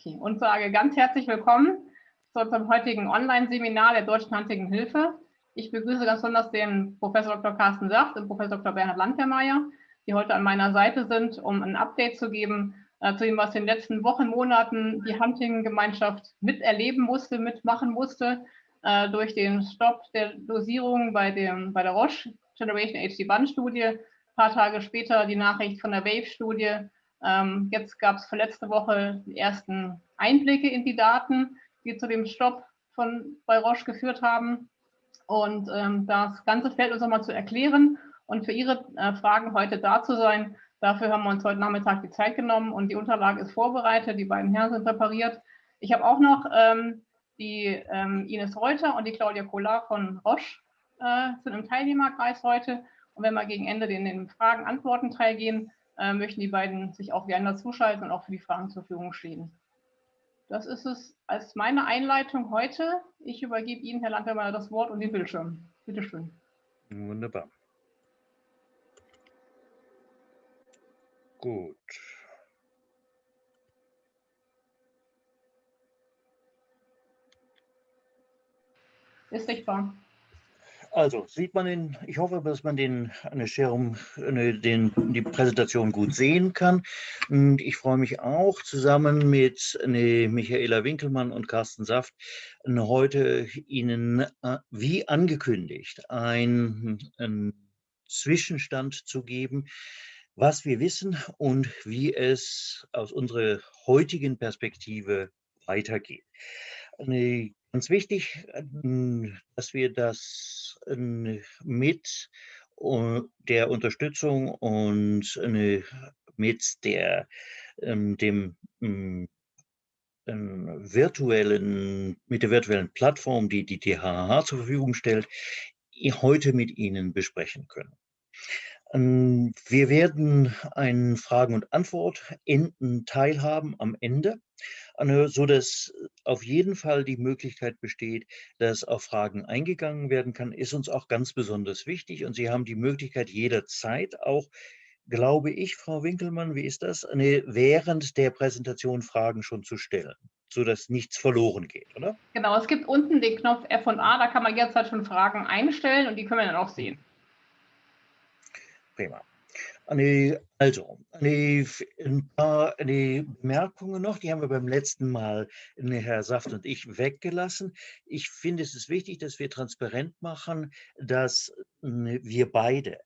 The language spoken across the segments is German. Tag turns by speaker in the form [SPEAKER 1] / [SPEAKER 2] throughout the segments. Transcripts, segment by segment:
[SPEAKER 1] Okay, und sage ganz herzlich willkommen zu unserem heutigen Online-Seminar der Deutschen Handlichen Hilfe. Ich begrüße ganz besonders den Professor Dr. Carsten Saft und Professor Dr. Bernhard Landwehrmeier, die heute an meiner Seite sind, um ein Update zu geben äh, zu dem, was in den letzten Wochen, Monaten die Hunting-Gemeinschaft miterleben musste, mitmachen musste, äh, durch den Stopp der Dosierung bei, dem, bei der Roche Generation HD-Band-Studie. Ein paar Tage später die Nachricht von der WAVE-Studie, jetzt gab es vorletzte Woche die ersten Einblicke in die Daten, die zu dem Stopp von bei Roche geführt haben. Und ähm, das Ganze fällt uns nochmal zu erklären und für Ihre äh, Fragen heute da zu sein. Dafür haben wir uns heute Nachmittag die Zeit genommen und die Unterlage ist vorbereitet. Die beiden Herren sind präpariert. Ich habe auch noch ähm, die ähm, Ines Reuter und die Claudia Collard von Roche äh, sind im Teilnehmerkreis heute. Und wenn wir gegen Ende in den Fragen-Antworten-Teil gehen, äh, möchten die beiden sich auch gerne zuschalten und auch für die Fragen zur Verfügung stehen. Das ist es als meine Einleitung heute. Ich übergebe Ihnen, Herr Landwehrmeier, das Wort und den Bildschirm. Bitte schön.
[SPEAKER 2] Wunderbar. Gut.
[SPEAKER 1] Ist sichtbar.
[SPEAKER 2] Also sieht man den, ich hoffe, dass man den, eine Schirm, eine, den, die Präsentation gut sehen kann. Und ich freue mich auch zusammen mit eine, Michaela Winkelmann und Carsten Saft heute Ihnen, äh, wie angekündigt, einen Zwischenstand zu geben, was wir wissen und wie es aus unserer heutigen Perspektive weitergeht. Ganz wichtig, ähm, dass wir das ähm, mit der Unterstützung und äh, mit der, ähm, dem virtuellen, mit der virtuellen Plattform, die die THH zur Verfügung stellt, heute mit Ihnen besprechen können. Wir werden einen Fragen- und Antwort-Teil haben am Ende so dass auf jeden Fall die Möglichkeit besteht, dass auf Fragen eingegangen werden kann, ist uns auch ganz besonders wichtig. Und Sie haben die Möglichkeit jederzeit auch, glaube ich, Frau Winkelmann, wie ist das, eine, während der Präsentation Fragen schon zu stellen, sodass nichts verloren geht, oder?
[SPEAKER 1] Genau, es gibt unten den Knopf F und A, da kann man jederzeit schon Fragen einstellen und die können wir dann auch sehen.
[SPEAKER 2] Prima. Also, ein paar Bemerkungen noch, die haben wir beim letzten Mal, Herr Saft und ich, weggelassen. Ich finde, es ist wichtig, dass wir transparent machen, dass wir beide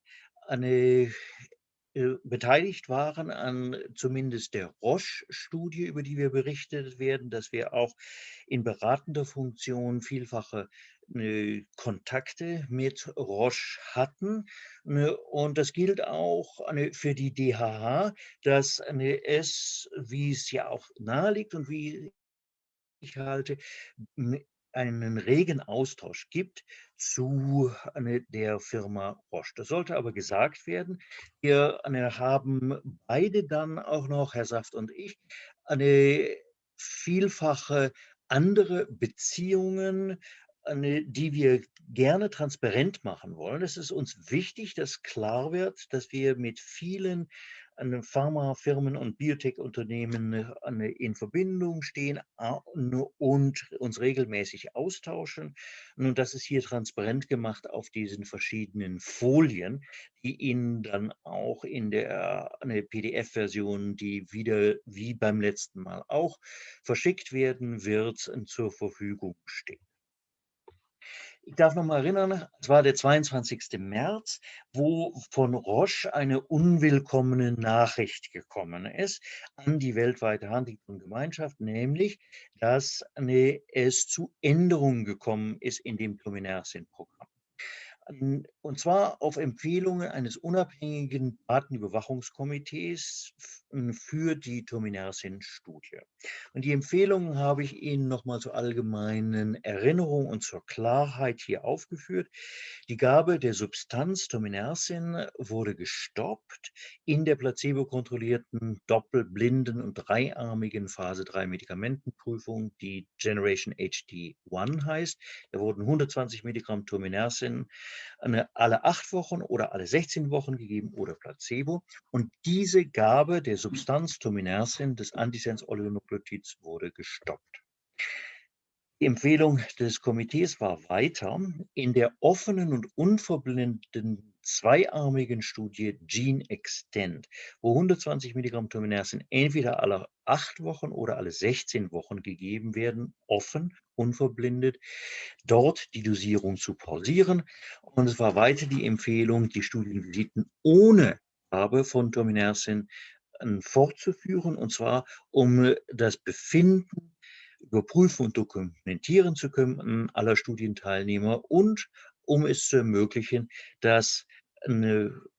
[SPEAKER 2] beteiligt waren an zumindest der Roche-Studie, über die wir berichtet werden, dass wir auch in beratender Funktion vielfache Ne, Kontakte mit Roche hatten. Ne, und das gilt auch für die DHH, dass es, wie es ja auch naheliegt und wie ich halte, einen regen Austausch gibt zu der Firma Roche. Das sollte aber gesagt werden. Wir haben beide dann auch noch, Herr Saft und ich, eine vielfache andere Beziehungen die wir gerne transparent machen wollen. Es ist uns wichtig, dass klar wird, dass wir mit vielen Pharmafirmen und Biotech-Unternehmen äh, in Verbindung stehen und uns regelmäßig austauschen. Und das ist hier transparent gemacht auf diesen verschiedenen Folien, die Ihnen dann auch in der PDF-Version, die wieder wie beim letzten Mal auch verschickt werden wird, zur Verfügung stehen. Ich darf noch mal erinnern, es war der 22. März, wo von Roche eine unwillkommene Nachricht gekommen ist an die weltweite Huntington-Gemeinschaft, nämlich, dass es zu Änderungen gekommen ist in dem Tominersin-Programm. Und zwar auf Empfehlungen eines unabhängigen Datenüberwachungskomitees für die Tominersin-Studie. Und die Empfehlungen habe ich Ihnen nochmal zur allgemeinen Erinnerung und zur Klarheit hier aufgeführt. Die Gabe der Substanz Tominersin wurde gestoppt in der placebo-kontrollierten, doppelblinden und dreiarmigen Phase 3 Medikamentenprüfung, die Generation HD1 heißt. Da wurden 120 Milligramm Tominersin eine, alle acht Wochen oder alle 16 Wochen gegeben oder Placebo. Und diese Gabe der Substanz Tominersin des Antisens-Oligonukleotids wurde gestoppt. Die Empfehlung des Komitees war weiter, in der offenen und unverblendeten zweiarmigen Studie Gene Extend, wo 120 Milligramm Tominersen entweder alle acht Wochen oder alle 16 Wochen gegeben werden, offen, unverblindet, dort die Dosierung zu pausieren. Und es war weiter die Empfehlung, die Studienvisiten ohne Gabe von Tominersen ähm, fortzuführen, und zwar um das Befinden überprüfen und dokumentieren zu können aller Studienteilnehmer und um es zu ermöglichen, dass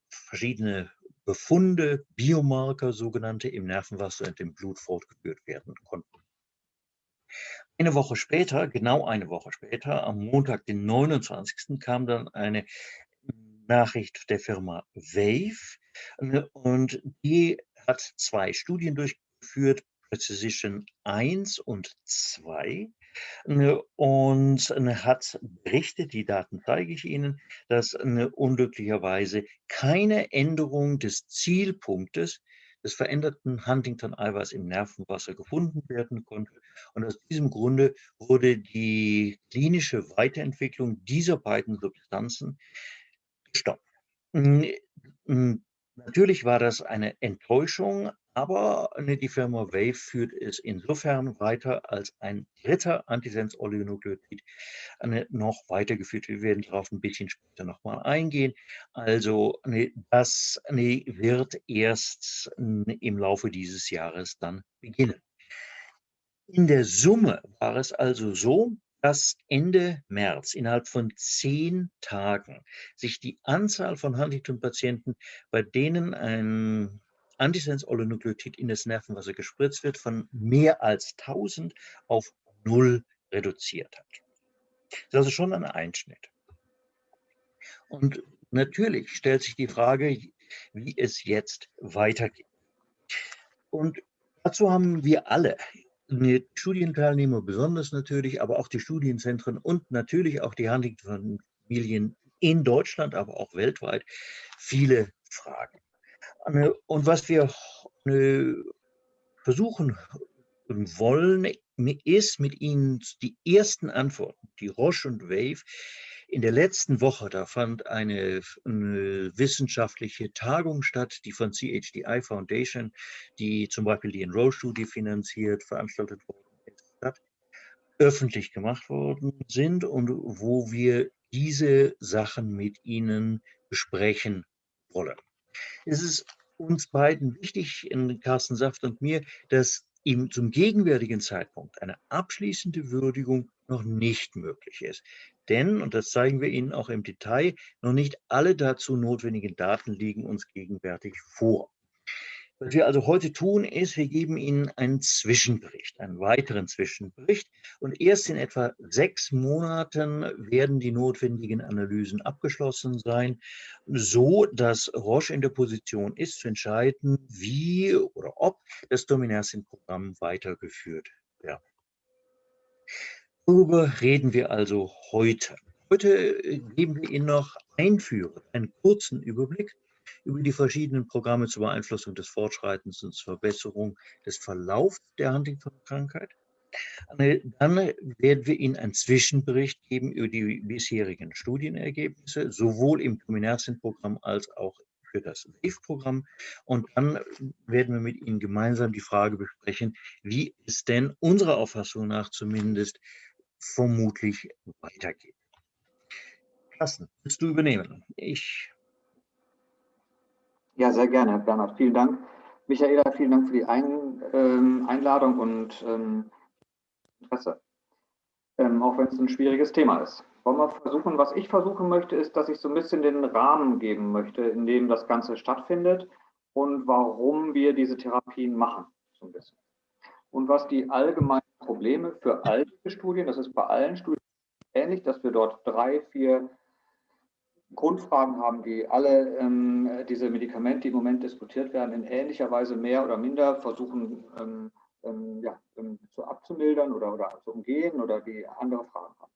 [SPEAKER 2] verschiedene Befunde, Biomarker, sogenannte, im Nervenwasser und im Blut fortgeführt werden konnten. Eine Woche später, genau eine Woche später, am Montag, den 29. kam dann eine Nachricht der Firma Wave und die hat zwei Studien durchgeführt, Precision 1 und 2 Ne, und ne, hat berichtet, die Daten zeige ich Ihnen, dass unglücklicherweise keine Änderung des Zielpunktes des veränderten Huntington-Eiweiß im Nervenwasser gefunden werden konnte. Und aus diesem Grunde wurde die klinische Weiterentwicklung dieser beiden Substanzen gestoppt. Natürlich war das eine Enttäuschung, aber ne, die Firma Wave führt es insofern weiter, als ein dritter Antisens-Oligonukleotid ne, noch weitergeführt. Wir werden darauf ein bisschen später nochmal eingehen. Also ne, das wird erst im Laufe dieses Jahres dann beginnen. In der Summe war es also so, dass Ende März innerhalb von zehn Tagen sich die Anzahl von Huntington-Patienten, bei denen ein Antisens-Oligonukleotid in das Nervenwasser gespritzt wird, von mehr als 1000 auf null reduziert hat. Das ist also schon ein Einschnitt. Und natürlich stellt sich die Frage, wie es jetzt weitergeht. Und dazu haben wir alle, die Studienteilnehmer besonders natürlich, aber auch die Studienzentren und natürlich auch die Huntington-Familien in Deutschland, aber auch weltweit, viele Fragen. Und was wir versuchen wollen, ist mit Ihnen die ersten Antworten, die Roche und Wave in der letzten Woche, da fand eine, eine, wissenschaftliche Tagung statt, die von CHDI Foundation, die zum Beispiel die Enroll-Studie finanziert, veranstaltet statt, öffentlich gemacht worden sind und wo wir diese Sachen mit Ihnen besprechen wollen. Es ist uns beiden wichtig, in Carsten Saft und mir, dass ihm zum gegenwärtigen Zeitpunkt eine abschließende Würdigung noch nicht möglich ist. Denn, und das zeigen wir Ihnen auch im Detail, noch nicht alle dazu notwendigen Daten liegen uns gegenwärtig vor. Was wir also heute tun, ist, wir geben Ihnen einen Zwischenbericht, einen weiteren Zwischenbericht. Und erst in etwa sechs Monaten werden die notwendigen Analysen abgeschlossen sein, so dass Roche in der Position ist, zu entscheiden, wie oder ob das Dominanzin-Programm weitergeführt wird. Darüber reden wir also heute. Heute geben wir Ihnen noch einführen, einen kurzen Überblick über die verschiedenen Programme zur Beeinflussung des Fortschreitens und zur Verbesserung des Verlaufs der Huntington-Krankheit. Dann werden wir Ihnen einen Zwischenbericht geben über die bisherigen Studienergebnisse, sowohl im Dominanzien-Programm als auch für das WAVE-Programm. Und dann werden wir mit Ihnen gemeinsam die Frage besprechen, wie es denn unserer Auffassung nach zumindest vermutlich weitergeht. Carsten, willst du übernehmen? Ich
[SPEAKER 3] ja, sehr gerne, Herr Bernhard. Vielen Dank. Michaela, vielen Dank für die Ein, ähm, Einladung und ähm, Interesse. Ähm, auch wenn es ein schwieriges Thema ist. Wollen wir versuchen, was ich versuchen möchte, ist, dass ich so ein bisschen den Rahmen geben möchte, in dem das Ganze stattfindet und warum wir diese Therapien machen, so ein bisschen. Und was die allgemeinen Probleme für alle Studien, das ist bei allen Studien ähnlich, dass wir dort drei, vier Grundfragen haben, die alle ähm, diese Medikamente, die im Moment diskutiert werden, in ähnlicher Weise mehr oder minder versuchen ähm, ähm, ja, ähm, zu abzumildern oder, oder zu umgehen oder die andere Fragen haben.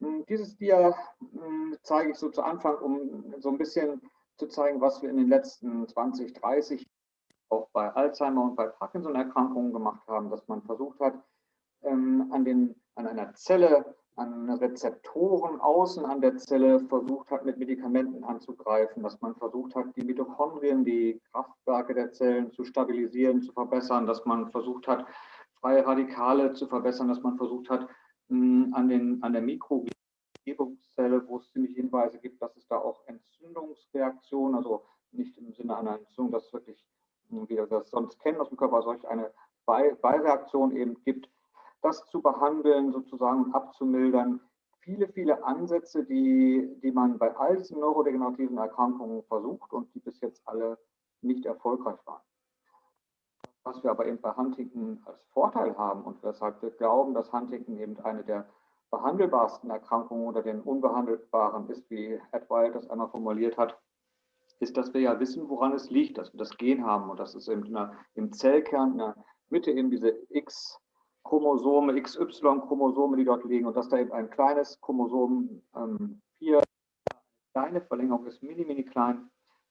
[SPEAKER 3] Hm, dieses Dia hm, zeige ich so zu Anfang, um so ein bisschen zu zeigen, was wir in den letzten 20, 30 auch bei Alzheimer und bei Parkinson-Erkrankungen gemacht haben, dass man versucht hat, ähm, an, den, an einer Zelle, an Rezeptoren außen an der Zelle versucht hat, mit Medikamenten anzugreifen, dass man versucht hat, die Mitochondrien, die Kraftwerke der Zellen zu stabilisieren, zu verbessern, dass man versucht hat, freie Radikale zu verbessern, dass man versucht hat, an, den, an der Mikroumgebungszelle, wo es ziemlich Hinweise gibt, dass es da auch Entzündungsreaktionen, also nicht im Sinne einer Entzündung, dass wirklich, wie wir das sonst kennen aus dem Körper, solch eine Beireaktion eben gibt, das zu behandeln, sozusagen abzumildern. Viele, viele Ansätze, die, die man bei all diesen neurodegenerativen Erkrankungen versucht und die bis jetzt alle nicht erfolgreich waren. Was wir aber eben bei Huntington als Vorteil haben und weshalb wir glauben, dass Huntington eben eine der behandelbarsten Erkrankungen oder den unbehandelbaren ist, wie Ed Wild das einmal formuliert hat, ist, dass wir ja wissen, woran es liegt, dass wir das Gen haben und dass es eben der, im Zellkern in der Mitte eben diese X-Chromosome, XY-Chromosome, die dort liegen und dass da eben ein kleines Chromosom ähm, 4, kleine Verlängerung ist, mini, mini klein,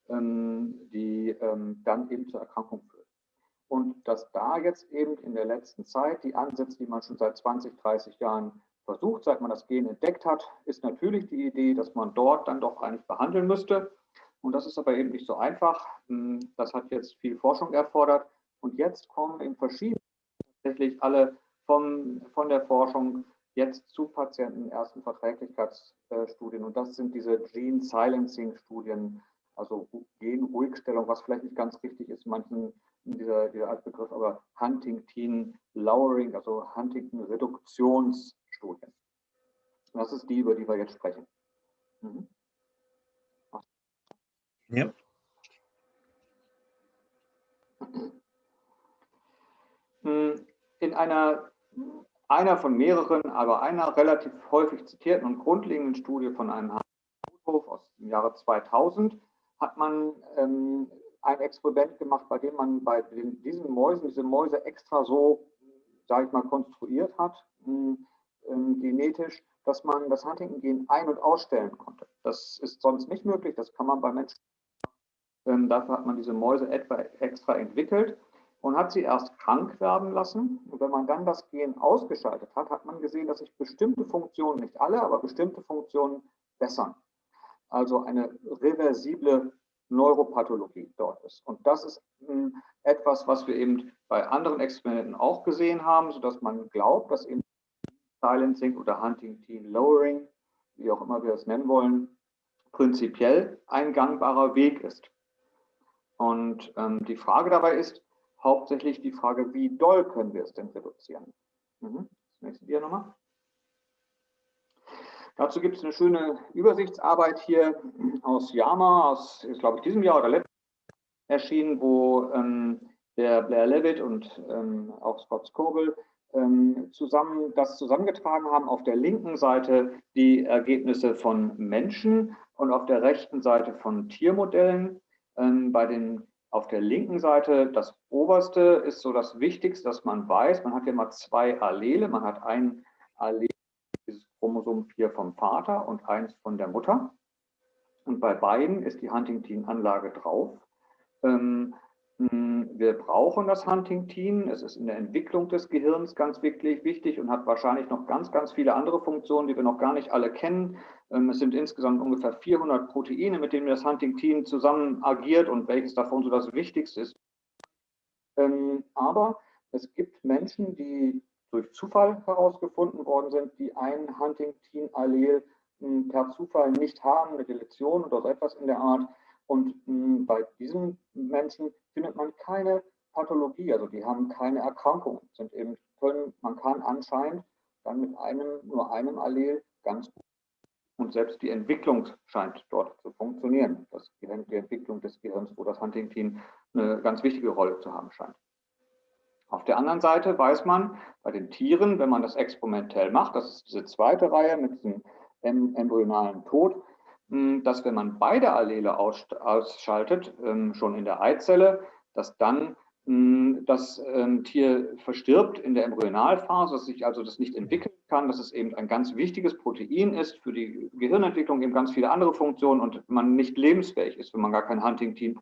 [SPEAKER 3] ähm, die ähm, dann eben zur Erkrankung führt. Und dass da jetzt eben in der letzten Zeit die Ansätze, die man schon seit 20, 30 Jahren versucht, seit man das Gen entdeckt hat, ist natürlich die Idee, dass man dort dann doch eigentlich behandeln müsste. Und das ist aber eben nicht so einfach. Hm, das hat jetzt viel Forschung erfordert. Und jetzt kommen in verschiedenen tatsächlich alle vom, von der Forschung jetzt zu Patienten ersten Verträglichkeitsstudien. Und das sind diese Gene Silencing Studien, also Genruhigstellung, was vielleicht nicht ganz richtig ist, manchen dieser, dieser Altbegriff, aber Huntington Lowering, also Huntington Reduktionsstudien. Das ist die, über die wir jetzt sprechen. Mhm. Ja. Hm, in einer, einer von mehreren, aber einer relativ häufig zitierten und grundlegenden Studie von einem Hof aus dem Jahre 2000 hat man ähm, ein Experiment gemacht, bei dem man bei den, diesen Mäusen, diese Mäuse extra so, sage ich mal, konstruiert hat, ähm, genetisch, dass man das Huntington-Gen ein- und ausstellen konnte. Das ist sonst nicht möglich, das kann man bei Menschen. Ähm, dafür hat man diese Mäuse etwa extra entwickelt und hat sie erst krank werden lassen. Und wenn man dann das Gen ausgeschaltet hat, hat man gesehen, dass sich bestimmte Funktionen, nicht alle, aber bestimmte Funktionen bessern. Also eine reversible Neuropathologie dort ist. Und das ist hm, etwas, was wir eben bei anderen Experimenten auch gesehen haben, sodass man glaubt, dass eben Silencing oder Huntington Lowering, wie auch immer wir es nennen wollen, prinzipiell ein gangbarer Weg ist. Und ähm, die Frage dabei ist hauptsächlich die Frage, wie doll können wir es denn reduzieren? Mhm. Das nächste Dia nochmal. Dazu gibt es eine schöne Übersichtsarbeit hier aus Yama, aus, ist, glaube ich, diesem Jahr oder letztes erschienen, wo ähm, der Blair Levitt und ähm, auch Scott Scobel ähm, zusammen das zusammengetragen haben. Auf der linken Seite die Ergebnisse von Menschen und auf der rechten Seite von Tiermodellen. Ähm, bei den auf der linken Seite, das oberste ist so das Wichtigste, dass man weiß, man hat hier mal zwei Allele. Man hat ein Allel Chromosom 4 vom Vater und eins von der Mutter. Und bei beiden ist die Huntington-Anlage drauf. Ähm, wir brauchen das Huntington. Es ist in der Entwicklung des Gehirns ganz wichtig, wichtig und hat wahrscheinlich noch ganz, ganz viele andere Funktionen, die wir noch gar nicht alle kennen. Ähm, es sind insgesamt ungefähr 400 Proteine, mit denen das Huntington zusammen agiert und welches davon so das Wichtigste ist. Ähm, aber es gibt Menschen, die durch Zufall herausgefunden worden sind, die ein Huntington-Allel hm, per Zufall nicht haben, eine Deletion oder so etwas in der Art. Und hm, bei diesen Menschen findet man keine Pathologie, also die haben keine Erkrankung, sind eben können, man kann anscheinend dann mit einem, nur einem Allel ganz gut. Und selbst die Entwicklung scheint dort zu funktionieren. Das, die Entwicklung des Gehirns, wo das Huntington eine ganz wichtige Rolle zu haben scheint. Auf der anderen Seite weiß man bei den Tieren, wenn man das experimentell macht, das ist diese zweite Reihe mit diesem embryonalen Tod, dass wenn man beide Allele ausschaltet, ähm, schon in der Eizelle, dass dann das ähm, Tier verstirbt in der Embryonalphase, dass sich also das nicht entwickeln kann, dass es eben ein ganz wichtiges Protein ist für die Gehirnentwicklung, eben ganz viele andere Funktionen und man nicht lebensfähig ist, wenn man gar kein Huntington.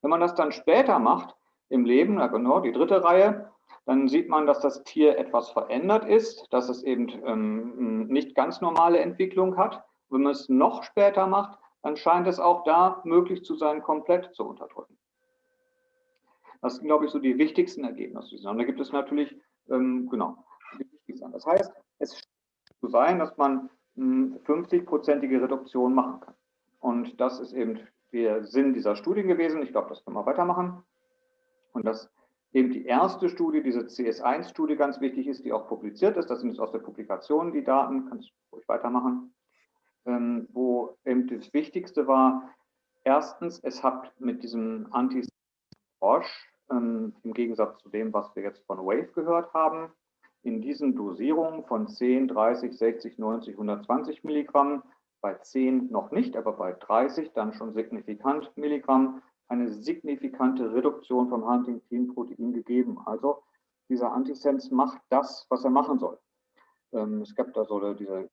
[SPEAKER 3] Wenn man das dann später macht im Leben, genau die dritte Reihe, dann sieht man, dass das Tier etwas verändert ist, dass es eben ähm, nicht ganz normale Entwicklung hat. Wenn man es noch später macht, dann scheint es auch da möglich zu sein, komplett zu unterdrücken. Das sind, glaube ich, so die wichtigsten Ergebnisse. Und da gibt es natürlich, ähm, genau. Das heißt, es scheint zu sein, dass man 50-prozentige hm, Reduktion machen kann. Und das ist eben der Sinn dieser Studien gewesen. Ich glaube, das können wir weitermachen. Und dass eben die erste Studie, diese CS1-Studie ganz wichtig ist, die auch publiziert ist. Das sind jetzt aus der Publikation die Daten, kann ich ruhig weitermachen. Ähm, wo eben das Wichtigste war, erstens, es hat mit diesem Anti-Roche ähm, im Gegensatz zu dem, was wir jetzt von Wave gehört haben. In diesen Dosierungen von 10, 30, 60, 90, 120 Milligramm, bei 10 noch nicht, aber bei 30 dann schon signifikant Milligramm, eine signifikante Reduktion vom Huntingtin-Protein gegeben. Also dieser Antisens macht das, was er machen soll. Ähm, es gab da so diese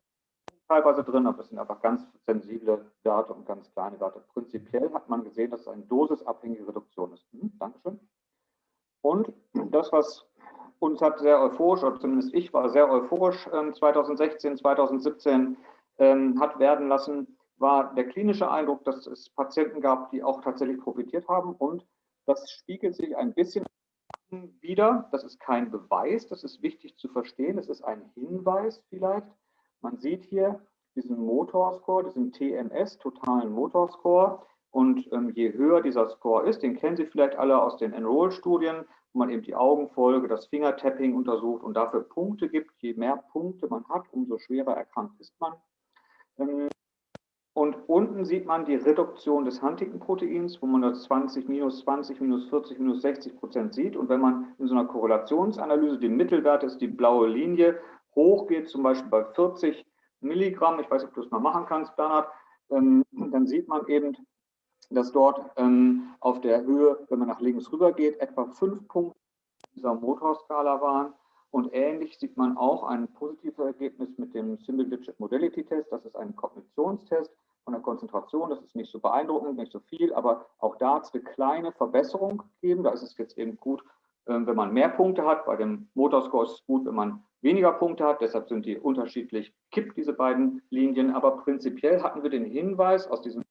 [SPEAKER 3] teilweise drin, aber es sind einfach ganz sensible Daten und ganz kleine Daten. Prinzipiell hat man gesehen, dass es eine dosisabhängige Reduktion ist. Hm, Dankeschön. Und das, was uns hat sehr euphorisch, oder zumindest ich war sehr euphorisch 2016, ähm, 2017 ähm, hat werden lassen, war der klinische Eindruck, dass es Patienten gab, die auch tatsächlich profitiert haben. Und das spiegelt sich ein bisschen wieder. Das ist kein Beweis, das ist wichtig zu verstehen. Es ist ein Hinweis vielleicht. Man sieht hier diesen Motorscore, diesen TMS, totalen Motorscore. Und ähm, je höher dieser Score ist, den kennen Sie vielleicht alle aus den Enroll-Studien, wo man eben die Augenfolge, das Fingertapping untersucht und dafür Punkte gibt. Je mehr Punkte man hat, umso schwerer erkrankt ist man. Ähm, und unten sieht man die Reduktion des Huntington-Proteins, wo man das 20, minus 20, minus 40, minus 60 Prozent sieht. Und wenn man in so einer Korrelationsanalyse die Mittelwerte ist die blaue Linie, hochgeht, zum Beispiel bei 40 Milligramm, ich weiß nicht, ob du es mal machen kannst, Bernhard, ähm, dann sieht man eben, dass dort ähm, auf der Höhe, wenn man nach links rüber geht, etwa fünf Punkte dieser Motorskala waren. Und ähnlich sieht man auch ein positives Ergebnis mit dem Single Digit Modality Test. Das ist ein Kognitionstest von der Konzentration. Das ist nicht so beeindruckend, nicht so viel, aber auch da hat es eine kleine Verbesserung gegeben. Da ist es jetzt eben gut, wenn man mehr Punkte hat. Bei dem Motorscore ist es gut, wenn man weniger Punkte hat. Deshalb sind die unterschiedlich kippt, diese beiden Linien. Aber prinzipiell hatten wir den Hinweis aus diesen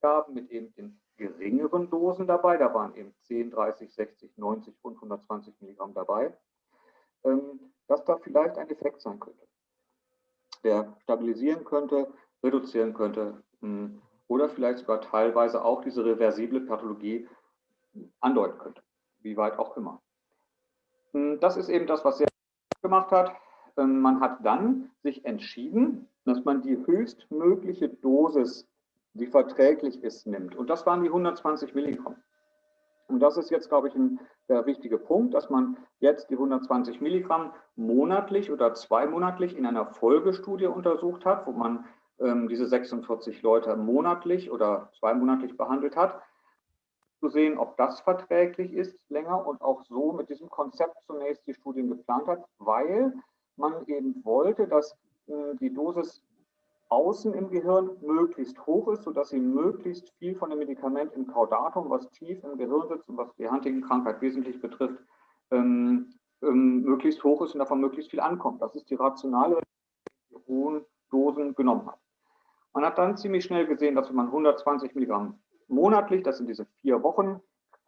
[SPEAKER 3] Gaben mit eben den geringeren Dosen dabei. Da waren eben 10, 30, 60, 90 und 120 Milligramm dabei, ähm, dass da vielleicht ein Effekt sein könnte, der stabilisieren könnte, reduzieren könnte hm, oder vielleicht sogar teilweise auch diese reversible Pathologie andeuten könnte, wie weit auch immer. Hm, das ist eben das, was er gemacht hat. Ähm, man hat dann sich entschieden, dass man die höchstmögliche Dosis die verträglich ist, nimmt. Und das waren die 120 Milligramm. Und das ist jetzt, glaube ich, ein, der wichtige Punkt, dass man jetzt die 120 Milligramm monatlich oder zweimonatlich in einer Folgestudie untersucht hat, wo man ähm, diese 46 Leute monatlich oder zweimonatlich behandelt hat, zu sehen, ob das verträglich ist länger und auch so mit diesem Konzept zunächst die Studien geplant hat, weil man eben wollte, dass äh, die Dosis außen im Gehirn möglichst hoch ist, sodass sie möglichst viel von dem Medikament im Caudatum, was tief im Gehirn sitzt und was die Huntington-Krankheit wesentlich betrifft, ähm, ähm, möglichst hoch ist und davon möglichst viel ankommt. Das ist die rationale, die hohen Dosen genommen hat. Man hat dann ziemlich schnell gesehen, dass wenn man 120 Milligramm monatlich, das sind diese vier Wochen,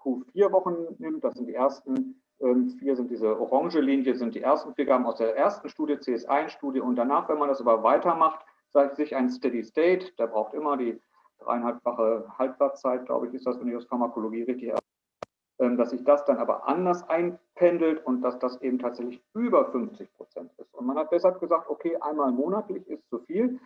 [SPEAKER 3] Q4 Wochen nimmt, das sind die ersten ähm, vier sind diese orange Linie, sind die ersten vier Gramm aus der ersten Studie, CS1-Studie und danach, wenn man das aber weitermacht, sagt sich ein Steady State, der braucht immer die dreieinhalbfache Halbwertszeit, glaube ich, ist das, wenn ich aus Pharmakologie richtig ähm, dass sich das dann aber anders einpendelt und dass das eben tatsächlich über 50 Prozent ist. Und man hat deshalb gesagt, okay, einmal monatlich ist zu viel,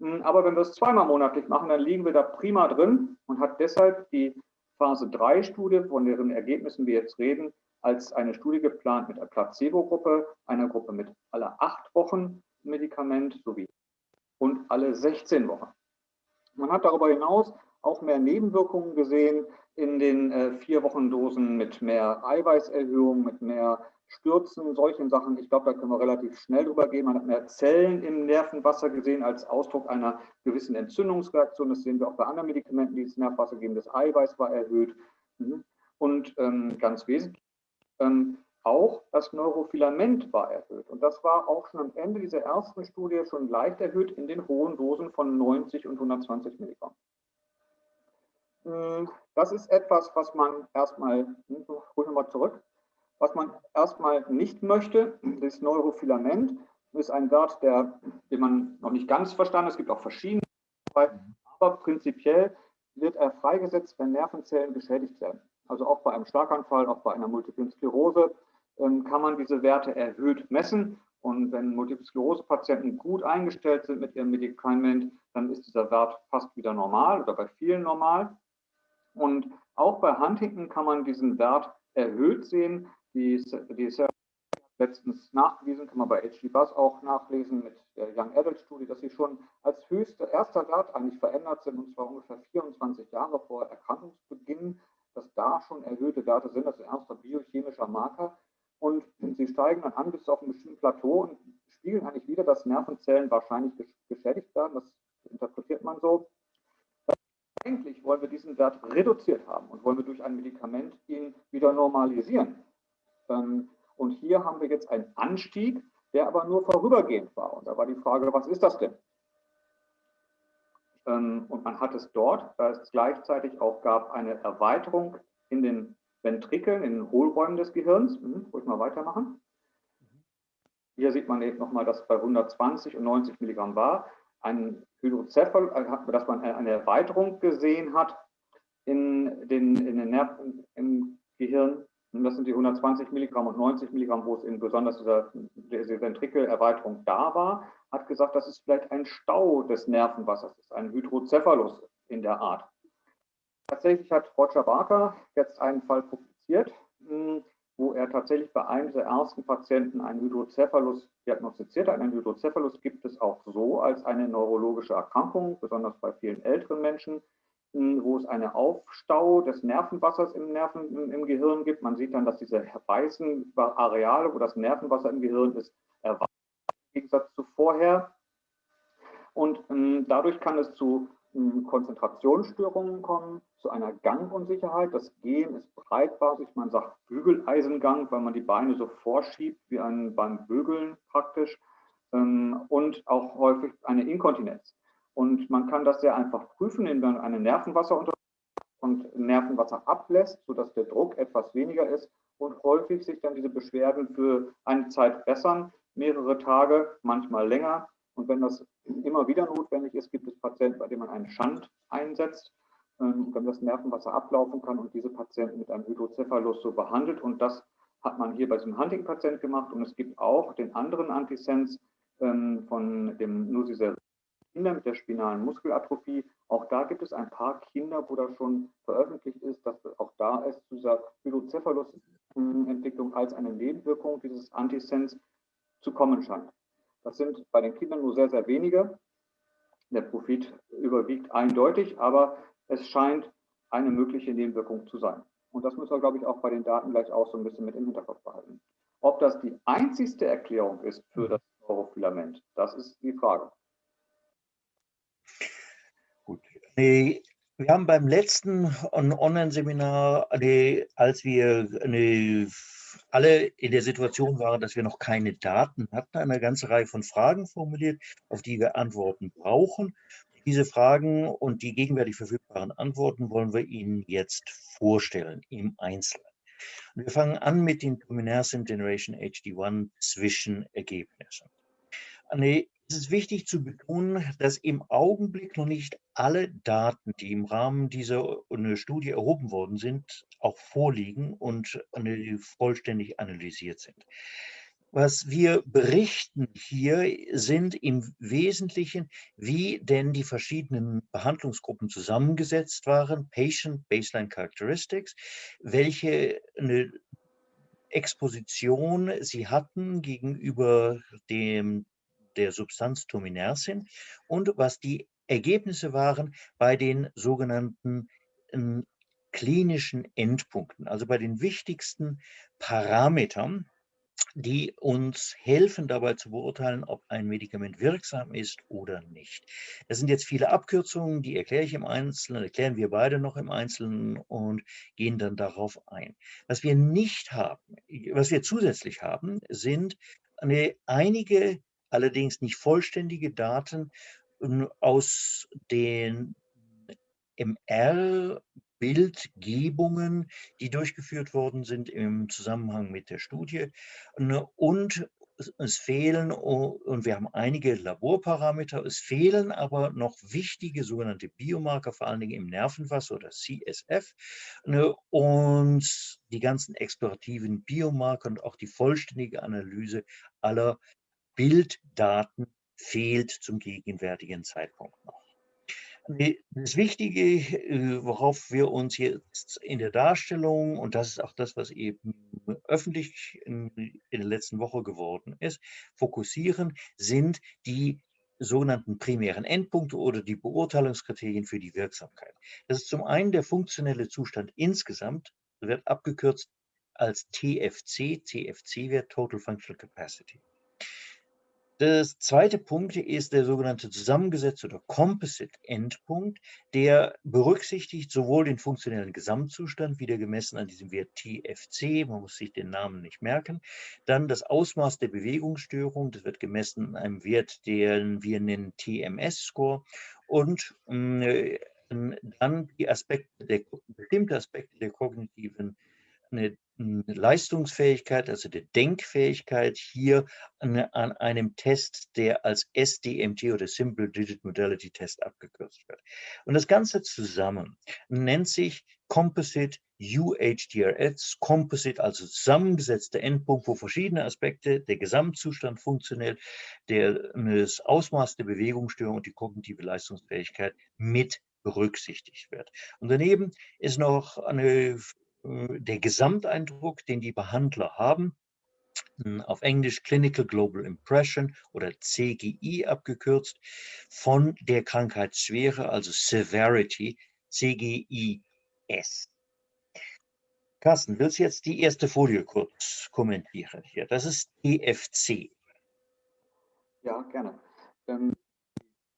[SPEAKER 3] aber wenn wir es zweimal monatlich machen, dann liegen wir da prima drin und hat deshalb die Phase 3 Studie, von deren Ergebnissen wir jetzt reden, als eine Studie geplant mit einer Placebo-Gruppe, einer Gruppe mit aller acht Wochen Medikament sowie und alle 16 Wochen. Man hat darüber hinaus auch mehr Nebenwirkungen gesehen in den äh, vier Wochen Dosen mit mehr Eiweißerhöhung, mit mehr Stürzen, solchen Sachen. Ich glaube, da können wir relativ schnell drüber gehen. Man hat mehr Zellen im Nervenwasser gesehen als Ausdruck einer gewissen Entzündungsreaktion. Das sehen wir auch bei anderen Medikamenten, die ins Nervenwasser geben. Das Eiweiß war erhöht. Mhm. Und ähm, ganz wesentlich, ähm, auch das Neurofilament war erhöht. Und das war auch schon am Ende dieser ersten Studie schon leicht erhöht in den hohen Dosen von 90 und 120 Milligramm. Hm, das ist etwas, was man erstmal, hm, hol nochmal zurück, was man erstmal nicht möchte. Das Neurofilament ist ein Wert, der, den man noch nicht ganz verstanden hat. Es gibt auch verschiedene, aber prinzipiell wird er freigesetzt, wenn Nervenzellen geschädigt werden. Also auch bei einem Schlaganfall, auch bei einer Multiplen Sklerose ähm, kann man diese Werte erhöht messen. Und wenn Multiple Sklerose-Patienten gut eingestellt sind mit ihrem Medikament, dann ist dieser Wert fast wieder normal oder bei vielen normal. Und auch bei Huntington kann man diesen Wert erhöht sehen. Die, die letztens nachgewiesen, kann man bei HG Buzz auch nachlesen mit der Young Adult Studie, dass sie schon als höchster erster Wert eigentlich verändert sind, und zwar ungefähr 24 Jahre vor Erkrankungsbeginn, dass da schon erhöhte Werte sind. Das ist ein erster biochemischer Marker. Und sie steigen dann an bis auf ein bestimmtes Plateau und spiegeln eigentlich wieder, dass Nervenzellen wahrscheinlich geschädigt werden. Das interpretiert man so. Eigentlich wollen wir diesen Wert reduziert haben und wollen wir durch ein Medikament ihn wieder normalisieren. Und hier haben wir jetzt einen Anstieg, der aber nur vorübergehend war. Und da war die Frage, was ist das denn? Ähm, und man hat es dort, da es gleichzeitig auch gab, eine Erweiterung in den Ventrikeln, in den Hohlräumen des Gehirns. Hm, ruhig mal weitermachen. Hier sieht man eben nochmal, dass bei 120 und 90 Milligramm war ein Hydrocephal, äh, dass man eine Erweiterung gesehen hat in den, in den Nerven im Gehirn das sind die 120 Milligramm und 90 Milligramm, wo es in besonders dieser, diese Ventrikelerweiterung da war, hat gesagt, das ist vielleicht ein Stau des Nervenwassers, ist ein Hydrocephalus in der Art. Tatsächlich hat Roger Barker jetzt einen Fall publiziert, hm, wo er tatsächlich bei einem der ersten Patienten einen Hydrocephalus diagnostiziert hat. Einen Hydrocephalus gibt es auch so als eine neurologische Erkrankung, besonders bei vielen älteren Menschen wo es einen Aufstau des Nervenwassers im, Nerven, im, im, Gehirn gibt. Man sieht dann, dass diese weißen Areale, wo das Nervenwasser im Gehirn ist, erweitert im Gegensatz zu vorher. Und ähm, dadurch kann es zu ähm, Konzentrationsstörungen kommen, zu einer Gangunsicherheit. Das Gehen ist breitbasig, man sagt Bügeleisengang, weil man die Beine so vorschiebt wie ein, beim Bügeln praktisch. Ähm, und auch häufig eine Inkontinenz. Und man kann das sehr einfach prüfen, indem man eine Nervenwasser und Nervenwasser ablässt, sodass der Druck etwas weniger ist und häufig sich dann diese Beschwerden für eine Zeit bessern, mehrere Tage, manchmal länger. Und wenn das immer wieder notwendig ist, gibt es Patienten, bei denen man einen Schand einsetzt, ähm, damit das Nervenwasser ablaufen kann und diese Patienten mit einem Hydrocephalus so behandelt. Und das hat man hier bei diesem Hunting-Patient gemacht. Und es gibt auch den anderen Antisens ähm, von dem Nusiser Kinder mit der spinalen Muskelatrophie. Auch da gibt es ein paar Kinder, wo das schon veröffentlicht ist, dass auch da es zu dieser Hydrocephalus-Entwicklung als eine Nebenwirkung dieses Antisens zu kommen scheint. Das sind bei den Kindern nur sehr, sehr wenige. Der Profit überwiegt eindeutig, aber es scheint eine mögliche Nebenwirkung zu sein. Und das müssen wir, glaube ich, auch bei den Daten gleich auch so ein bisschen mit im Hinterkopf behalten. Ob das die einzigste Erklärung ist für das Neurofilament, das ist die Frage.
[SPEAKER 2] Wir haben beim letzten Online-Seminar, als wir alle in der Situation waren, dass wir noch keine Daten hatten, eine ganze Reihe von Fragen formuliert, auf die wir Antworten brauchen. Diese Fragen und die gegenwärtig verfügbaren Antworten wollen wir Ihnen jetzt vorstellen im Einzelnen. wir fangen an mit den Luminescent Generation HD1 Zwischenergebnissen. Es ist wichtig zu betonen, dass im Augenblick noch nicht alle Daten, die im Rahmen dieser Studie erhoben worden sind, auch vorliegen und vollständig analysiert sind. Was wir berichten hier sind im Wesentlichen, wie denn die verschiedenen Behandlungsgruppen zusammengesetzt waren, Patient Baseline Characteristics, welche eine Exposition sie hatten gegenüber dem der Substanz Tominersin und was die Ergebnisse waren bei den sogenannten ähm, klinischen Endpunkten, also bei den wichtigsten Parametern, die uns helfen dabei zu beurteilen, ob ein Medikament wirksam ist oder nicht. Das sind jetzt viele Abkürzungen, die erkläre ich im Einzelnen, erklären wir beide noch im Einzelnen und gehen dann darauf ein. Was wir nicht haben, was wir zusätzlich haben, sind eine, einige, allerdings nicht vollständige Daten ähm, aus den MR Bildgebungen, die durchgeführt worden sind im Zusammenhang mit der Studie. Ne, und es fehlen, und wir haben einige Laborparameter, es fehlen aber noch wichtige sogenannte Biomarker, vor allen Dingen im Nervenwasser oder CSF. Ne, und die ganzen explorativen Biomarker und auch die vollständige Analyse aller Bilddaten fehlt zum gegenwärtigen Zeitpunkt noch. Das Wichtige, äh, worauf wir uns jetzt in der Darstellung, und das ist auch das, was eben öffentlich in, in der letzten Woche geworden ist, fokussieren, sind die sogenannten primären Endpunkte oder die Beurteilungskriterien für die Wirksamkeit. Das ist zum einen der funktionelle Zustand insgesamt, wird abgekürzt als TFC, TFC-Wert, Total Functional Capacity. Das zweite Punkt ist der sogenannte zusammengesetzte oder Composite-Endpunkt, der berücksichtigt sowohl den funktionellen Gesamtzustand, wieder gemessen an diesem Wert TFC, man muss sich den Namen nicht merken, dann das Ausmaß der Bewegungsstörung, das wird gemessen an einem Wert, den wir nennen TMS-Score und äh, dann die Aspekte der, bestimmte Aspekte der kognitiven eine Leistungsfähigkeit, also der Denkfähigkeit hier an, an, einem Test, der als SDMT oder Simple Digit Modality Test abgekürzt wird. Und das Ganze zusammen nennt sich Composite UHDRS, Composite, also zusammengesetzter Endpunkt, wo verschiedene Aspekte, der Gesamtzustand funktionell, der, das Ausmaß der Bewegungsstörung und die kognitive Leistungsfähigkeit mit berücksichtigt wird. Und daneben ist noch eine der Gesamteindruck, den die Behandler haben, hm, auf Englisch Clinical Global Impression oder CGI abgekürzt, von der Krankheitsschwere, also Severity, CGI-S. Carsten, willst du jetzt die erste Folie kurz kommentieren hier? Das ist EFC.
[SPEAKER 3] Ja, gerne. Ähm,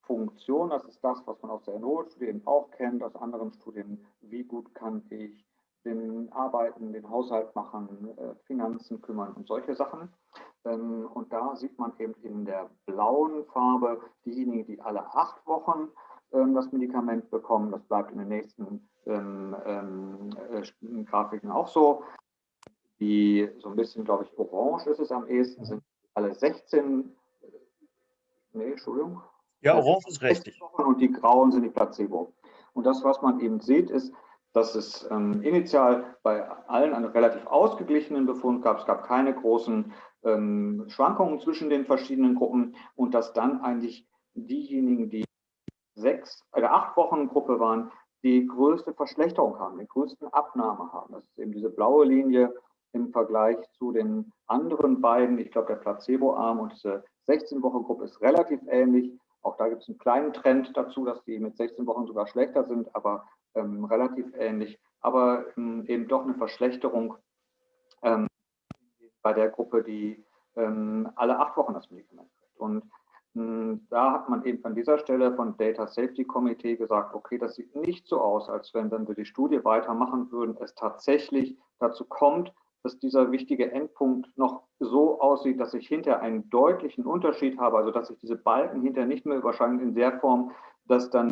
[SPEAKER 3] Funktion, das ist das, was man aus der NO-Studien auch kennt, aus anderen Studien. Wie gut kann ich den Arbeiten, den Haushalt machen, äh, Finanzen kümmern und solche Sachen. Ähm, und da sieht man eben in der blauen Farbe diejenigen, die alle acht Wochen ähm, das Medikament bekommen. Das bleibt in den nächsten ähm, äh, Grafiken auch so. Die so ein bisschen, glaube ich, orange ist es am ehesten, sind alle 16, nee, Entschuldigung.
[SPEAKER 2] Ja, orange ist richtig.
[SPEAKER 3] Und die grauen sind die Placebo. Und das, was man eben sieht, ist, dass es ähm, initial bei allen einen relativ ausgeglichenen Befund gab. Es gab keine großen ähm, Schwankungen zwischen den verschiedenen Gruppen und dass dann eigentlich diejenigen, die sechs oder äh, acht Wochen Gruppe waren, die größte Verschlechterung haben, die größten Abnahme haben. Das ist eben diese blaue Linie im Vergleich zu den anderen beiden. Ich glaube, der Placebo-Arm und diese 16-Wochen-Gruppe ist relativ ähnlich. Auch da gibt es einen kleinen Trend dazu, dass die mit 16 Wochen sogar schlechter sind, aber ähm, relativ ähnlich, aber ähm, eben doch eine Verschlechterung ähm, bei der Gruppe, die ähm, alle acht Wochen das Medikament kriegt. Und hm, da hat man eben an dieser Stelle von Data Safety Committee gesagt, okay, das sieht nicht so aus, als wenn, wenn wir die Studie weitermachen würden, es tatsächlich dazu kommt, dass dieser wichtige Endpunkt noch so aussieht, dass ich hinter einen deutlichen Unterschied habe, also dass sich diese Balken hinter nicht mehr überschneiden in der Form, dass dann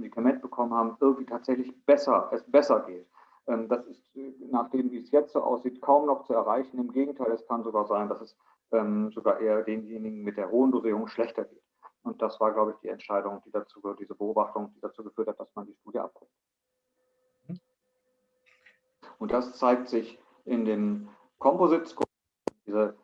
[SPEAKER 3] Medikament bekommen haben, irgendwie tatsächlich besser, es besser geht. Ähm, das ist, nachdem wie es jetzt so aussieht, kaum noch zu erreichen. Im Gegenteil, es kann sogar sein, dass es ähm, sogar eher denjenigen mit der hohen Dosierung schlechter geht. Und das war, glaube ich, die Entscheidung, die dazu, diese Beobachtung, die dazu geführt hat, dass man die Studie abbricht. Mhm. Und das zeigt sich in den Composite Scores, diese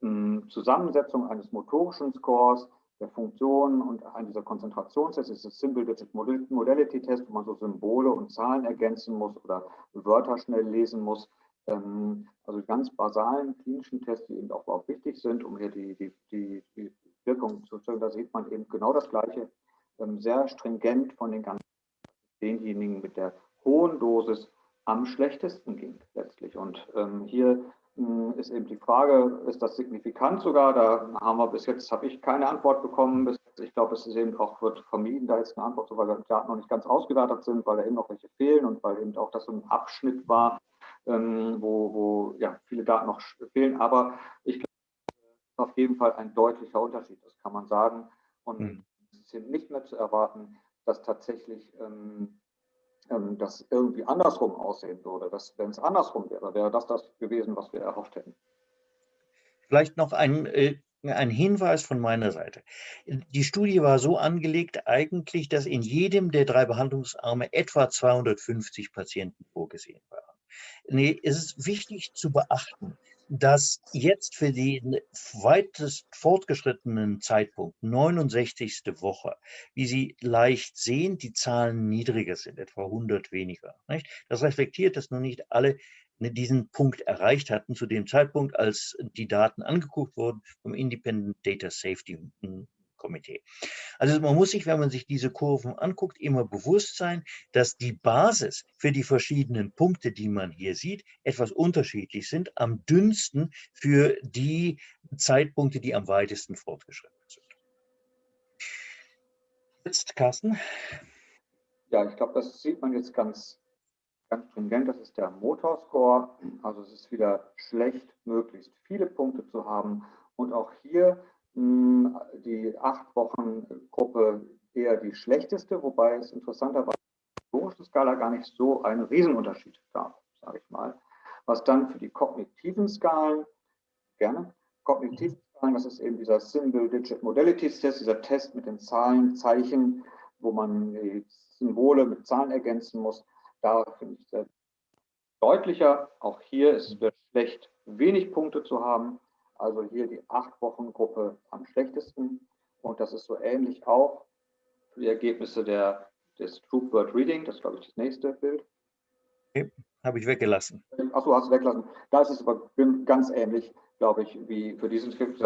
[SPEAKER 3] hm, Zusammensetzung eines motorischen Scores, der Funktionen und an dieser Konzentrationstest ist das Simple Digit Modality Test, wo man so Symbole und Zahlen ergänzen muss oder Wörter schnell lesen muss. Ähm, also ganz basalen klinischen Tests, die eben auch, auch wichtig sind, um hier die, die, die, die Wirkung zu zeigen. Da sieht man eben genau das Gleiche. ähm, sehr stringent von den ganzen denjenigen mit der hohen Dosis am schlechtesten ging letztlich. Und ähm, hier ist eben die Frage, ist das signifikant sogar? Da haben wir bis jetzt, habe ich keine Antwort bekommen. Bis jetzt, ich glaube, es ist eben auch wird vermieden, da jetzt eine Antwort zu, weil die Daten noch nicht ganz ausgewertet sind, weil da eben noch welche fehlen und weil eben auch das so ein Abschnitt war, ähm, wo, wo ja, viele Daten noch fehlen. Aber ich glaube, auf jeden Fall ein deutlicher Unterschied, das kann man sagen. Und mhm. es ist eben nicht mehr zu erwarten, dass tatsächlich ähm, ähm, das irgendwie andersrum aussehen würde. Wenn es andersrum wäre, wäre das das gewesen, was wir erhofft hätten.
[SPEAKER 2] Vielleicht noch ein, äh, ein Hinweis von meiner Seite. Die Studie war so angelegt eigentlich, dass in jedem der drei Behandlungsarme etwa 250 Patienten vorgesehen waren. Nee, es ist wichtig zu beachten, dass jetzt für den weitest fortgeschrittenen Zeitpunkt, 69. Woche, wie Sie leicht sehen, die Zahlen niedriger sind, etwa 100 weniger. Nicht? Das reflektiert, dass noch nicht alle diesen Punkt erreicht hatten zu dem Zeitpunkt, als die Daten angeguckt wurden vom Independent Data Safety Komitee. Also man muss sich, wenn man sich diese Kurven anguckt, immer bewusst sein, dass die Basis für die verschiedenen Punkte, die man hier sieht, etwas unterschiedlich sind, am dünnsten für die Zeitpunkte, die am weitesten fortgeschritten sind.
[SPEAKER 3] Jetzt, Carsten. Ja, ich glaube, das sieht man jetzt ganz, ganz stringent. Das ist der Motorscore. Also es ist wieder schlecht, möglichst viele Punkte zu haben. Und auch hier die acht Wochen Gruppe eher die schlechteste, wobei es interessanterweise in der Skala gar nicht so einen Riesenunterschied gab, sage ich mal. Was dann für die kognitiven Skalen, gerne, kognitiven Skalen, das ist eben dieser Symbol Digit Modalities Test, dieser Test mit den Zahlen, Zeichen, wo man die Symbole mit Zahlen ergänzen muss. Da finde ich sehr deutlicher. Auch hier ist es schlecht, wenig Punkte zu haben. Also hier die acht Wochen Gruppe am schlechtesten. Und das ist so ähnlich auch für die Ergebnisse der, des Troop Word Reading. Das ist, glaube ich, das nächste Bild.
[SPEAKER 2] Okay, habe ich weggelassen.
[SPEAKER 3] Achso, hast du weggelassen. Da ist es aber ganz ähnlich, glaube ich, wie für diesen Skript.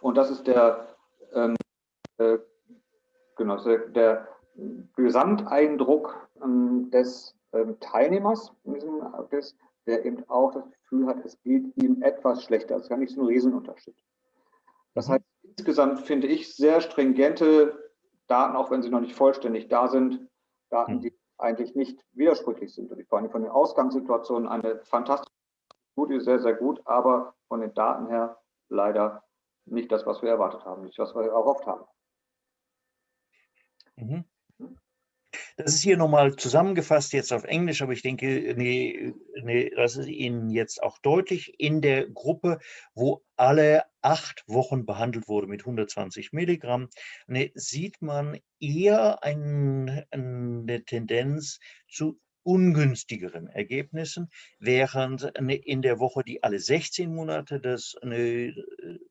[SPEAKER 3] Und das ist der, ähm, äh, genau, der, Gesamteindruck ähm, des ähm, Teilnehmers in diesem Quiz, der eben auch das Gefühl hat, es geht ihm etwas schlechter. Das ist gar nicht so ein Riesenunterschied. Das mhm. heißt, insgesamt finde ich sehr stringente Daten, auch wenn sie noch nicht vollständig da sind, Daten, mhm. die eigentlich nicht widersprüchlich sind. Und ich allem von den Ausgangssituationen eine fantastische Studie, sehr, sehr gut, aber von den Daten her leider nicht das, was wir erwartet haben, nicht was wir erhofft haben.
[SPEAKER 2] Mhm. Das ist hier nochmal zusammengefasst jetzt auf Englisch, aber ich denke, nee, nee, das ist Ihnen jetzt auch deutlich. In der Gruppe, wo alle acht Wochen behandelt wurde mit 120 Milligramm, nee, sieht man eher ein, eine Tendenz zu ungünstigeren Ergebnissen, während in der Woche, die alle 16 Monate das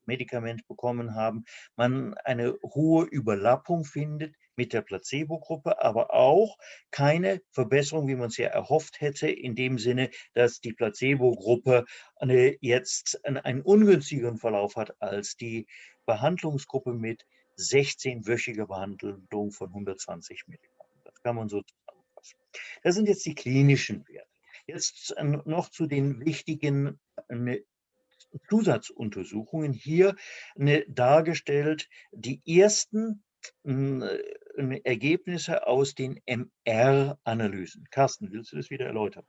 [SPEAKER 2] Medikament bekommen haben, man eine hohe Überlappung findet mit der Placebo-Gruppe, aber auch keine Verbesserung, wie man es ja erhofft hätte, in dem Sinne, dass die Placebo-Gruppe jetzt einen ungünstigeren Verlauf hat als die Behandlungsgruppe mit 16-wöchiger Behandlung von 120 Milligramm. Das kann man so zusammenfassen. Das sind jetzt die klinischen Werte. Jetzt noch zu den wichtigen Zusatzuntersuchungen hier dargestellt. Die ersten äh, Ergebnisse aus den MR-Analysen. Carsten, willst du das wieder erläutern?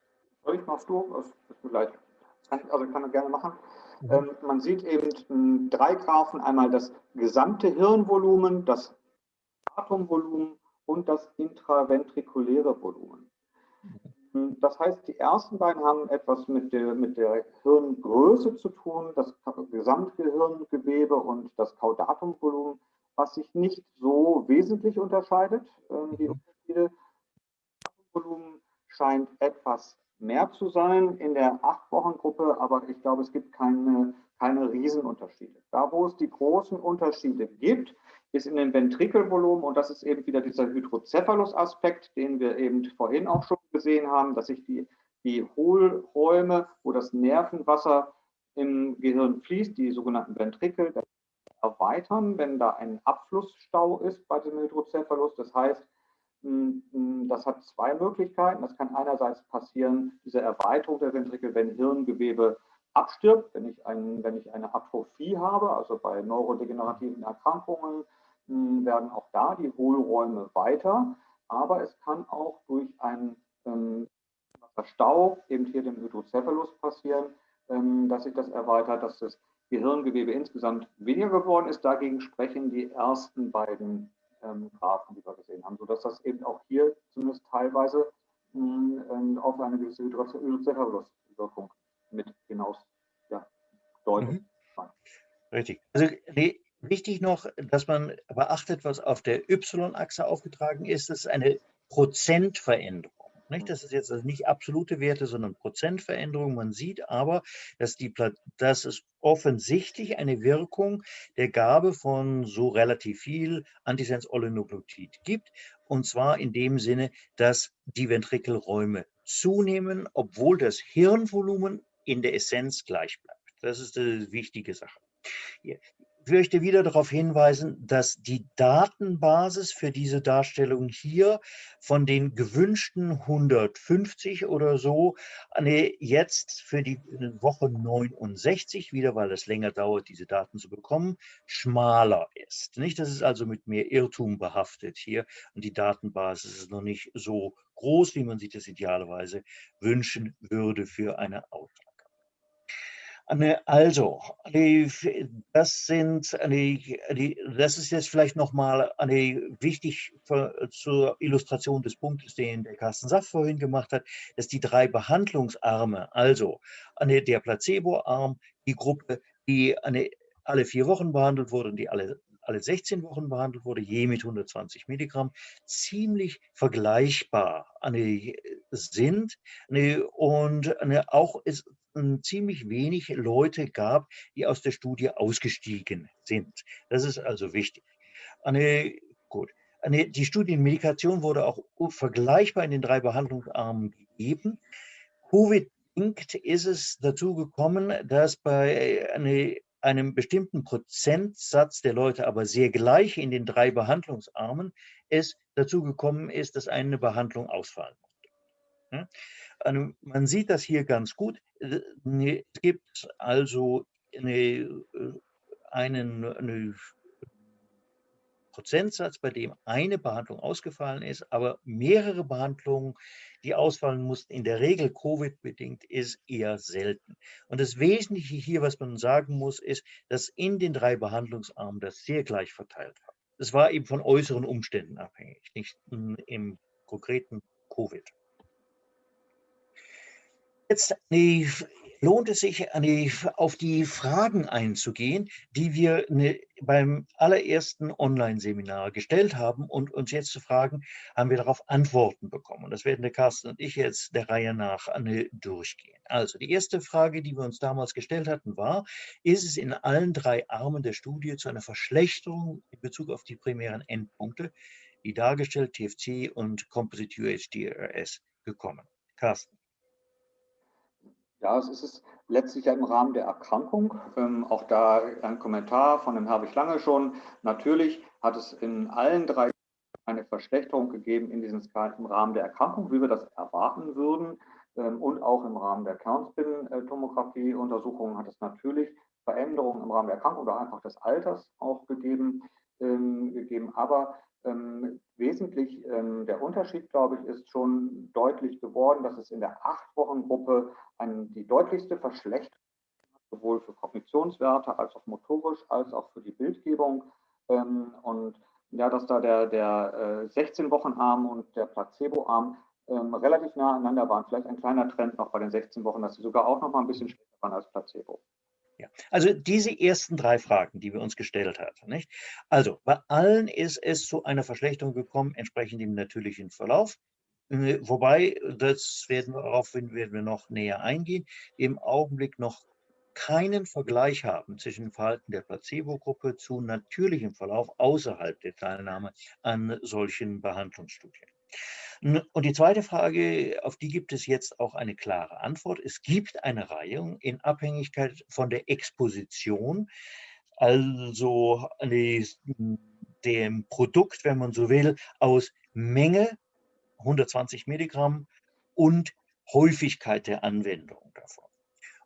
[SPEAKER 3] Ich, machst du? Das ist mir leid. Kann, also kann ich gerne machen. Mhm. Ähm, man sieht eben drei Graphen, einmal das gesamte Hirnvolumen, das Atomvolumen und das intraventrikuläre Volumen. Mhm. Das heißt, die ersten beiden haben etwas mit der, mit der Hirngröße zu tun, das Gesamtgehirngewebe und das Caudatumvolumen was sich nicht so wesentlich unterscheidet. Ähm, die mhm. Unterschiede. Volumen scheint etwas mehr zu sein in der Acht-Wochen-Gruppe, aber ich glaube, es gibt keine, keine Riesenunterschiede. Da, wo es die großen Unterschiede gibt, ist in den Ventrikelvolumen und das ist eben wieder dieser Hydrocephalus-Aspekt, den wir eben vorhin auch schon gesehen haben, dass sich die, die Hohlräume, wo das Nervenwasser im Gehirn fließt, die sogenannten Ventrikel, erweitern, wenn da ein Abflussstau ist bei dem Hydrocephalus. Das heißt, das hat zwei Möglichkeiten. Das kann einerseits passieren, diese Erweiterung der Ventrikel, wenn Hirngewebe abstirbt, wenn ich, ein, wenn ich eine Atrophie habe, also bei neurodegenerativen Erkrankungen werden auch da die Hohlräume weiter. Aber es kann auch durch einen ähm, Stau, eben hier dem Hydrocephalus passieren, ähm, dass sich das erweitert, dass das Gehirngewebe insgesamt weniger geworden ist. Dagegen sprechen die ersten beiden ähm, Graphen, die wir gesehen haben, sodass das eben auch hier zumindest teilweise mh, ähm, auf eine gewisse Hydrocephalus-Wirkung mit hinaus ja, deutet. Mhm.
[SPEAKER 2] Richtig. Also wichtig noch, dass man beachtet, was auf der Y-Achse aufgetragen ist, das ist eine Prozentveränderung. Nicht? Das ist jetzt also nicht absolute Werte, sondern Prozentveränderung. Man sieht aber, dass, die, dass es offensichtlich eine Wirkung der Gabe von so relativ viel Antisens-Oligonucleotid gibt. Und zwar in dem Sinne, dass die Ventrikelräume zunehmen, obwohl das Hirnvolumen in der Essenz gleich bleibt. Das ist die wichtige Sache. Ich möchte wieder darauf hinweisen, dass die Datenbasis für diese Darstellung hier von den gewünschten 150 oder so jetzt für die Woche 69, wieder weil es länger dauert, diese Daten zu bekommen, schmaler ist. Nicht? Das ist also mit mehr Irrtum behaftet hier und die Datenbasis ist noch nicht so groß, wie man sich das idealerweise wünschen würde für eine Auswahl. Also, das sind, das ist jetzt vielleicht nochmal wichtig für, zur Illustration des Punktes, den der Carsten Saff vorhin gemacht hat, dass die drei Behandlungsarme, also der Placebo-Arm, die Gruppe, die alle vier Wochen behandelt wurde und die alle alle 16 Wochen behandelt wurde, je mit 120 Milligramm, ziemlich vergleichbar sind und auch es ziemlich wenig Leute gab, die aus der Studie ausgestiegen sind. Das ist also wichtig. Eine, gut. Eine, die Studienmedikation wurde auch vergleichbar in den drei Behandlungsarmen gegeben. Covid-bedingt ist es dazu gekommen, dass bei eine, einem bestimmten Prozentsatz der Leute, aber sehr gleich in den drei Behandlungsarmen, es dazu gekommen ist, dass eine Behandlung ausfallen musste. Also man sieht das hier ganz gut. Äh, ne, es gibt also eine, äh, einen eine Prozentsatz, bei dem eine Behandlung ausgefallen ist, aber mehrere Behandlungen, die ausfallen mussten, in der Regel Covid-bedingt, ist eher selten. Und das Wesentliche hier, was man sagen muss, ist, dass in den drei Behandlungsarmen das sehr gleich verteilt war. Es war eben von äußeren Umständen abhängig, nicht im konkreten Covid. Jetzt lohnt es sich, auf die Fragen einzugehen, die wir ne, beim allerersten Online-Seminar gestellt haben und uns jetzt zu fragen, haben wir darauf Antworten bekommen. Und das werden der Carsten und ich jetzt der Reihe nach durchgehen. Also die erste Frage, die wir uns damals gestellt hatten, war, ist es in allen drei Armen der Studie zu einer Verschlechterung in Bezug auf die primären Endpunkte, wie dargestellt TFC und Composite UHDRS, gekommen? Carsten.
[SPEAKER 3] Ja, es ist letztlich ja im Rahmen der Erkrankung. Ähm, auch da ein Kommentar von dem Herwig Lange schon. Natürlich hat es in allen drei eine Verschlechterung gegeben in diesen Skalen im Rahmen der Erkrankung, wie wir das erwarten würden. Ähm, und auch im Rahmen der Kernspin-Tomographie-Untersuchungen hat es natürlich Veränderungen im Rahmen der Erkrankung oder einfach des Alters auch gegeben. Ähm, gegeben. Aber ähm, wesentlich ähm, der Unterschied, glaube ich, ist schon deutlich geworden, dass es in der Acht-Wochen-Gruppe die deutlichste Verschlechterung sowohl für Kognitionswerte als auch motorisch als auch für die Bildgebung. Ähm, und ja, dass da der, der äh, 16-Wochen-Arm und der Placebo-Arm ähm, relativ nah aneinander waren. Vielleicht ein kleiner Trend noch bei den 16 Wochen, dass sie sogar auch noch mal ein bisschen schlechter waren als Placebo.
[SPEAKER 2] Ja. Also diese ersten drei Fragen, die wir uns gestellt haben. Nicht? Also bei allen ist es zu einer Verschlechterung gekommen, entsprechend dem natürlichen Verlauf. Äh, wobei, das werden wir, darauf werden wir noch näher eingehen, im Augenblick noch keinen Vergleich haben zwischen dem Verhalten der Placebo-Gruppe zu natürlichem Verlauf außerhalb der Teilnahme an solchen Behandlungsstudien. Und die zweite Frage, auf die gibt es jetzt auch eine klare Antwort. Es gibt eine Reihung in Abhängigkeit von der Exposition also dem Produkt, wenn man so will, aus Menge, 120 Milligramm, und Häufigkeit der Anwendung davon.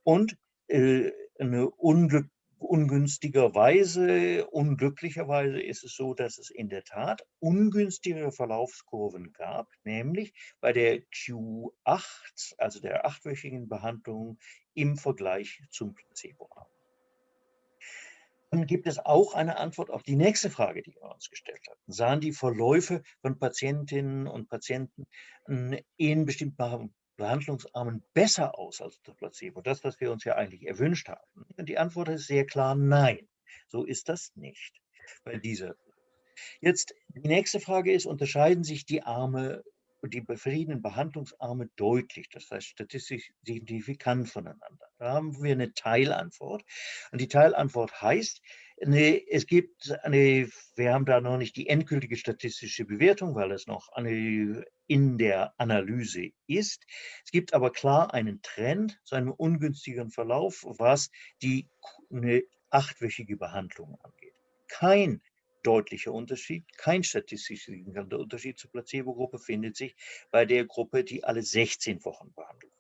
[SPEAKER 2] Und äh, eine Unglück, ungünstigerweise, unglücklicherweise ist es so, dass es in der Tat ungünstigere Verlaufskurven gab, nämlich bei der Q8, also der achtwöchigen Behandlung im Vergleich zum Placebo-Arm. Dann gibt es auch eine Antwort auf die nächste Frage, die wir uns gestellt hatten. Sahen die Verläufe von Patientinnen und Patienten in bestimmten Behandlungsarmen besser aus als das Placebo? Das, was wir uns ja eigentlich erwünscht haben. Und die Antwort ist sehr klar nein. So ist das nicht bei dieser. Jetzt die nächste Frage ist, unterscheiden sich die Arme die verschiedenen Behandlungsarme deutlich, das heißt statistisch signifikant voneinander. Da haben wir eine Teilantwort. Und die Teilantwort heißt, nee, es gibt eine, wir haben da noch nicht die endgültige statistische Bewertung, weil es noch eine, in der Analyse ist. Es gibt aber klar einen Trend zu einem ungünstigeren Verlauf, was die eine achtwöchige Behandlung angeht. Kein deutlicher Unterschied. Kein statistisch signifikanter Unterschied zur Placebo-Gruppe findet sich bei der Gruppe, die alle 16 Wochen behandelt.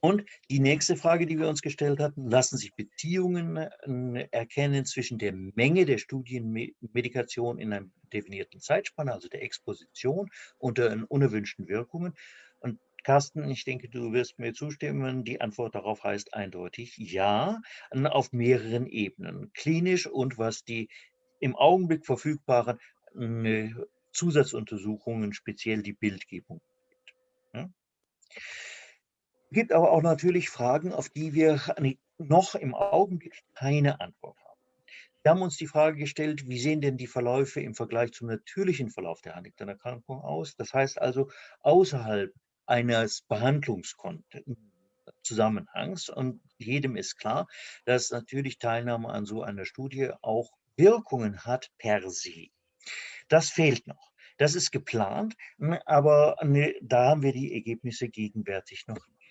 [SPEAKER 2] Und die nächste Frage, die wir uns gestellt hatten, lassen sich Beziehungen äh, erkennen zwischen der Menge der Studienmedikation in einer definierten Zeitspanne, also der Exposition, und den unerwünschten Wirkungen. Und Carsten, ich denke, du wirst mir zustimmen. Die Antwort darauf heißt eindeutig ja, auf mehreren Ebenen. Klinisch und was die im Augenblick verfügbaren Zusatzuntersuchungen, speziell die Bildgebung. Ja? Gibt aber auch natürlich Fragen, auf die wir noch im Augenblick keine Antwort haben. Wir haben uns die Frage gestellt, wie sehen denn die Verläufe im Vergleich zum natürlichen Verlauf der Huntington-Erkrankung aus? Das heißt also außerhalb eines Behandlungszusammenhangs. Und jedem ist klar, dass natürlich Teilnahme an so einer Studie auch Wirkungen hat per se. Das fehlt noch. Das ist geplant, aber da haben wir die Ergebnisse gegenwärtig noch nicht.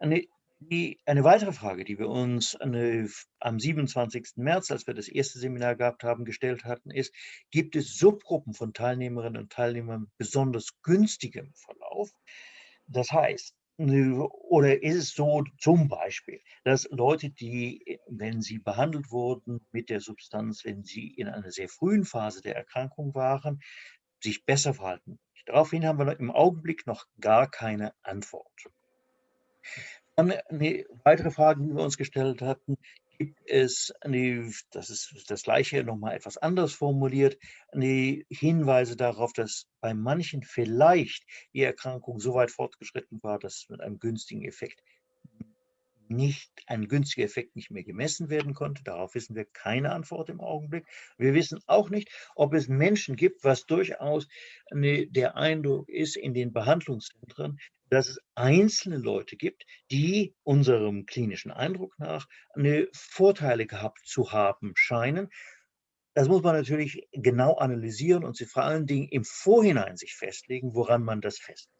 [SPEAKER 2] Eine die, eine weitere Frage, die wir uns eine, am 27. März, als wir das erste Seminar gehabt haben, gestellt hatten, ist, gibt es Subgruppen von Teilnehmerinnen und Teilnehmern besonders günstigem Verlauf? Das heißt, oder ist es so zum Beispiel, dass Leute, die, wenn sie behandelt wurden mit der Substanz, wenn sie in einer sehr frühen Phase der Erkrankung waren, sich besser verhalten? Daraufhin haben wir im Augenblick noch gar keine Antwort. Dann eine weitere Frage, die wir uns gestellt hatten, gibt es, eine, das ist das gleiche nochmal etwas anders formuliert, eine Hinweise darauf, dass bei manchen vielleicht die Erkrankung so weit fortgeschritten war, dass mit einem günstigen Effekt nicht ein günstiger Effekt nicht mehr gemessen werden konnte. Darauf wissen wir keine Antwort im Augenblick. Wir wissen auch nicht, ob es Menschen gibt, was durchaus eine, der Eindruck ist in den Behandlungszentren, dass es einzelne Leute gibt, die unserem klinischen Eindruck nach eine Vorteile gehabt zu haben scheinen. Das muss man natürlich genau analysieren und vor allen Dingen im Vorhinein sich festlegen, woran man das festlegt.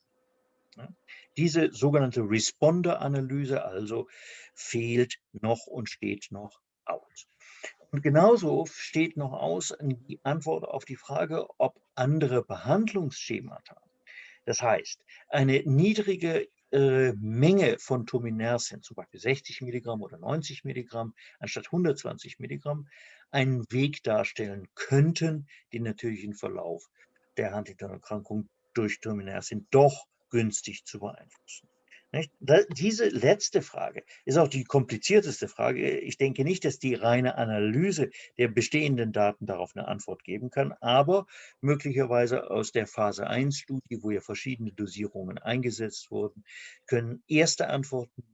[SPEAKER 2] Diese sogenannte Responder-Analyse also fehlt noch und steht noch aus. Und genauso steht noch aus die Antwort auf die Frage, ob andere Behandlungsschemata das heißt, eine niedrige äh, Menge von Tominersen, zum Beispiel 60 Milligramm oder 90 Milligramm anstatt 120 Milligramm, einen Weg darstellen könnten, den natürlichen Verlauf der Huntington-Erkrankung durch Tominersen doch günstig zu beeinflussen. Diese letzte Frage ist auch die komplizierteste Frage. Ich denke nicht, dass die reine Analyse der bestehenden Daten darauf eine Antwort geben kann, aber möglicherweise aus der Phase 1-Studie, wo ja verschiedene Dosierungen eingesetzt wurden, können erste Antworten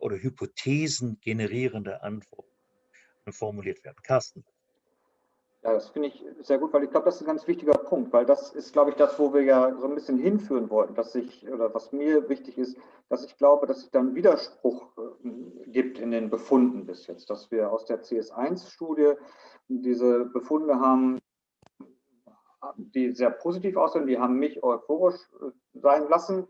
[SPEAKER 2] oder Hypothesen generierende Antworten formuliert werden. Carsten.
[SPEAKER 3] Ja, das finde ich sehr gut, weil ich glaube, das ist ein ganz wichtiger Punkt, weil das ist, glaube ich, das, wo wir ja so ein bisschen hinführen wollten, dass ich, oder was mir wichtig ist, dass ich glaube, dass es dann Widerspruch äh, gibt in den Befunden bis jetzt, dass wir aus der CS1-Studie diese Befunde haben, die sehr positiv aussehen, die haben mich euphorisch äh, sein lassen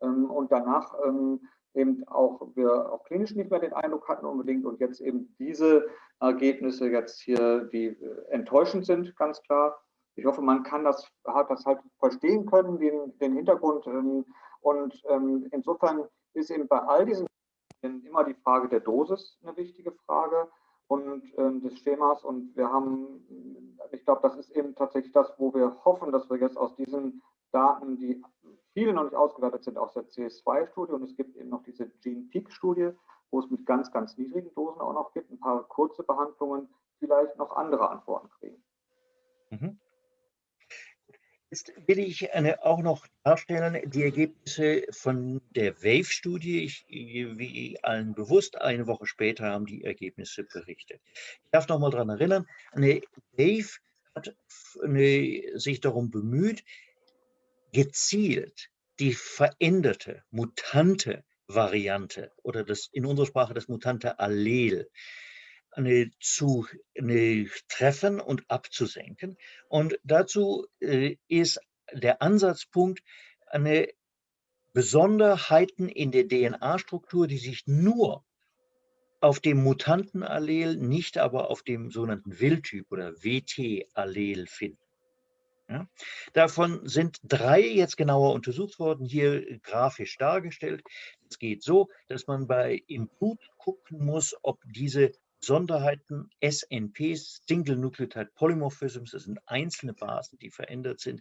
[SPEAKER 3] ähm, und danach ähm, eben auch wir auch klinisch nicht mehr den Eindruck hatten unbedingt und jetzt eben diese Ergebnisse jetzt hier, die äh, enttäuschend sind, ganz klar. Ich hoffe, man kann das, hat das halt verstehen können, den, den Hintergrund. Ähm, und ähm, insofern ist eben bei all diesen immer die Frage der Dosis eine wichtige Frage und ähm, des Schemas. Und wir haben, ich glaube, das ist eben tatsächlich das, wo wir hoffen, dass wir jetzt aus diesen Daten, die viele noch nicht ausgewertet sind, aus der CS2-Studie und es gibt eben noch diese Gene-Peak-Studie, wo es mit ganz, ganz niedrigen Dosen auch noch gibt, ein paar kurze Behandlungen, vielleicht noch andere Antworten kriegen. Mhm.
[SPEAKER 2] Jetzt will ich eine, auch noch darstellen, die Ergebnisse von der WAVE-Studie. Wie allen bewusst, eine Woche später haben die Ergebnisse berichtet. Ich darf noch mal daran erinnern, eine WAVE hat eine, sich darum bemüht, gezielt die veränderte, mutante Variante oder das in unserer Sprache das mutante Allel eine, zu eine treffen und abzusenken. Und dazu äh, ist der Ansatzpunkt eine Besonderheiten in der DNA-Struktur, die sich nur auf dem Mutantenallel, nicht aber auf dem sogenannten Wildtyp oder WT-Allel finden. Ja? Davon sind drei jetzt genauer untersucht worden, hier grafisch dargestellt. Es geht so, dass man bei im gucken muss, ob diese Besonderheiten SNPs, Single Nucleotide Polymorphisms, das sind einzelne Basen, die verändert sind,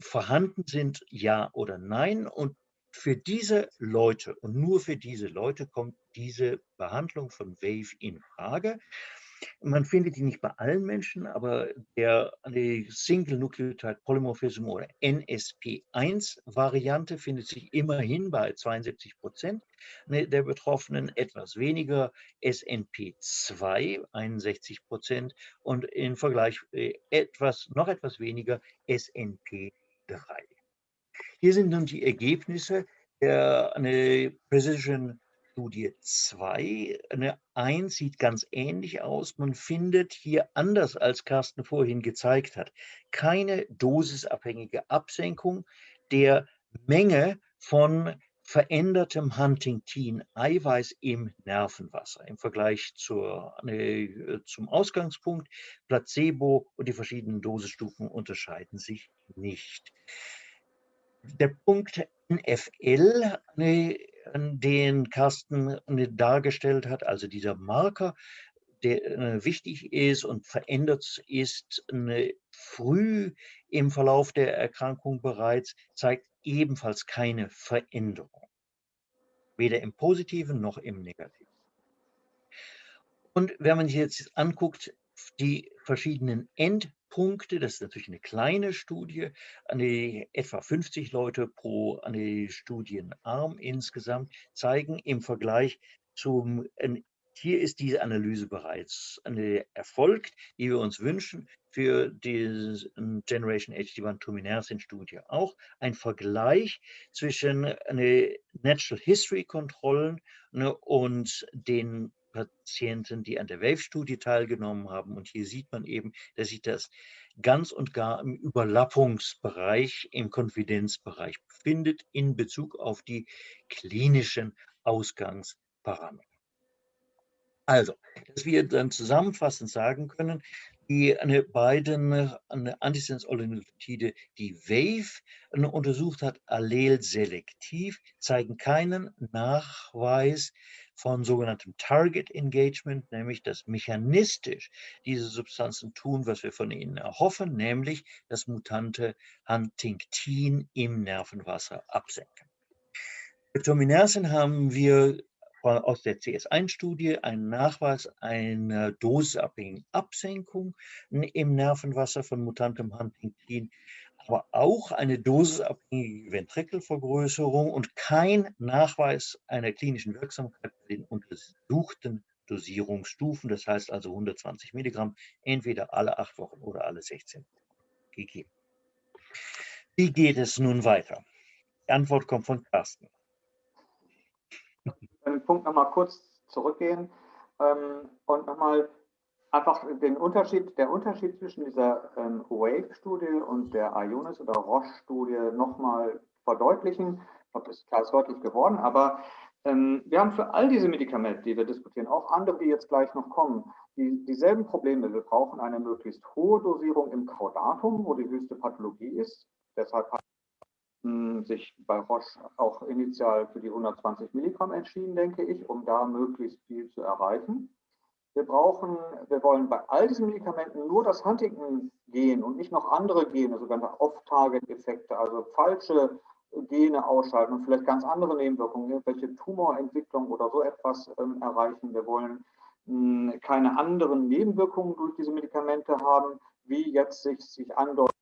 [SPEAKER 2] vorhanden sind, ja oder nein. Und für diese Leute und nur für diese Leute kommt diese Behandlung von WAVE in Frage. Man findet die nicht bei allen Menschen, aber der Single Nucleotide Polymorphism oder NSP1-Variante findet sich immerhin bei 72 Prozent ne, der Betroffenen, etwas weniger SNP2, 61 Prozent und im Vergleich äh, etwas, noch etwas weniger SNP3. Hier sind nun die Ergebnisse der eine Precision Studie 2. Eine 1 sieht ganz ähnlich aus. Man findet hier, anders als Carsten vorhin gezeigt hat, keine dosisabhängige Absenkung der Menge von verändertem Huntingtin-Eiweiß im Nervenwasser im Vergleich zur, äh, zum Ausgangspunkt. Placebo und die verschiedenen Dosisstufen unterscheiden sich nicht. Der Punkt NFL, den Carsten dargestellt hat, also dieser Marker, der äh, wichtig ist und verändert ist früh im Verlauf der Erkrankung bereits, zeigt ebenfalls keine Veränderung. Weder im Positiven noch im Negativen. Und wenn man sich jetzt anguckt, die verschiedenen End Punkte, das ist natürlich eine kleine Studie, eine, etwa 50 Leute pro eine Studienarm insgesamt, zeigen im Vergleich zum, hier ist diese Analyse bereits erfolgt, die wir uns wünschen für die Generation HD1 Tuminersin Studie auch, ein Vergleich zwischen eine Natural History Kontrollen ne, und den Patienten, die an der WAVE-Studie teilgenommen haben. Und hier sieht man eben, dass sich das ganz und gar im Überlappungsbereich, im Konfidenzbereich befindet in Bezug auf die klinischen Ausgangsparameter. Also, dass wir dann zusammenfassend sagen können, die eine, beiden eine Antisense-Oligonucleotide, die WAVE untersucht hat, allelselektiv, zeigen keinen Nachweis von sogenanntem Target Engagement, nämlich dass mechanistisch diese Substanzen tun, was wir von ihnen erhoffen, nämlich das mutante Huntingtin im Nervenwasser absenken. Für Tominersen haben wir aus der CS1-Studie einen Nachweis einer dosisabhängigen Absenkung im Nervenwasser von mutantem Huntingtin aber auch eine dosisabhängige Ventrikelvergrößerung und kein Nachweis einer klinischen Wirksamkeit bei den untersuchten Dosierungsstufen, das heißt also 120 Milligramm, entweder alle acht Wochen oder alle 16 Wochen gegeben. Wie geht es nun weiter? Die Antwort kommt von Carsten.
[SPEAKER 3] Den Punkt nochmal kurz zurückgehen ähm, und nochmal einfach den Unterschied, der Unterschied zwischen dieser ähm, Wave-Studie und der Ionis oder Roche-Studie nochmal verdeutlichen. Ich glaube, das ist klar deutlich geworden, aber Ähm, wir haben für all diese Medikamente, die wir diskutieren, auch andere, die jetzt gleich noch kommen, die, dieselben Probleme. Wir brauchen eine möglichst hohe Dosierung im Caudatum, wo die höchste Pathologie ist. Deshalb hat hm, sich bei Roche auch initial für die 120 Milligramm entschieden, denke ich, um da möglichst viel zu erreichen. Wir brauchen, wir wollen bei all diesen Medikamenten nur das Huntington-Gen und nicht noch andere Gene, sogenannte Off-Target-Effekte, also falsche Gene ausschalten und vielleicht ganz andere Nebenwirkungen, welche Tumorentwicklung oder so etwas ähm, erreichen. Wir wollen mh, hm, keine anderen Nebenwirkungen durch diese Medikamente haben, wie jetzt sich, sich andeutet,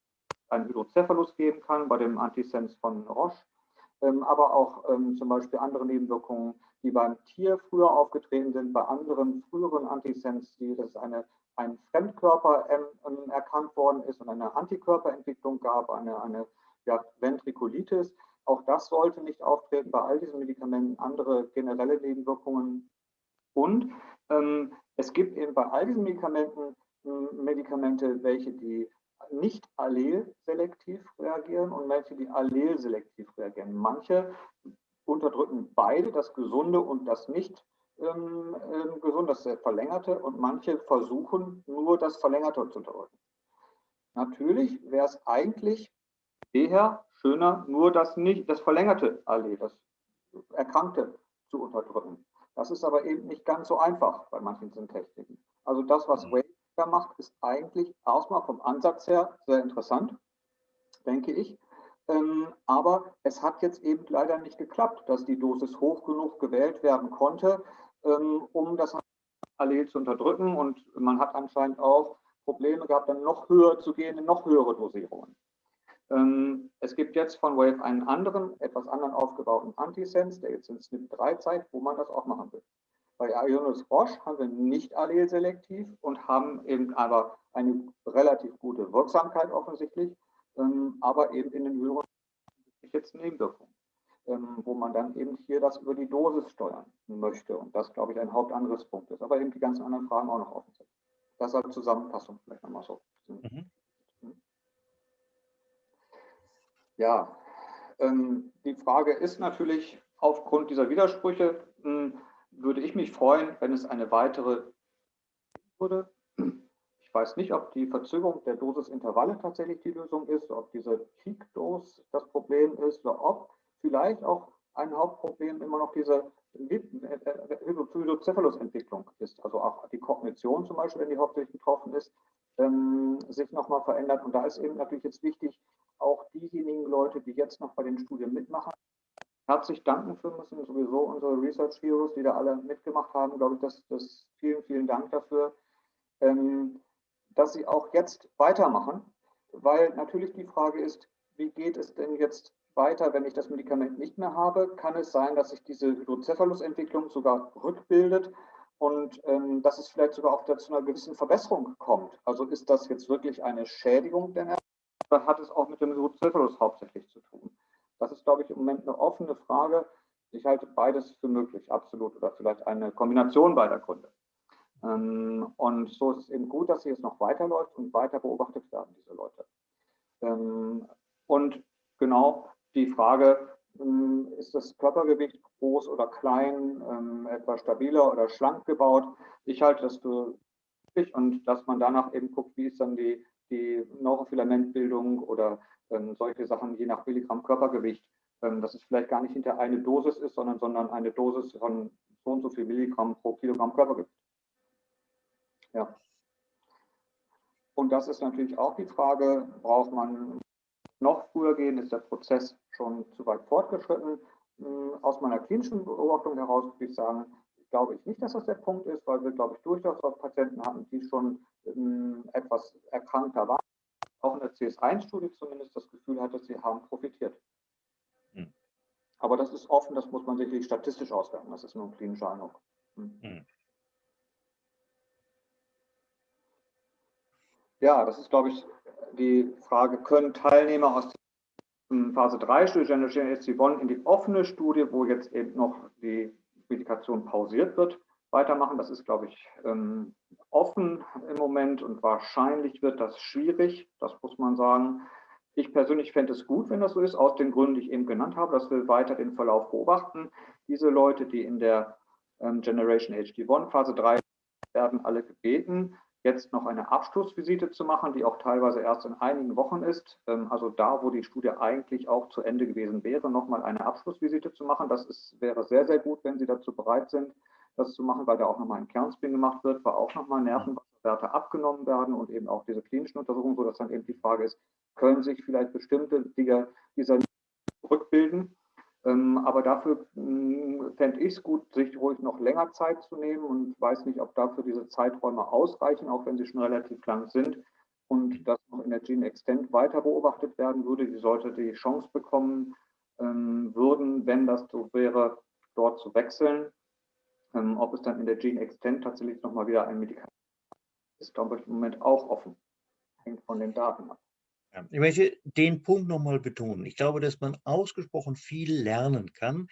[SPEAKER 3] ein Hydrocephalus geben kann bei dem Antisens von Roche, ähm, aber auch ähm, zum Beispiel andere Nebenwirkungen die beim Tier früher aufgetreten sind, bei anderen früheren Antisens, die das eine, ein Fremdkörper ähm, erkannt worden ist und eine Antikörperentwicklung gab, eine, eine ja, Ventrikulitis. Auch das sollte nicht auftreten bei all diesen Medikamenten, andere generelle Nebenwirkungen. Und ähm, es gibt eben bei all diesen Medikamenten Medikamente, welche die nicht allelselektiv reagieren und welche die allelselektiv reagieren. Manche unterdrücken beide, das Gesunde und das nicht ähm, ähm, gesund, das Verlängerte. Und manche versuchen nur das Verlängerte zu unterdrücken. Natürlich wäre es eigentlich eher schöner, nur das nicht, das verlängerte Allee, das Erkrankte zu unterdrücken. Das ist aber eben nicht ganz so einfach bei manchen Syntechniken. Also das, was mhm. Wave da macht, ist eigentlich erstmal vom Ansatz her sehr interessant, denke ich. Ähm, aber es hat jetzt eben leider nicht geklappt, dass die Dosis hoch genug gewählt werden konnte, ähm, um das Allel zu unterdrücken. Und man hat anscheinend auch Probleme gehabt, dann noch höher zu gehen, in noch höhere Dosierungen. Ähm, es gibt jetzt von Wave einen anderen, etwas anderen aufgebauten Antisense, der jetzt in SNP3 zeigt, wo man das auch machen will. Bei Ionis Roche haben wir nicht allelselektiv und haben eben aber eine relativ gute Wirksamkeit offensichtlich ähm, aber eben in den höheren jetzt Nebenwirkungen, ähm, wo man dann eben hier das über die Dosis steuern möchte. Und das, glaube ich, ein Hauptangriffspunkt ist. Aber eben die ganzen anderen Fragen auch noch offen sind. Das als Zusammenfassung vielleicht nochmal so. Mhm. Ja, ähm, die Frage ist natürlich, aufgrund dieser Widersprüche mh, hm, würde ich mich freuen, wenn es eine weitere würde. Weiß nicht, ob die Verzögerung der Dosisintervalle tatsächlich die Lösung ist, ob diese Peak-Dose das Problem ist oder ob vielleicht auch ein Hauptproblem immer noch diese Hydrocephalus-Entwicklung ist. Also auch die Kognition zum Beispiel, wenn die hauptsächlich betroffen ist, ähm, sich nochmal verändert. Und da ist eben natürlich jetzt wichtig, auch diejenigen Leute, die jetzt noch bei den Studien mitmachen, herzlich danken für müssen, sowieso unsere Research Heroes, die da alle mitgemacht haben, glaube ich, das, das vielen, vielen Dank dafür. Ähm, dass sie auch jetzt weitermachen, weil natürlich die Frage ist, wie geht es denn jetzt weiter, wenn ich das Medikament nicht mehr habe? Kann es sein, dass sich diese Hydrocephalus-Entwicklung sogar rückbildet und ähm, dass es vielleicht sogar auch zu einer gewissen Verbesserung kommt? Also ist das jetzt wirklich eine Schädigung der Nerven oder hat es auch mit dem Hydrocephalus hauptsächlich zu tun? Das ist, glaube ich, im Moment eine offene Frage. Ich halte beides für möglich, absolut, oder vielleicht eine Kombination beider Gründe. Ähm, und so ist es eben gut, dass sie jetzt noch weiterläuft und weiter beobachtet werden, diese Leute. Ähm, und genau die Frage, ähm, ist das Körpergewicht groß oder klein, etwa stabiler oder schlank gebaut? Ich halte das für wichtig und dass man danach eben guckt, wie ist dann die, die Neurofilamentbildung oder solche Sachen je nach Milligramm Körpergewicht, dass es vielleicht gar nicht hinter eine Dosis ist, sondern, sondern eine Dosis von so und so viel Milligramm pro Kilogramm Körpergewicht. Ja. Und das ist natürlich auch die Frage, braucht man noch früher gehen, ist der Prozess schon zu weit fortgeschritten? Hm, aus meiner klinischen Beobachtung heraus würde ich sagen, glaube ich nicht, dass das der Punkt ist, weil wir, glaube ich, durchaus auch Patienten hatten, die schon ähm, etwas erkrankter waren, auch in der CS1-Studie zumindest das Gefühl hatte, sie haben profitiert. Hm. Aber das ist offen, das muss man sicherlich statistisch auswerten, das ist nur ein klinischer Eindruck. Hm. hm. Ja, das ist, glaube ich, die Frage, können Teilnehmer aus der Phase 3 Studie Generation HC1 in die offene Studie, wo jetzt eben noch die Medikation pausiert wird, weitermachen? Das ist, glaube ich, ähm, offen im Moment und wahrscheinlich wird das schwierig, das muss man sagen. Ich persönlich fände es gut, wenn das so ist, aus den Gründen, die ich eben genannt habe, dass wir weiter den Verlauf beobachten. Diese Leute, die in der ähm, Generation HD1 Phase 3 werden alle gebeten, jetzt noch eine Abschlussvisite zu machen, die auch teilweise erst in einigen Wochen ist. Ähm, also da, wo die Studie eigentlich auch zu Ende gewesen wäre, nochmal eine Abschlussvisite zu machen. Das ist, wäre sehr, sehr gut, wenn Sie dazu bereit sind, das zu machen, weil da auch nochmal ein Kernspin gemacht wird, weil auch nochmal Nervenwasserwerte abgenommen werden und eben auch diese klinischen Untersuchungen, sodass dann eben die Frage ist, können sich vielleicht bestimmte dieser, rückbilden aber dafür hm, fände ich es gut, sich ruhig noch länger Zeit zu nehmen und weiß nicht, ob dafür diese Zeiträume ausreichen, auch wenn sie schon relativ lang sind. Und das noch in der Gene Extend weiter beobachtet werden würde. Die sollte die Chance bekommen ähm, würden, wenn das so wäre, dort zu wechseln. Ähm, ob es dann in der Gene Extend tatsächlich nochmal wieder ein Medikament ist, glaube ich, im Moment auch offen. Hängt von den Daten ab.
[SPEAKER 2] Ich möchte den Punkt nochmal betonen. Ich glaube, dass man ausgesprochen viel lernen kann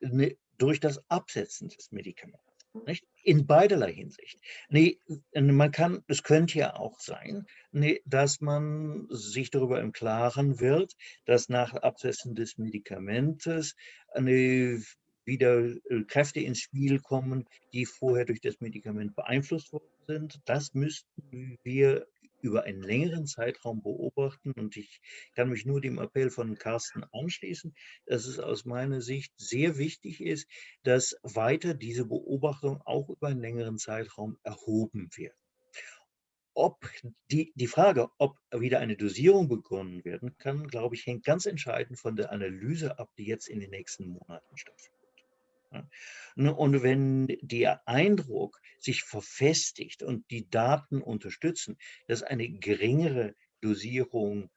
[SPEAKER 2] ne, durch das Absetzen des Medikaments. Nicht? In beiderlei Hinsicht. Nee, man kann, es könnte ja auch sein, nee, dass man sich darüber im Klaren wird, dass nach Absetzen des Medikamentes nee, wieder äh, Kräfte ins Spiel kommen, die vorher durch das Medikament beeinflusst worden sind. Das müssten wir über einen längeren Zeitraum beobachten. Und ich kann mich nur dem Appell von Carsten anschließen, dass es aus meiner Sicht sehr wichtig ist, dass weiter diese Beobachtung auch über einen längeren Zeitraum erhoben wird. Ob die, die Frage, ob wieder eine Dosierung begonnen werden kann, glaube ich, hängt ganz entscheidend von der Analyse ab, die jetzt in den nächsten Monaten stattfindet. Ne, und wenn der Eindruck sich verfestigt und die Daten unterstützen, dass eine geringere Dosierung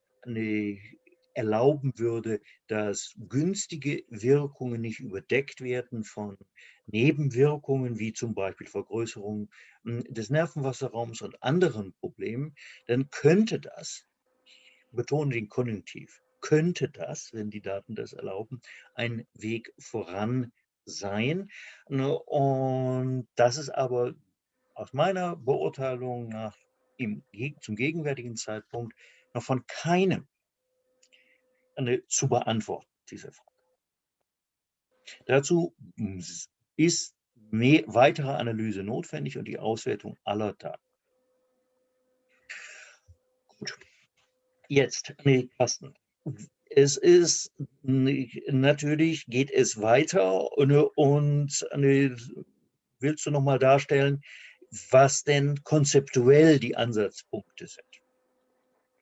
[SPEAKER 2] erlauben würde, dass günstige Wirkungen nicht überdeckt werden von Nebenwirkungen wie zum Beispiel Vergrößerung hm, des Nervenwasserraums und anderen Problemen, dann könnte das, ich betone den Konjunktiv, könnte das, wenn die Daten das erlauben, ein Weg voran sein. Ne, und das ist aber aus meiner Beurteilung nach im, zum gegenwärtigen Zeitpunkt noch von keinem eine, zu beantworten, diese Frage. Dazu ist mehr, weitere Analyse notwendig und die Auswertung aller Daten. Gut. Jetzt, nee, Carsten, es ist natürlich geht es weiter und, und willst du noch mal darstellen, was denn konzeptuell die Ansatzpunkte sind?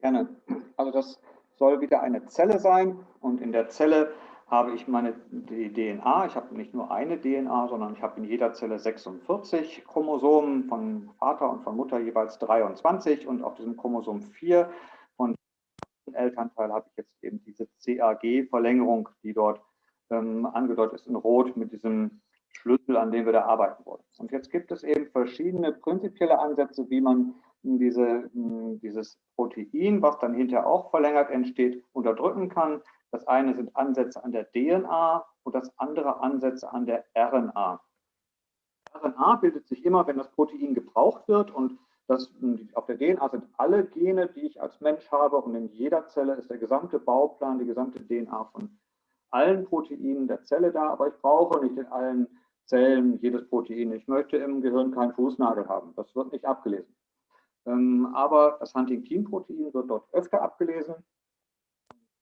[SPEAKER 3] Gerne. Also das soll wieder eine Zelle sein und in der Zelle habe ich meine DNA. Ich habe nicht nur eine DNA, sondern ich habe in jeder Zelle 46 Chromosomen von Vater und von Mutter jeweils 23 und auf diesem Chromosom 4 Elternteil habe ich jetzt eben diese CAG-Verlängerung, die dort ähm, angedeutet ist in Rot mit diesem Schlüssel, an dem wir da arbeiten wollen. Und jetzt gibt es eben verschiedene prinzipielle Ansätze, wie man diese, dieses Protein, was dann hinterher auch verlängert entsteht, unterdrücken kann. Das eine sind Ansätze an der DNA und das andere Ansätze an der RNA. RNA bildet sich immer, wenn das Protein gebraucht wird und das, auf der DNA sind alle Gene, die ich als Mensch habe und in jeder Zelle ist der gesamte Bauplan, die gesamte DNA von allen Proteinen der Zelle da, aber ich brauche nicht in allen Zellen jedes Protein. Ich möchte im Gehirn keinen Fußnagel haben. Das wird nicht abgelesen. Ähm, aber das Huntingtin-Protein wird dort öfter abgelesen.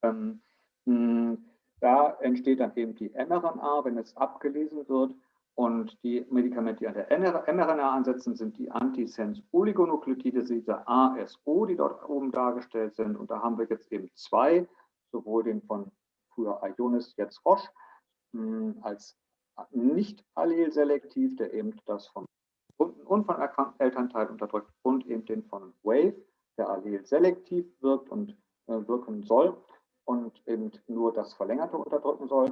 [SPEAKER 3] Ähm, da entsteht dann eben die mRNA, wenn es abgelesen wird. Und die Medikamente, die an der mRNA ansetzen, sind die Antisense-Oligonukleotide, diese ASO, die dort oben dargestellt sind. Und da haben wir jetzt eben zwei, sowohl den von früher Ionis, jetzt Roche, hm, als nicht allelselektiv, der eben das von und von Elternteil unterdrückt und eben den von Wave, der allelselektiv wirkt und äh, wirken soll und eben nur das Verlängerte unterdrücken soll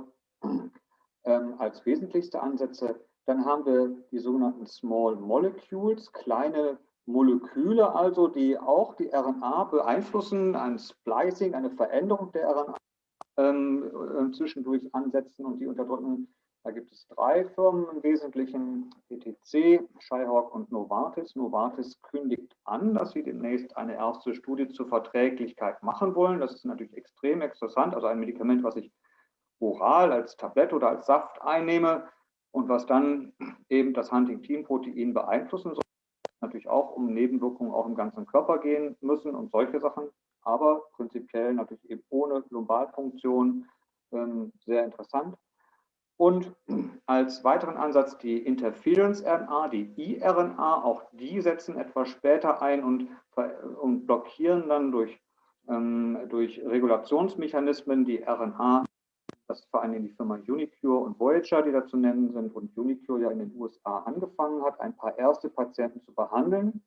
[SPEAKER 3] ähm, als wesentlichste Ansätze. Dann haben wir die sogenannten Small Molecules, kleine Moleküle also, die auch die RNA beeinflussen, ein Splicing, eine Veränderung der RNA ähm, äh, zwischendurch ansetzen und die unterdrücken. Da gibt es drei Firmen im Wesentlichen, ETC, Shyhawk und Novartis. Novartis kündigt an, dass sie demnächst eine erste Studie zur Verträglichkeit machen wollen. Das ist natürlich extrem interessant. Also ein Medikament, was ich oral als Tablett oder als Saft einnehme und was dann eben das Huntingtin-Protein beeinflussen soll. Natürlich auch um Nebenwirkungen auch im ganzen Körper gehen müssen und solche Sachen. Aber prinzipiell natürlich eben ohne Lumbalpunktion ähm, sehr interessant. Und als weiteren Ansatz die Interference-RNA, die iRNA, auch die setzen etwas später ein und, und blockieren dann durch, ähm, durch Regulationsmechanismen die RNA. Das ist vor allem die Firma Unicure und Voyager, die da zu nennen sind und Unicure ja in den USA angefangen hat, ein paar erste Patienten zu behandeln.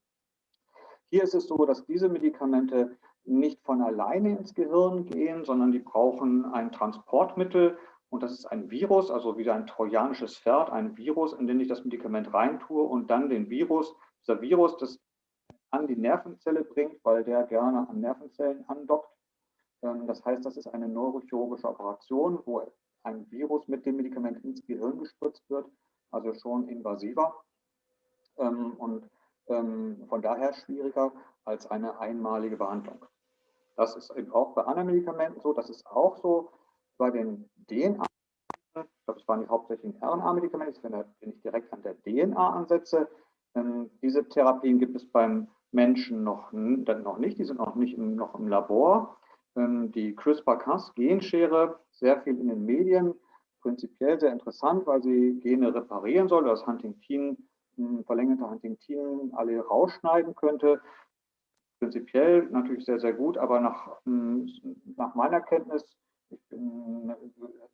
[SPEAKER 3] Hier ist es so, dass diese Medikamente nicht von alleine ins Gehirn gehen, sondern die brauchen ein Transportmittel, und das ist ein Virus, also wieder ein trojanisches Pferd, ein Virus, in den ich das Medikament reintue und dann den Virus, dieser Virus, das an die Nervenzelle bringt, weil der gerne an Nervenzellen andockt. Ähm, das heißt, das ist eine neurochirurgische Operation, wo ein Virus mit dem Medikament ins Gehirn gespritzt wird, also schon invasiver ähm, und ähm, von daher schwieriger als eine einmalige Behandlung. Das ist eben auch bei anderen Medikamenten so, das ist auch so, bei den DNA, ich glaube, das waren die hauptsächlichen RNA-Medikamente, wenn ich direkt an der DNA ansetze. Diese Therapien gibt es beim Menschen noch, noch nicht, die sind noch nicht im, noch im Labor. Ähm, die CRISPR-Cas-Genschere, sehr viel in den Medien, prinzipiell sehr interessant, weil sie Gene reparieren soll, das Huntingtin, verlängerte Huntingtin alle rausschneiden könnte. Prinzipiell natürlich sehr, sehr gut, aber nach, nach meiner Kenntnis bin,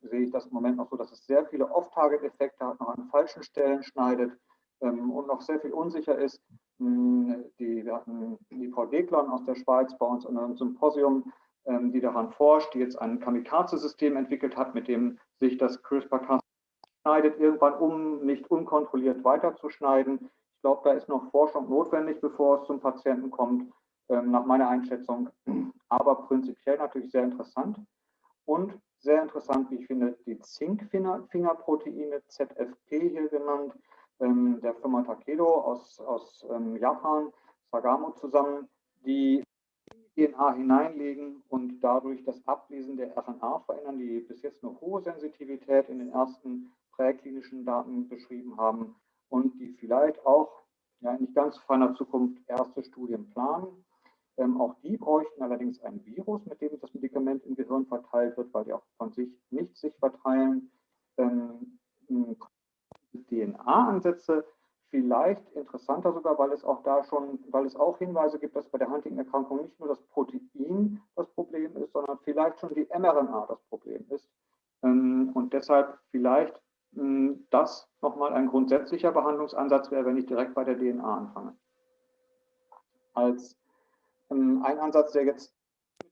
[SPEAKER 3] sehe ich das im Moment noch so, dass es sehr viele Off-Target-Effekte hat, noch an falschen Stellen schneidet ähm, und noch sehr viel unsicher ist. Hm, die, wir hatten die Frau Deglon aus der Schweiz bei uns in einem Symposium, die daran forscht, die jetzt ein Kamikaze-System entwickelt hat, mit dem sich das CRISPR-Cas schneidet, irgendwann um nicht unkontrolliert weiterzuschneiden. Ich glaube, da ist noch Forschung notwendig, bevor es zum Patienten kommt, ähm, nach meiner Einschätzung. Aber prinzipiell natürlich sehr interessant. Und sehr interessant, wie ich finde, die Zinkfingerproteine, ZFP hier genannt, ähm, der Firma Takedo aus, aus ähm, Japan, Sagamo zusammen, die DNA hineinlegen und dadurch das Ablesen der RNA verändern, die bis jetzt eine hohe Sensitivität in den ersten präklinischen Daten beschrieben haben und die vielleicht auch ja, in nicht ganz ferner Zukunft erste Studien planen. Ähm, auch die bräuchten allerdings ein Virus, mit dem das Medikament im Gehirn verteilt wird, weil die auch von sich nicht sich verteilen. Ähm, DNA-Ansätze vielleicht interessanter sogar, weil es auch da schon, weil es auch Hinweise gibt, dass bei der Huntington-Erkrankung nicht nur das Protein das Problem ist, sondern vielleicht schon die mRNA das Problem ist. Ähm, und deshalb vielleicht mh, das nochmal ein grundsätzlicher Behandlungsansatz wäre, wenn ich direkt bei der DNA anfange. Als ähm, ein Ansatz, der jetzt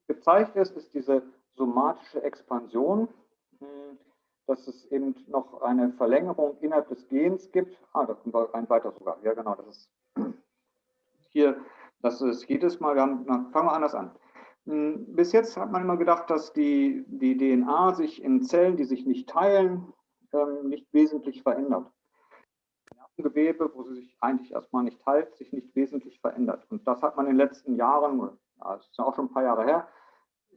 [SPEAKER 3] gezeigt ist, ist diese somatische Expansion, hm, dass es eben noch eine Verlängerung innerhalb des Gens gibt. Ah, da kommt ein weiter sogar. Ja, genau, das ist hier, das ist jedes Mal, wir haben, na, fangen wir anders an. Hm, bis jetzt hat man immer gedacht, dass die, die DNA sich in Zellen, die sich nicht teilen, ähm, nicht wesentlich verändert. Gewebe, wo sie sich eigentlich erstmal nicht teilt, sich nicht wesentlich verändert. Und das hat man in den letzten Jahren, das ist ja auch schon ein paar Jahre her,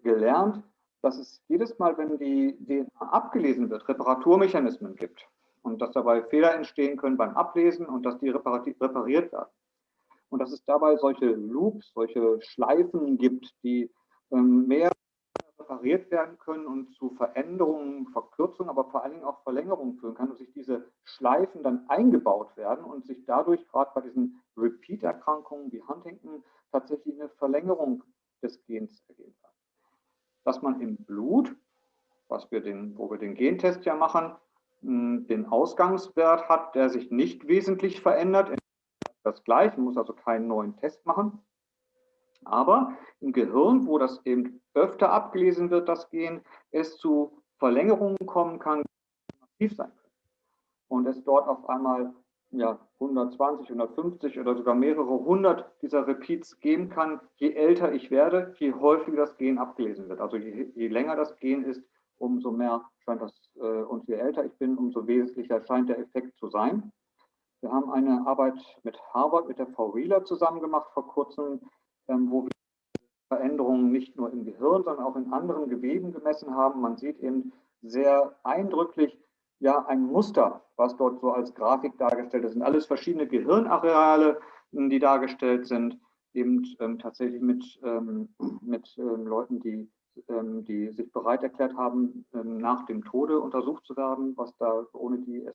[SPEAKER 3] gelernt, dass es jedes Mal, wenn die DNA abgelesen wird, Reparaturmechanismen gibt und dass dabei Fehler entstehen können beim Ablesen und dass die repariert werden. Und dass es dabei solche Loops, solche Schleifen gibt, die ähm, mehr repariert werden können und zu Veränderungen, Verkürzungen, aber vor allen Dingen auch Verlängerungen führen kann und sich diese Schleifen dann eingebaut werden und sich dadurch gerade bei diesen Repeat-Erkrankungen wie Huntington tatsächlich eine Verlängerung des Gens ergeben kann. Dass man im Blut, was wir den, wo wir den Gentest ja machen, hm, den Ausgangswert hat, der sich nicht wesentlich verändert, das gleiche, man muss also keinen neuen Test machen. Aber im Gehirn, wo das eben öfter abgelesen wird, das Gen, es zu Verlängerungen kommen kann, die massiv sein können. Und es dort auf einmal ja, 120, 150 oder sogar mehrere hundert dieser Repeats geben kann, je älter ich werde, je häufiger das Gen abgelesen wird. Also je, je länger das Gen ist, umso mehr scheint das, äh, und je älter ich bin, umso wesentlicher scheint der Effekt zu sein. Wir haben eine Arbeit mit Harvard, mit der Frau Wheeler zusammen gemacht vor kurzem, ähm, wo wir Veränderungen nicht nur im Gehirn, sondern auch in anderen Geweben gemessen haben. Man sieht eben sehr eindrücklich ja ein Muster, was dort so als Grafik dargestellt ist. Das sind alles verschiedene Gehirnareale, die dargestellt sind, eben ähm, tatsächlich mit, ähm, mit ähm, Leuten, die, ähm, die sich bereit erklärt haben, ähm, nach dem Tode untersucht zu werden, was da ohne die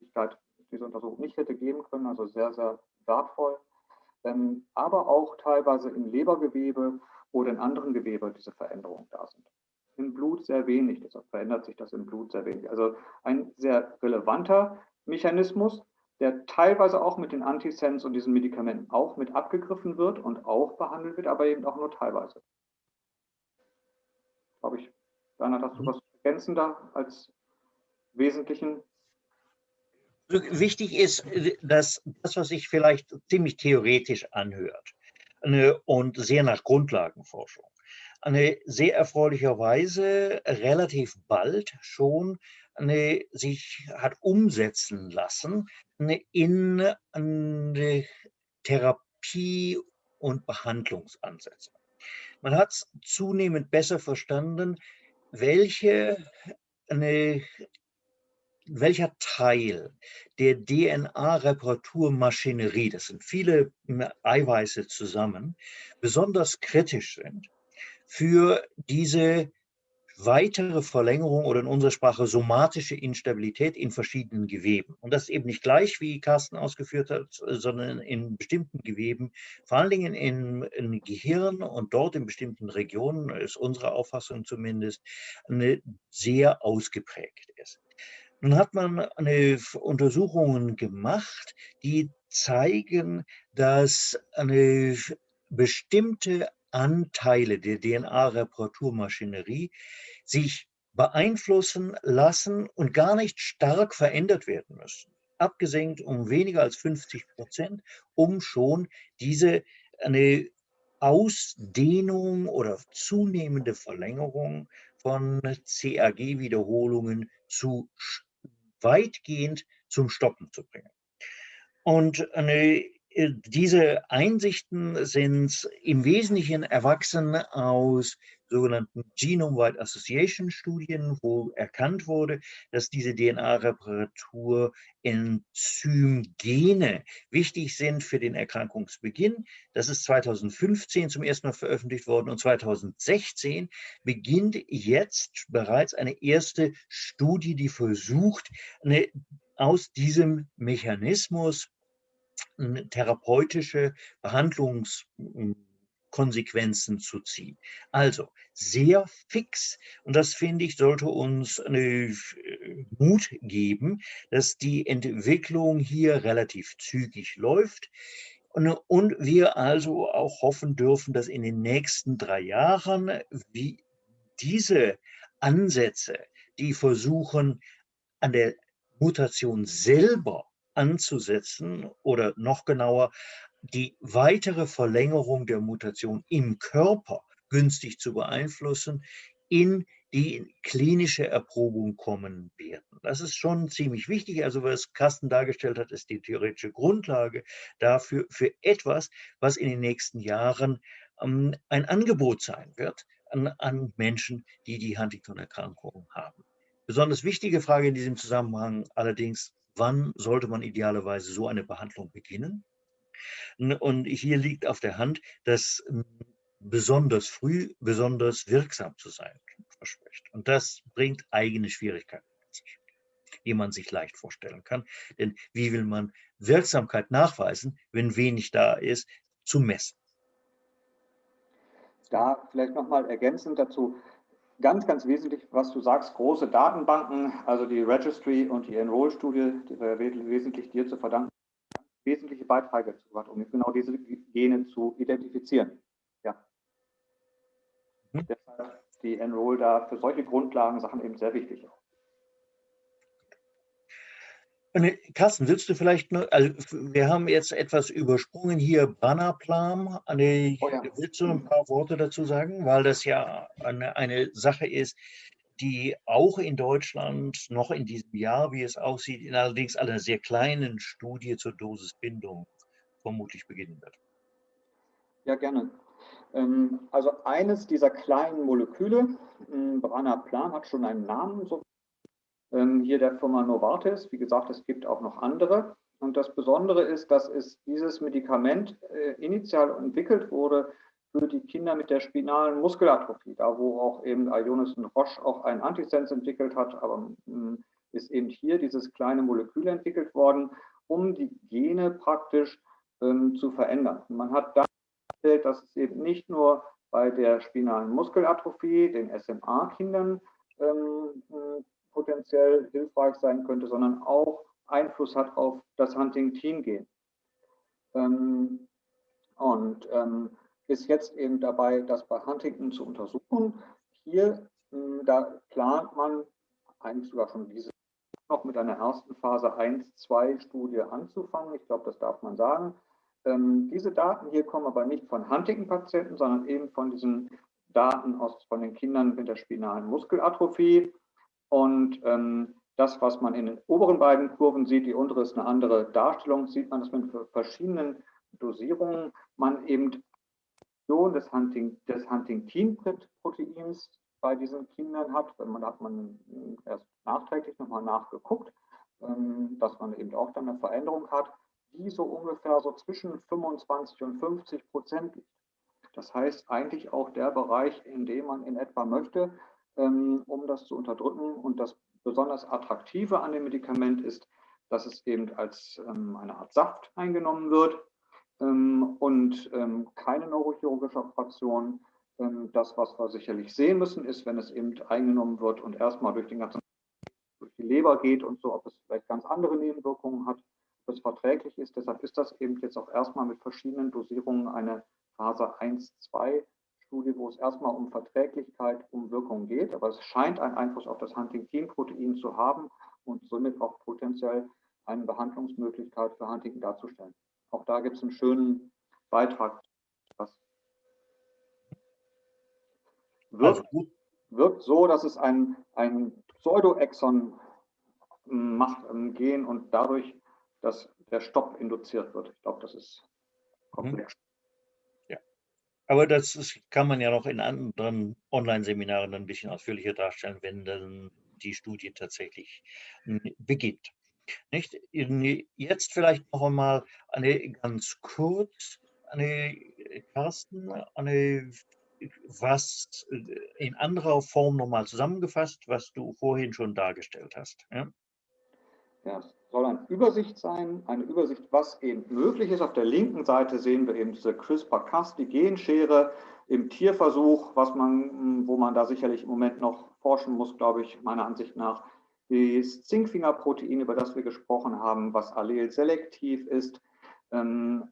[SPEAKER 3] Möglichkeit diese Untersuchung nicht hätte geben können. Also sehr, sehr wertvoll ähm, aber auch teilweise im Lebergewebe oder in anderen Gewebe diese Veränderungen da sind. Im Blut sehr wenig, deshalb verändert sich das im Blut sehr wenig. Also ein sehr relevanter Mechanismus, der teilweise auch mit den Antisens und diesen Medikamenten auch mit abgegriffen wird und auch behandelt wird, aber eben auch nur teilweise. Glaube ich, Bernhard, hast du mhm. was ergänzender als wesentlichen
[SPEAKER 2] Wichtig ist, dass das, was sich vielleicht ziemlich theoretisch anhört und sehr nach Grundlagenforschung, eine sehr erfreulicherweise relativ bald schon eine, sich hat umsetzen lassen in eine Therapie- und Behandlungsansätze. Man hat zunehmend besser verstanden, welche eine welcher Teil der DNA-Reparaturmaschinerie, das sind viele Eiweiße zusammen, besonders kritisch sind für diese weitere Verlängerung oder in unserer Sprache somatische Instabilität in verschiedenen Geweben. Und das eben nicht gleich, wie Carsten ausgeführt hat, sondern in bestimmten Geweben, vor allen Dingen im, im Gehirn und dort in bestimmten Regionen, ist unsere Auffassung zumindest, eine sehr ausgeprägt ist. Nun hat man eine Untersuchungen gemacht, die zeigen, dass eine bestimmte Anteile der DNA-Reparaturmaschinerie sich beeinflussen lassen und gar nicht stark verändert werden müssen. Abgesenkt um weniger als 50 Prozent, um schon diese eine Ausdehnung oder zunehmende Verlängerung von CAG-Wiederholungen zu weitgehend zum Stoppen zu bringen. Und eine, diese Einsichten sind im Wesentlichen erwachsen aus sogenannten Genome-Wide Association Studien, wo erkannt wurde, dass diese DNA-Reparatur Enzymgene wichtig sind für den Erkrankungsbeginn. Das ist 2015 zum ersten Mal veröffentlicht worden und 2016 beginnt jetzt bereits eine erste Studie, die versucht, eine, aus diesem Mechanismus therapeutische Behandlungs Konsequenzen zu ziehen. Also sehr fix und das finde ich sollte uns äh, Mut geben, dass die Entwicklung hier relativ zügig läuft und, und wir also auch hoffen dürfen, dass in den nächsten drei Jahren wie diese Ansätze, die versuchen an der Mutation selber anzusetzen oder noch genauer die weitere Verlängerung der Mutation im Körper günstig zu beeinflussen, in die klinische Erprobung kommen werden. Das ist schon ziemlich wichtig. Also was Carsten dargestellt hat, ist die theoretische Grundlage dafür, für etwas, was in den nächsten Jahren ähm, ein Angebot sein wird an, an Menschen, die die Huntington-Erkrankung haben. Besonders wichtige Frage in diesem Zusammenhang allerdings, wann sollte man idealerweise so eine Behandlung beginnen? Und hier liegt auf der Hand, dass hm, besonders früh besonders wirksam zu sein verspricht. Und das bringt eigene Schwierigkeiten mit sich, die man sich leicht vorstellen kann. Denn wie will man Wirksamkeit nachweisen, wenn wenig da ist, zu messen?
[SPEAKER 3] Da vielleicht nochmal ergänzend dazu, ganz, ganz wesentlich, was du sagst, große Datenbanken, also die Registry und die Enroll-Studie, wesentlich dir zu verdanken wesentliche Beiträge zu hat, um genau diese Gene zu identifizieren. Ja. Mhm. Deshalb die Enroll da für solche Grundlagensachen eben sehr wichtig.
[SPEAKER 2] Carsten, willst du vielleicht nur, also wir haben jetzt etwas übersprungen hier, Bannerplan. Eine, oh ja. Willst du ein paar Worte dazu sagen? Weil das ja eine, eine Sache ist, die auch in Deutschland noch in diesem Jahr, wie es aussieht, in allerdings einer sehr kleinen Studie zur Dosisbindung vermutlich beginnen wird.
[SPEAKER 3] Ja, gerne. Ähm, also eines dieser kleinen Moleküle, hm, Branaplan, hat schon einen Namen, so hier der Firma Novartis. Wie gesagt, es gibt auch noch andere. Und das Besondere ist, dass es dieses Medikament äh, initial entwickelt wurde für die Kinder mit der spinalen Muskelatrophie, da wo auch eben Ionis und Roche auch einen Antisens entwickelt hat, aber hm, ist eben hier dieses kleine Molekül entwickelt worden, um die Gene praktisch ähm, zu verändern. man hat da festgestellt, dass es eben nicht nur bei der spinalen Muskelatrophie, den SMA-Kindern, ähm, potenziell hilfreich sein könnte, sondern auch Einfluss hat auf das Huntington-Gen. Ähm, und ähm, ist jetzt eben dabei, das bei Huntington zu untersuchen. Hier, mh, da plant man eigentlich sogar schon diese noch mit einer ersten Phase 1-2-Studie anzufangen. Ich glaube, das darf man sagen. Ähm, diese Daten hier kommen aber nicht von Huntington-Patienten, sondern eben von diesen Daten aus, von den Kindern mit der spinalen Muskelatrophie. Und ähm, das, was man in den oberen beiden Kurven sieht, die untere ist eine andere Darstellung, sieht man, dass man für verschiedenen Dosierungen man eben des, Hunting, des Huntingtin-Proteins bei diesen Kindern hat. Man hat man erst nachträglich nochmal nachgeguckt, ähm, dass man eben auch dann eine Veränderung hat die so ungefähr so zwischen 25 und 50 Prozent liegt. Das heißt eigentlich auch der Bereich, in dem man in etwa möchte, um das zu unterdrücken. Und das besonders Attraktive an dem Medikament ist, dass es eben als ähm, eine Art Saft eingenommen wird ähm, und keine neurochirurgische Operation. Das, was wir sicherlich sehen müssen, ist, wenn es eben eingenommen wird und erstmal durch den ganzen durch die Leber geht und so, ob es vielleicht ganz andere Nebenwirkungen hat das verträglich ist. Deshalb ist das eben jetzt auch erstmal mit verschiedenen Dosierungen eine Phase 1-2 Studie, wo es erstmal um Verträglichkeit, um Wirkung geht. Aber es scheint einen Einfluss auf das Huntingtin-Protein zu haben und somit auch potenziell eine Behandlungsmöglichkeit für Huntington darzustellen. Auch da gibt es einen schönen Beitrag. Das wirkt, also wirkt so, dass es ein, ein Pseudoexon macht im Gen und dadurch dass der Stopp induziert wird. Ich glaube, das ist komplex.
[SPEAKER 2] Mhm. Aber das ist, kann man ja noch in anderen Online-Seminaren ein bisschen ausführlicher darstellen, wenn dann die Studie tatsächlich hm, beginnt. Nicht? Jetzt vielleicht noch einmal eine ganz kurz, eine Carsten, eine was in anderer Form nochmal zusammengefasst, was du vorhin schon dargestellt hast. Ja?
[SPEAKER 3] Ja, soll eine Übersicht sein, eine Übersicht, was eben möglich ist. Auf der linken Seite sehen wir eben diese CRISPR-Cas, die Genschere im Tierversuch, was man, wo man da sicherlich im Moment noch forschen muss, glaube ich, meiner Ansicht nach. Das Zinkfingerprotein, über das wir gesprochen haben, was allelselektiv ist, ähm,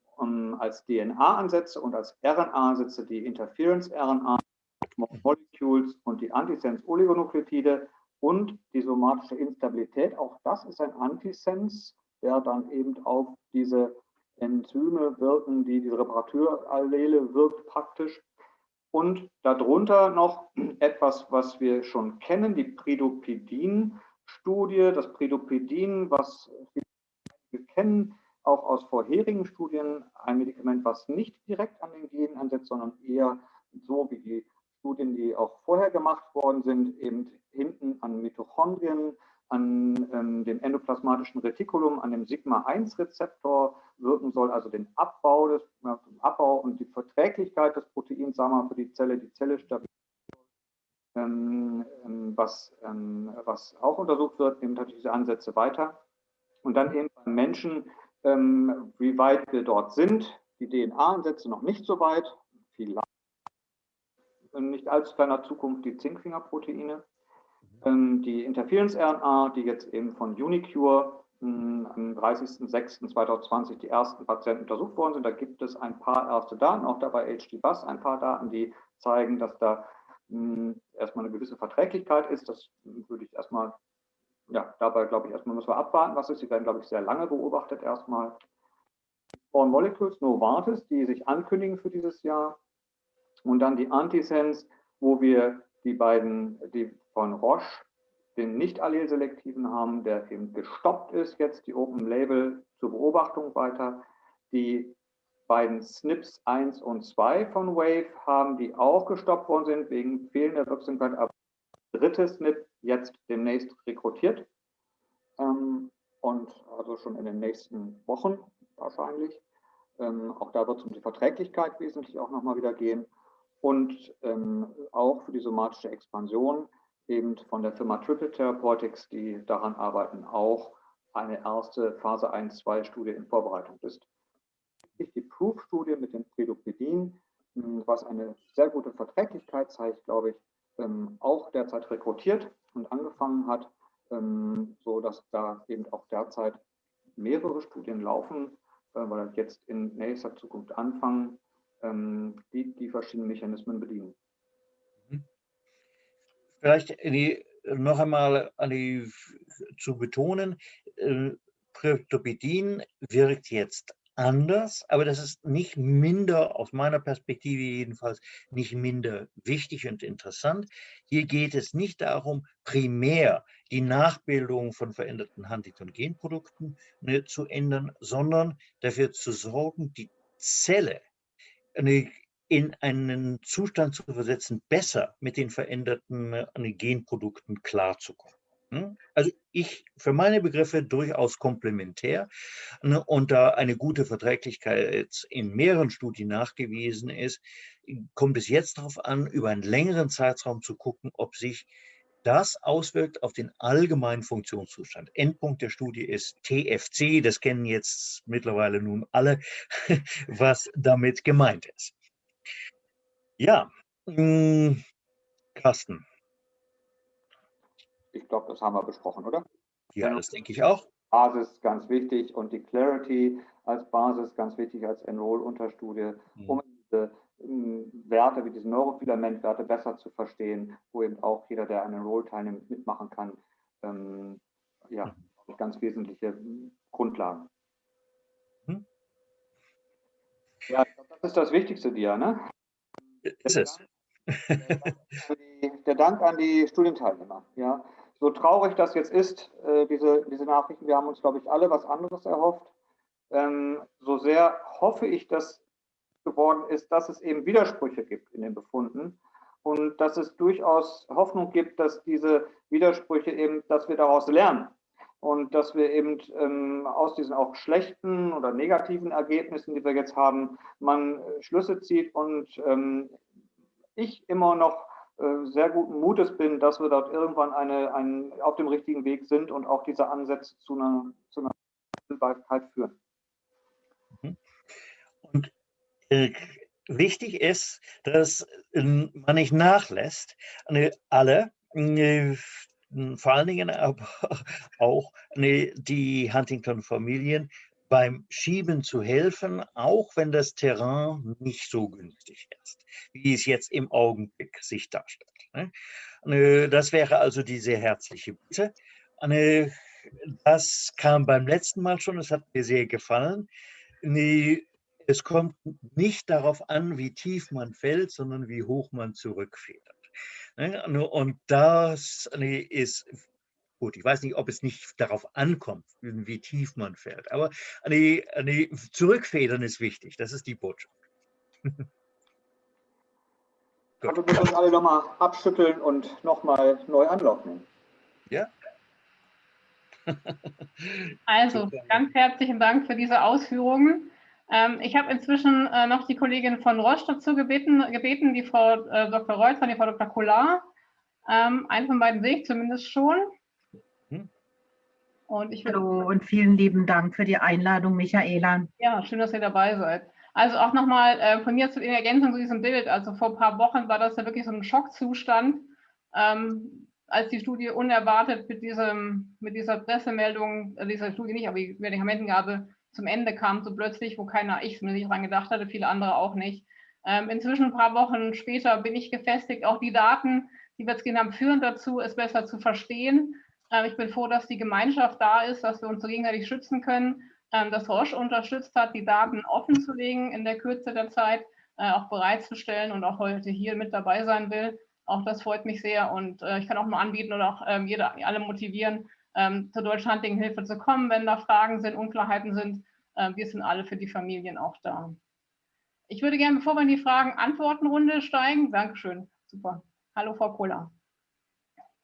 [SPEAKER 3] als DNA-Ansätze und als RNA-Ansätze die Interference-RNA, Molecules und die Antisense-Oligonukleotide und die somatische Instabilität, auch das ist ein Antisens, der dann eben auf diese Enzyme wirken, die diese Reparaturallele wirkt praktisch. Und darunter noch etwas, was wir schon kennen, die Pridopidin-Studie. Das Pridopidin, was wir kennen, auch aus vorherigen Studien, ein Medikament, was nicht direkt an den Genen ansetzt, sondern eher so wie die Studien, die auch vorher gemacht worden sind, eben hinten an Mitochondrien, an ähm, dem endoplasmatischen Retikulum, an dem Sigma-1-Rezeptor wirken soll, also den Abbau, des, äh, Abbau und die Verträglichkeit des Proteins, sagen wir mal, für die Zelle, die Zelle stabilisiert. Ähm, ähm, was, ähm, was auch untersucht wird, nehmen natürlich diese Ansätze weiter. Und dann eben beim Menschen, ähm, wie weit wir dort sind, die DNA-Ansätze noch nicht so weit, in nicht allzu ferner Zukunft die Zinkfingerproteine. Ähm, die Interference-RNA, die jetzt eben von Unicure hm, am 30.06.2020 die ersten Patienten untersucht worden sind. Da gibt es ein paar erste Daten, auch dabei HD-Bus, ein paar Daten, die zeigen, dass da hm, erstmal eine gewisse Verträglichkeit ist. Das würde ich erstmal, ja, dabei glaube ich, erstmal müssen wir abwarten, was ist. Sie werden, glaube ich, sehr lange beobachtet erstmal. Small Molecules, Novartis, die sich ankündigen für dieses Jahr. Und dann die Antisense, wo wir die beiden, die von Roche, den nicht allelselektiven haben, der eben gestoppt ist, jetzt die Open Label zur Beobachtung weiter. Die beiden SNPs 1 und 2 von Wave haben, die auch gestoppt worden sind wegen fehlender Wirksamkeit, aber dritte SNP jetzt demnächst rekrutiert. Ähm, und also schon in den nächsten Wochen wahrscheinlich. Ähm, auch da wird es um die Verträglichkeit wesentlich auch nochmal wieder gehen. Und ähm, auch für die somatische Expansion eben von der Firma Triple Therapeutics, die daran arbeiten, auch eine erste Phase 1-2-Studie in Vorbereitung ist. Die Proof-Studie mit dem Predopedin, hm, was eine sehr gute Verträglichkeit zeigt, glaube ich, ähm, auch derzeit rekrutiert und angefangen hat, ähm, so dass da eben auch derzeit mehrere Studien laufen, äh, weil jetzt in nächster Zukunft anfangen, ähm, die die verschiedenen Mechanismen bedienen. Mhm.
[SPEAKER 2] Vielleicht die, noch einmal die, zu betonen, äh, Kryptopidin wirkt jetzt anders, aber das ist nicht minder, aus meiner Perspektive jedenfalls, nicht minder wichtig und interessant. Hier geht es nicht darum, primär die Nachbildung von veränderten Huntington-Genprodukten ne, zu ändern, sondern dafür zu sorgen, die Zelle in einen Zustand zu versetzen, besser mit den veränderten ne, Genprodukten klarzukommen. Hm? Also ich für meine Begriffe durchaus komplementär ne, und da eine gute Verträglichkeit in mehreren Studien nachgewiesen ist, kommt es jetzt darauf an, über einen längeren Zeitraum zu gucken, ob sich das auswirkt auf den allgemeinen Funktionszustand. Endpunkt der Studie ist TFC, das kennen jetzt mittlerweile nun alle, was damit gemeint ist. Ja, hm, Carsten.
[SPEAKER 3] Ich glaube, das haben wir besprochen, oder?
[SPEAKER 2] Ja, das denke ich auch.
[SPEAKER 3] Basis ganz wichtig und die Clarity als Basis ganz wichtig als Enroll-Unterstudie, mhm. um diese ähm, Werte wie diese Neurofilamentwerte besser zu verstehen, wo eben auch jeder, der an Enroll teilnimmt, mitmachen kann. Ähm, ja, mhm. ganz wesentliche Grundlagen. Mhm. Ja, das ist das Wichtigste dir, ne?
[SPEAKER 2] Ist es.
[SPEAKER 3] Der Dank an die Studienteilnehmer. Ja, so traurig das jetzt ist, äh, diese, diese Nachrichten, wir haben uns, glaube ich, alle was anderes erhofft. Ähm, so sehr hoffe ich, dass geworden ist, dass es eben Widersprüche gibt in den Befunden und dass es durchaus Hoffnung gibt, dass diese Widersprüche eben, dass wir daraus lernen und dass wir eben ähm, aus diesen auch schlechten oder negativen Ergebnissen, die wir jetzt haben, man äh, Schlüsse zieht und ähm, ich immer noch äh, sehr guten Mutes bin, dass wir dort irgendwann eine, ein, auf dem richtigen Weg sind und auch diese Ansätze zu einer, zu einer Bildbarkeit führen.
[SPEAKER 2] Mhm. Und wichtig ist, dass äh, man nicht nachlässt, alle, äh, vor allen Dingen aber auch die Huntington-Familien beim Schieben zu helfen, auch wenn das Terrain nicht so günstig ist, wie es jetzt im Augenblick sich darstellt. Ne? Das wäre also die sehr herzliche Bitte. Das kam beim letzten Mal schon, es hat mir sehr gefallen. Es kommt nicht darauf an, wie tief man fällt, sondern wie hoch man zurückfedert. Ne? Und das ist Gut, ich weiß nicht, ob es nicht darauf ankommt, wie tief man fährt, aber die Zurückfedern ist wichtig. Das ist die Botschaft.
[SPEAKER 3] also wir uns alle nochmal abschütteln und nochmal neu anlocken.
[SPEAKER 2] Ja.
[SPEAKER 1] also, ganz herzlichen Dank für diese Ausführungen. Ähm, ich habe inzwischen äh, noch die Kollegin von Roche dazu gebeten, gebeten die Frau äh, Dr. Reuter, die Frau Dr. Kollar. Ähm, einen von beiden sehe ich zumindest schon.
[SPEAKER 4] Und ich Hallo und vielen lieben Dank für die Einladung, Michaela.
[SPEAKER 1] Ja, schön, dass ihr dabei seid. Also auch nochmal äh, von mir zu in Ergänzung zu diesem Bild. Also vor ein paar Wochen war das ja wirklich so ein Schockzustand, ähm, als die Studie unerwartet mit, diesem, mit dieser Pressemeldung, äh, dieser Studie nicht, aber die Medikamentengabe zum Ende kam, so plötzlich, wo keiner, ich mir nicht dran gedacht hatte, viele andere auch nicht. Ähm, inzwischen ein paar Wochen später bin ich gefestigt, auch die Daten, die wir jetzt gesehen haben, führen dazu, es besser zu verstehen. Ähm, ich bin froh, dass die Gemeinschaft da ist, dass wir uns so gegenseitig schützen können, ähm, dass Roche unterstützt hat, die Daten offen zu legen in der Kürze der Zeit, äh, auch bereitzustellen und auch heute hier mit dabei sein will. Auch das freut mich sehr und äh, ich kann auch mal anbieten oder auch ähm, jede, alle motivieren, ähm, zur deutschlandlichen Hilfe zu kommen, wenn da Fragen sind, Unklarheiten sind. Äh, wir sind alle für die Familien auch da. Ich würde gerne, bevor wir in die Fragen-Antworten-Runde steigen, Dankeschön, super. Hallo, Frau Kohler.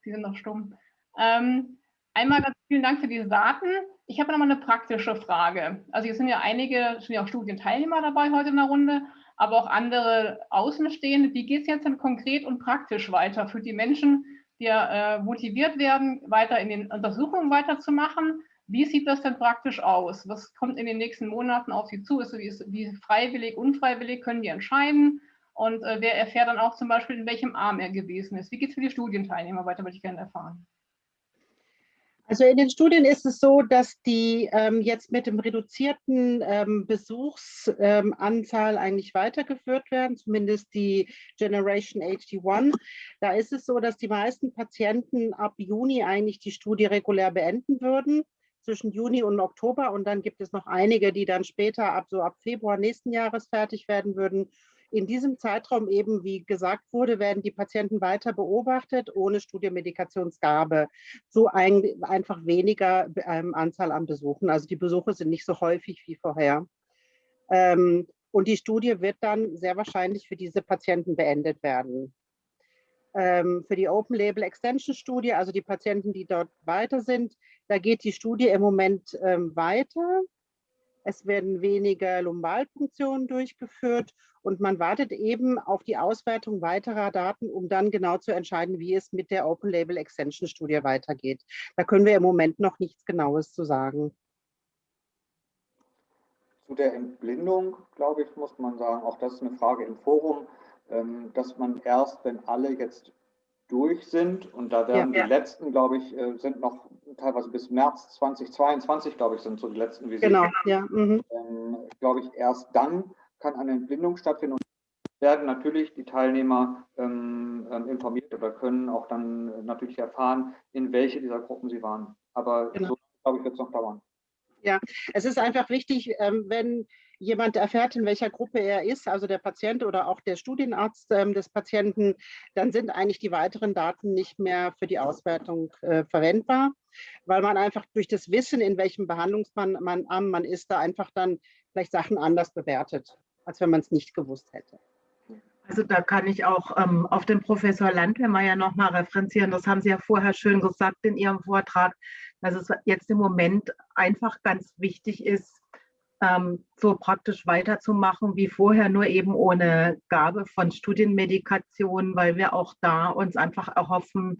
[SPEAKER 1] Sie sind noch stumm. Ähm, einmal ganz vielen Dank für diese Daten. Ich habe noch mal eine praktische Frage. Also hier sind ja einige, sind ja auch Studienteilnehmer dabei heute in der Runde, aber auch andere Außenstehende. Wie geht es jetzt denn konkret und praktisch weiter für die Menschen, die äh, motiviert werden, weiter in den Untersuchungen weiterzumachen? Wie sieht das denn praktisch aus? Was kommt in den nächsten Monaten auf Sie zu? Ist, wie, ist, wie freiwillig, unfreiwillig können die entscheiden? Und äh, wer erfährt dann auch zum Beispiel, in welchem Arm er gewesen ist? Wie geht es für die Studienteilnehmer weiter, würde ich gerne erfahren.
[SPEAKER 4] Also in den Studien ist es so, dass die ähm, jetzt mit dem reduzierten ähm, Besuchsanzahl ähm, eigentlich weitergeführt werden, zumindest die Generation HD1. Da ist es so, dass die meisten Patienten ab Juni eigentlich die Studie regulär beenden würden zwischen Juni und Oktober und dann gibt es noch einige, die dann später ab so ab Februar nächsten Jahres fertig werden würden in diesem Zeitraum eben, wie gesagt wurde, werden die Patienten weiter beobachtet, ohne Studienmedikationsgabe. So ein, einfach weniger ähm, Anzahl an Besuchen. Also die Besuche sind nicht so häufig wie vorher. Ähm, und die Studie wird dann sehr wahrscheinlich für diese Patienten beendet werden. Ähm, für die Open Label Extension Studie, also die Patienten, die dort weiter sind, da geht die Studie im Moment ähm, weiter. Es werden weniger Lumbalpunktionen durchgeführt und man wartet eben auf die Auswertung weiterer Daten, um dann genau zu entscheiden, wie es mit der Open Label Extension Studie weitergeht. Da können wir im Moment noch nichts Genaues zu sagen.
[SPEAKER 3] Zu der Entblindung, glaube ich, muss man sagen, auch das ist eine Frage im Forum, ähm, dass man erst, wenn alle jetzt durch sind und da werden ja, die ja. letzten, glaube ich, äh, sind noch teilweise bis März 2022, glaube ich, sind so die letzten
[SPEAKER 4] Visiten. Genau, ja. Mhm.
[SPEAKER 3] Ähm, glaube ich, erst dann kann eine Entblindung stattfinden und werden natürlich die Teilnehmer ähm, ähm, informiert oder können auch dann natürlich erfahren, in welche dieser Gruppen sie waren. Aber genau. so, glaube ich, wird es noch dauern.
[SPEAKER 4] Ja, es ist einfach wichtig, ähm, wenn jemand erfährt, in welcher Gruppe er ist, also der Patient oder auch der Studienarzt ähm, des Patienten, dann sind eigentlich die weiteren Daten nicht mehr für die Auswertung äh, verwendbar, weil man einfach durch das Wissen, in welchem Behandlungsarm man, man ist, da einfach dann vielleicht Sachen anders bewertet, als wenn man es nicht gewusst hätte.
[SPEAKER 5] Also da kann ich auch ähm, auf den Professor Landwehrmeier nochmal referenzieren. Das haben Sie ja vorher schön gesagt in Ihrem Vortrag, dass es jetzt im Moment einfach ganz wichtig ist, ähm, so praktisch weiterzumachen wie vorher, nur eben ohne Gabe von Studienmedikationen, weil wir auch da uns einfach erhoffen,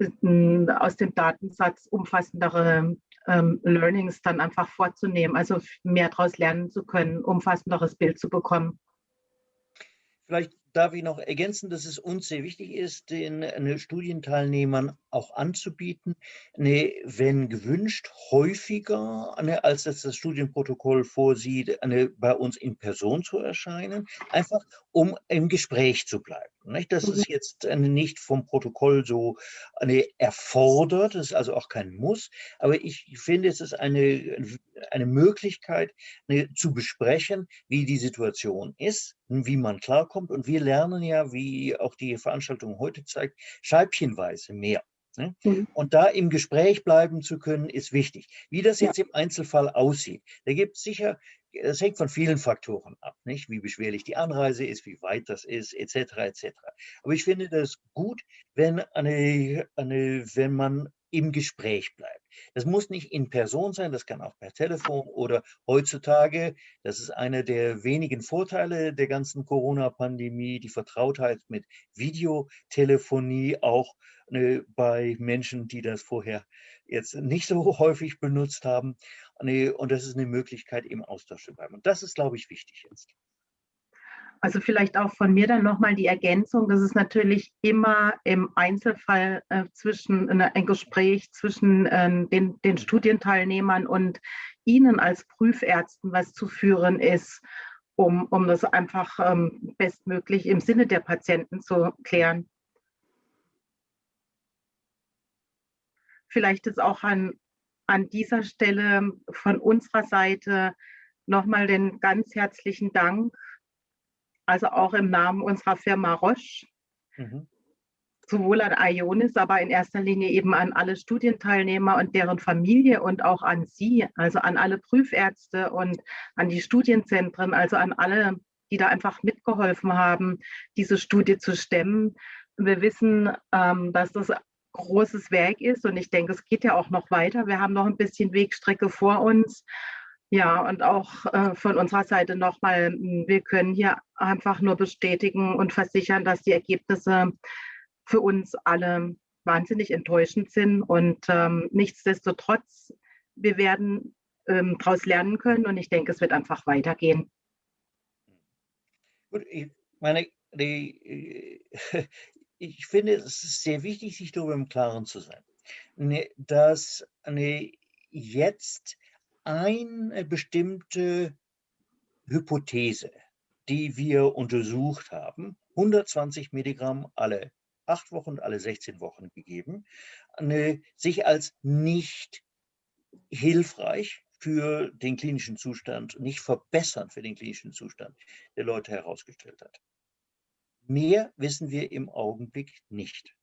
[SPEAKER 5] aus dem Datensatz umfassendere ähm, Learnings dann einfach vorzunehmen, also mehr daraus lernen zu können, umfassenderes Bild zu bekommen.
[SPEAKER 2] Vielleicht darf ich noch ergänzen, dass es uns sehr wichtig ist, den äh, Studienteilnehmern auch anzubieten, eine, wenn gewünscht, häufiger, eine, als das das Studienprotokoll vorsieht, eine, bei uns in Person zu erscheinen, einfach um im Gespräch zu bleiben. Nicht? Das ist mhm. jetzt eine, nicht vom Protokoll so eine erfordert, das ist also auch kein Muss, aber ich finde, es ist eine, eine Möglichkeit eine, zu besprechen, wie die Situation ist, wie man klarkommt und wir lernen ja, wie auch die Veranstaltung heute zeigt, scheibchenweise mehr. Ne? Mhm. Und da im Gespräch bleiben zu können, ist wichtig. Wie das jetzt im Einzelfall aussieht, da gibt es sicher, das hängt von vielen Faktoren ab, nicht? wie beschwerlich die Anreise ist, wie weit das ist, etc. etc. Aber ich finde das gut, wenn, eine, eine, wenn man im Gespräch bleibt. Das muss nicht in Person sein, das kann auch per Telefon oder heutzutage, das ist einer der wenigen Vorteile der ganzen Corona-Pandemie, die Vertrautheit mit Videotelefonie auch ne, bei Menschen, die das vorher jetzt nicht so häufig benutzt haben. Ne, und das ist eine Möglichkeit, im Austausch zu bleiben. Und das ist, glaube ich, wichtig jetzt.
[SPEAKER 5] Also vielleicht auch von mir dann nochmal die Ergänzung, dass es natürlich immer im Einzelfall äh, zwischen äh, ein Gespräch zwischen äh, den, den Studienteilnehmern und Ihnen als Prüfärzten was zu führen ist, um, um das einfach ähm, bestmöglich im Sinne der Patienten zu klären. Vielleicht ist auch an, an dieser Stelle von unserer Seite nochmal den ganz herzlichen Dank also auch im Namen unserer Firma Roche, mhm. sowohl an IONIS, aber in erster Linie eben an alle Studienteilnehmer und deren Familie und auch an Sie, also an alle Prüfärzte und an die Studienzentren, also an alle, die da einfach mitgeholfen haben, diese Studie zu stemmen. Wir wissen, ähm, dass das großes Werk ist und ich denke, es geht ja auch noch weiter. Wir haben noch ein bisschen Wegstrecke vor uns. Ja, und auch äh, von unserer Seite nochmal, wir können hier einfach nur bestätigen und versichern, dass die Ergebnisse für uns alle wahnsinnig enttäuschend sind. Und ähm, nichtsdestotrotz, wir werden ähm, daraus lernen können und ich denke, es wird einfach weitergehen.
[SPEAKER 2] Gut, ich meine, die, ich finde, es ist sehr wichtig, sich darüber im Klaren zu sein, ne, dass eine, jetzt eine bestimmte Hypothese, die wir untersucht haben, 120 Milligramm alle acht Wochen, alle 16 Wochen gegeben, eine, sich als nicht hilfreich für den klinischen Zustand, nicht verbessern für den klinischen Zustand der Leute herausgestellt hat. Mehr wissen wir im Augenblick nicht.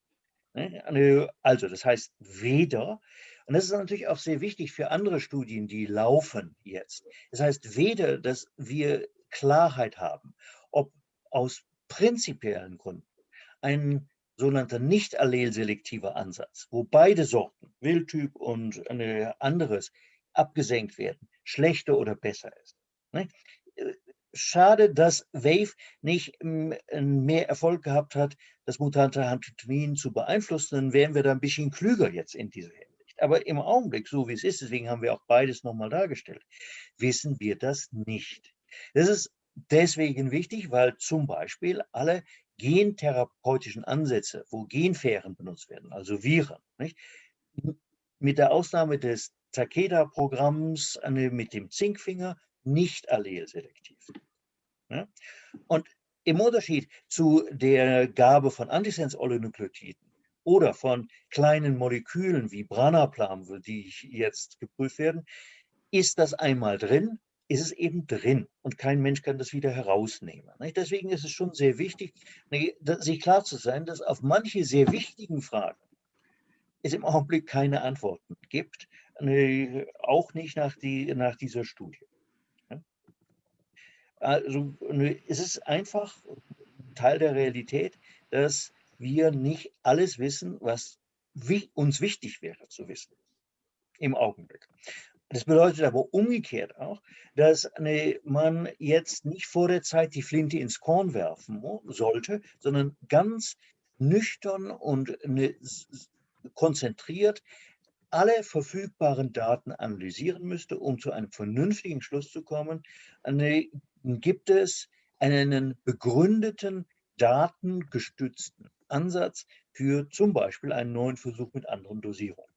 [SPEAKER 2] Ne? Also das heißt weder, und das ist natürlich auch sehr wichtig für andere Studien, die laufen jetzt. Das heißt weder, dass wir Klarheit haben, ob aus prinzipiellen Gründen ein sogenannter nicht allelselektiver Ansatz, wo beide Sorten, Wildtyp und anderes, abgesenkt werden, schlechter oder besser ist. Ne? Schade, dass Wave nicht hm, mehr Erfolg gehabt hat, das mutante Hantotomin zu beeinflussen, dann wären wir da ein bisschen klüger jetzt in dieser Hinsicht. Aber im Augenblick, so wie es ist, deswegen haben wir auch beides nochmal dargestellt, wissen wir das nicht. Das ist deswegen wichtig, weil zum Beispiel alle gentherapeutischen Ansätze, wo Genfähren benutzt werden, also Viren, nicht? mit der Ausnahme des Takeda-Programms mit dem Zinkfinger nicht allelselektiv. Ja? Und im Unterschied zu der Gabe von Antisens-Oligonukleotiden oder von kleinen Molekülen wie Branaplam, die jetzt geprüft werden, ist das einmal drin, ist es eben drin und kein Mensch kann das wieder herausnehmen. Deswegen ist es schon sehr wichtig, sich klar zu sein, dass auf manche sehr wichtigen Fragen es im Augenblick keine Antworten gibt, auch nicht nach, die, nach dieser Studie. Also es ist einfach Teil der Realität, dass wir nicht alles wissen, was uns wichtig wäre zu wissen im Augenblick. Das bedeutet aber umgekehrt auch, dass man jetzt nicht vor der Zeit die Flinte ins Korn werfen sollte, sondern ganz nüchtern und konzentriert alle verfügbaren Daten analysieren müsste, um zu einem vernünftigen Schluss zu kommen. Gibt es einen begründeten, datengestützten Ansatz für zum Beispiel einen neuen Versuch mit anderen Dosierungen?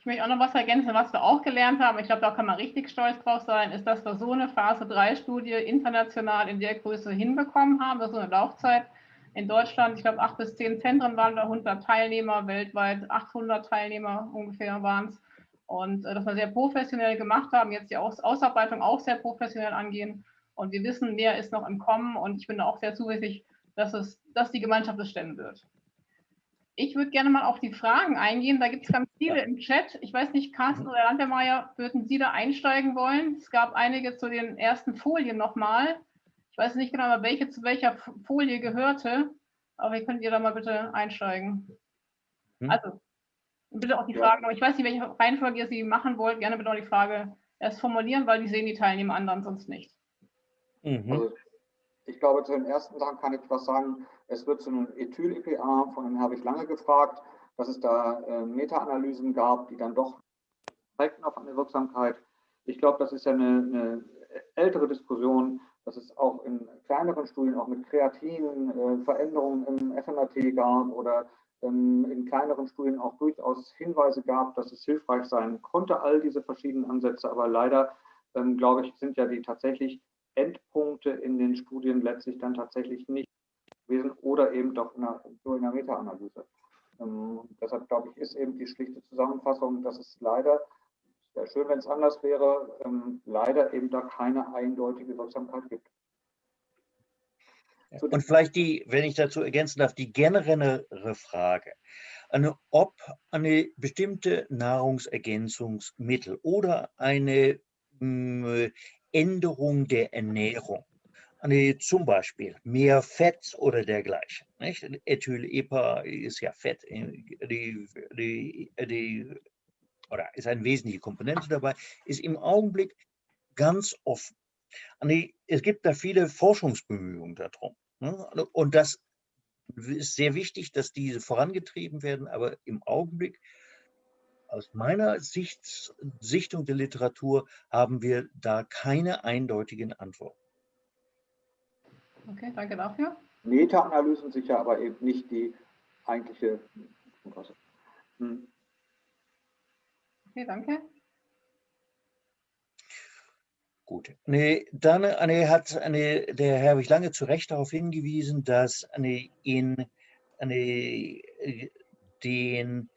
[SPEAKER 1] Ich möchte auch noch was ergänzen, was wir auch gelernt haben. Ich glaube, da kann man richtig stolz drauf sein, ist, dass wir so eine Phase 3-Studie international in der Größe hinbekommen haben, so eine Laufzeit. In Deutschland, ich glaube, acht bis zehn Zentren waren da, 100 Teilnehmer, weltweit 800 Teilnehmer ungefähr waren es. Und äh, dass wir sehr professionell gemacht haben, jetzt die Aus Ausarbeitung auch sehr professionell angehen. Und wir wissen, mehr ist noch im Kommen und ich bin auch sehr zuversichtlich, dass, es, dass die Gemeinschaft es stemmen wird. Ich würde gerne mal auf die Fragen eingehen. Da gibt es ganz viele im Chat. Ich weiß nicht, Carsten oder Landwehrmeier, würden Sie da einsteigen wollen? Es gab einige zu den ersten Folien nochmal. Ich weiß nicht genau, welche zu welcher Folie gehörte, aber ihr könnt ihr da mal bitte einsteigen. Hm? Also, bitte auch die Fragen, aber ich weiß nicht, welche Reihenfolge ihr sie machen wollt. Gerne bitte auch die Frage erst formulieren, weil die sehen die Teilnehmer anderen sonst nicht.
[SPEAKER 3] Mhm. Also, ich glaube, zu den ersten Sachen kann ich was sagen. Es wird zu einem Ethyl-EPA, von dem habe ich lange gefragt, dass es da äh, Meta-Analysen gab, die dann doch zeigten auf eine Wirksamkeit. Ich glaube, das ist ja eine, eine, ältere Diskussion, dass es auch in kleineren Studien, auch mit Kreatin, äh, Veränderungen im FMRT gab oder in kleineren Studien auch durchaus Hinweise gab, dass es hilfreich sein konnte, all diese verschiedenen Ansätze. Aber leider, ähm, glaube ich, sind ja die tatsächlich Endpunkte in den Studien letztlich dann tatsächlich nicht gewesen oder eben doch in einer, nur in einer Meta-Analyse. Ähm, deshalb glaube ich, ist eben die schlichte Zusammenfassung, dass es leider, wäre schön, wenn es anders wäre, ähm, leider eben da keine eindeutige Wirksamkeit gibt.
[SPEAKER 2] Und vielleicht die, wenn ich dazu ergänzen darf, die generellere Frage, eine, ob eine bestimmte Nahrungsergänzungsmittel oder eine hm, Änderung der Ernährung, eine, zum Beispiel mehr Fett oder dergleichen. Nicht? Ethyl-EPA ist ja Fett, äh, die, die, die, oder ist eine wesentliche Komponente dabei, ist im Augenblick ganz offen. Es gibt da viele Forschungsbemühungen darum. Ne? Und das ist sehr wichtig, dass diese vorangetrieben werden, aber im Augenblick, aus meiner Sicht, Sichtung der Literatur, haben wir da keine eindeutigen Antworten.
[SPEAKER 1] Okay, danke dafür.
[SPEAKER 3] Meta-Analysen sicher, aber eben nicht die eigentliche.
[SPEAKER 1] Hm. Okay, danke.
[SPEAKER 2] Gut. Nee, dann eine, hat eine, der Herr ich lange zu Recht darauf hingewiesen, dass eine, in eine, äh, den,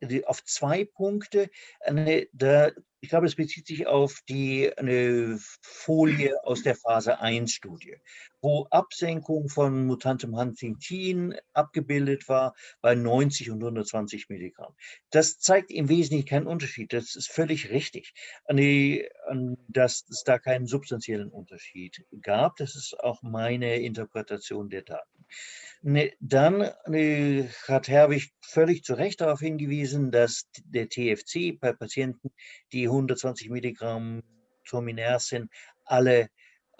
[SPEAKER 2] die, auf zwei Punkte, eine, da, ich glaube, es bezieht sich auf die eine Folie aus der Phase 1 Studie, wo Absenkung von mutantem Huntingtin abgebildet war bei 90 und 120 Milligramm. Das zeigt im Wesentlichen keinen Unterschied. Das ist völlig richtig, dass es da keinen substanziellen Unterschied gab. Das ist auch meine Interpretation der Daten. Ne, dann ne, hat Herwig völlig zu Recht darauf hingewiesen, dass der TFC bei Patienten, die 120 Milligramm Tominersen alle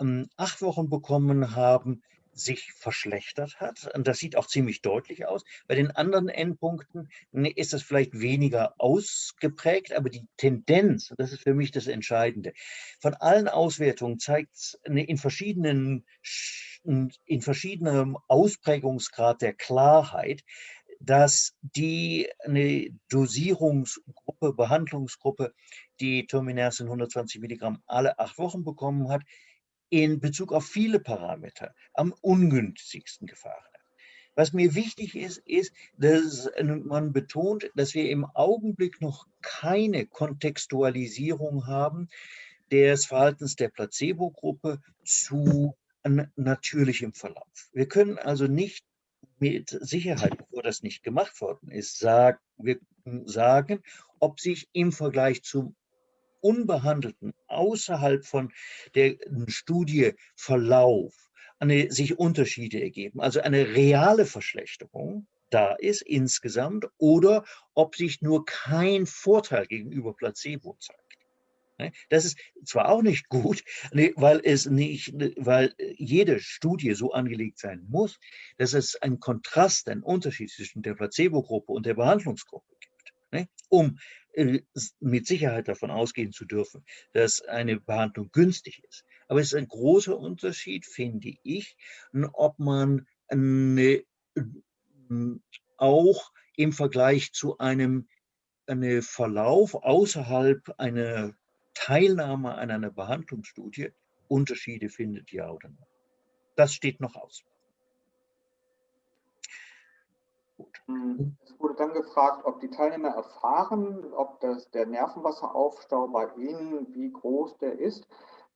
[SPEAKER 2] ähm, acht Wochen bekommen haben, sich verschlechtert hat. Und das sieht auch ziemlich deutlich aus. Bei den anderen Endpunkten ne, ist das vielleicht weniger ausgeprägt, aber die Tendenz, das ist für mich das Entscheidende, von allen Auswertungen zeigt es ne, in verschiedenen, in verschiedenem Ausprägungsgrad der Klarheit, dass die eine Dosierungsgruppe, Behandlungsgruppe, die Tominersen 120 Milligramm alle acht Wochen bekommen hat, in Bezug auf viele Parameter am ungünstigsten gefahren hat. Was mir wichtig ist, ist, dass man betont, dass wir im Augenblick noch keine Kontextualisierung haben des Verhaltens der Placebo-Gruppe zu natürlichem Verlauf. Wir können also nicht mit Sicherheit, bevor das nicht gemacht worden ist, sagen, wir sagen, ob sich im Vergleich zum unbehandelten, außerhalb von der Studie Verlauf, eine, sich Unterschiede ergeben, also eine reale Verschlechterung da ist insgesamt oder ob sich nur kein Vorteil gegenüber Placebo zeigt. Ne? Das ist zwar auch nicht gut, weil es nicht, weil jede Studie so angelegt sein muss, dass es einen Kontrast, einen Unterschied zwischen der Placebo-Gruppe und der Behandlungsgruppe gibt, ne? um äh, mit Sicherheit davon ausgehen zu dürfen, dass eine Behandlung günstig ist. Aber es ist ein großer Unterschied, finde ich, ob man eine, auch im Vergleich zu einem eine Verlauf außerhalb einer Teilnahme an einer Behandlungsstudie Unterschiede findet, ja oder nein. Das steht noch aus.
[SPEAKER 3] Hm, es wurde dann gefragt, ob die Teilnehmer erfahren, ob das, der Nervenwasseraufstau bei ihnen, wie groß der ist.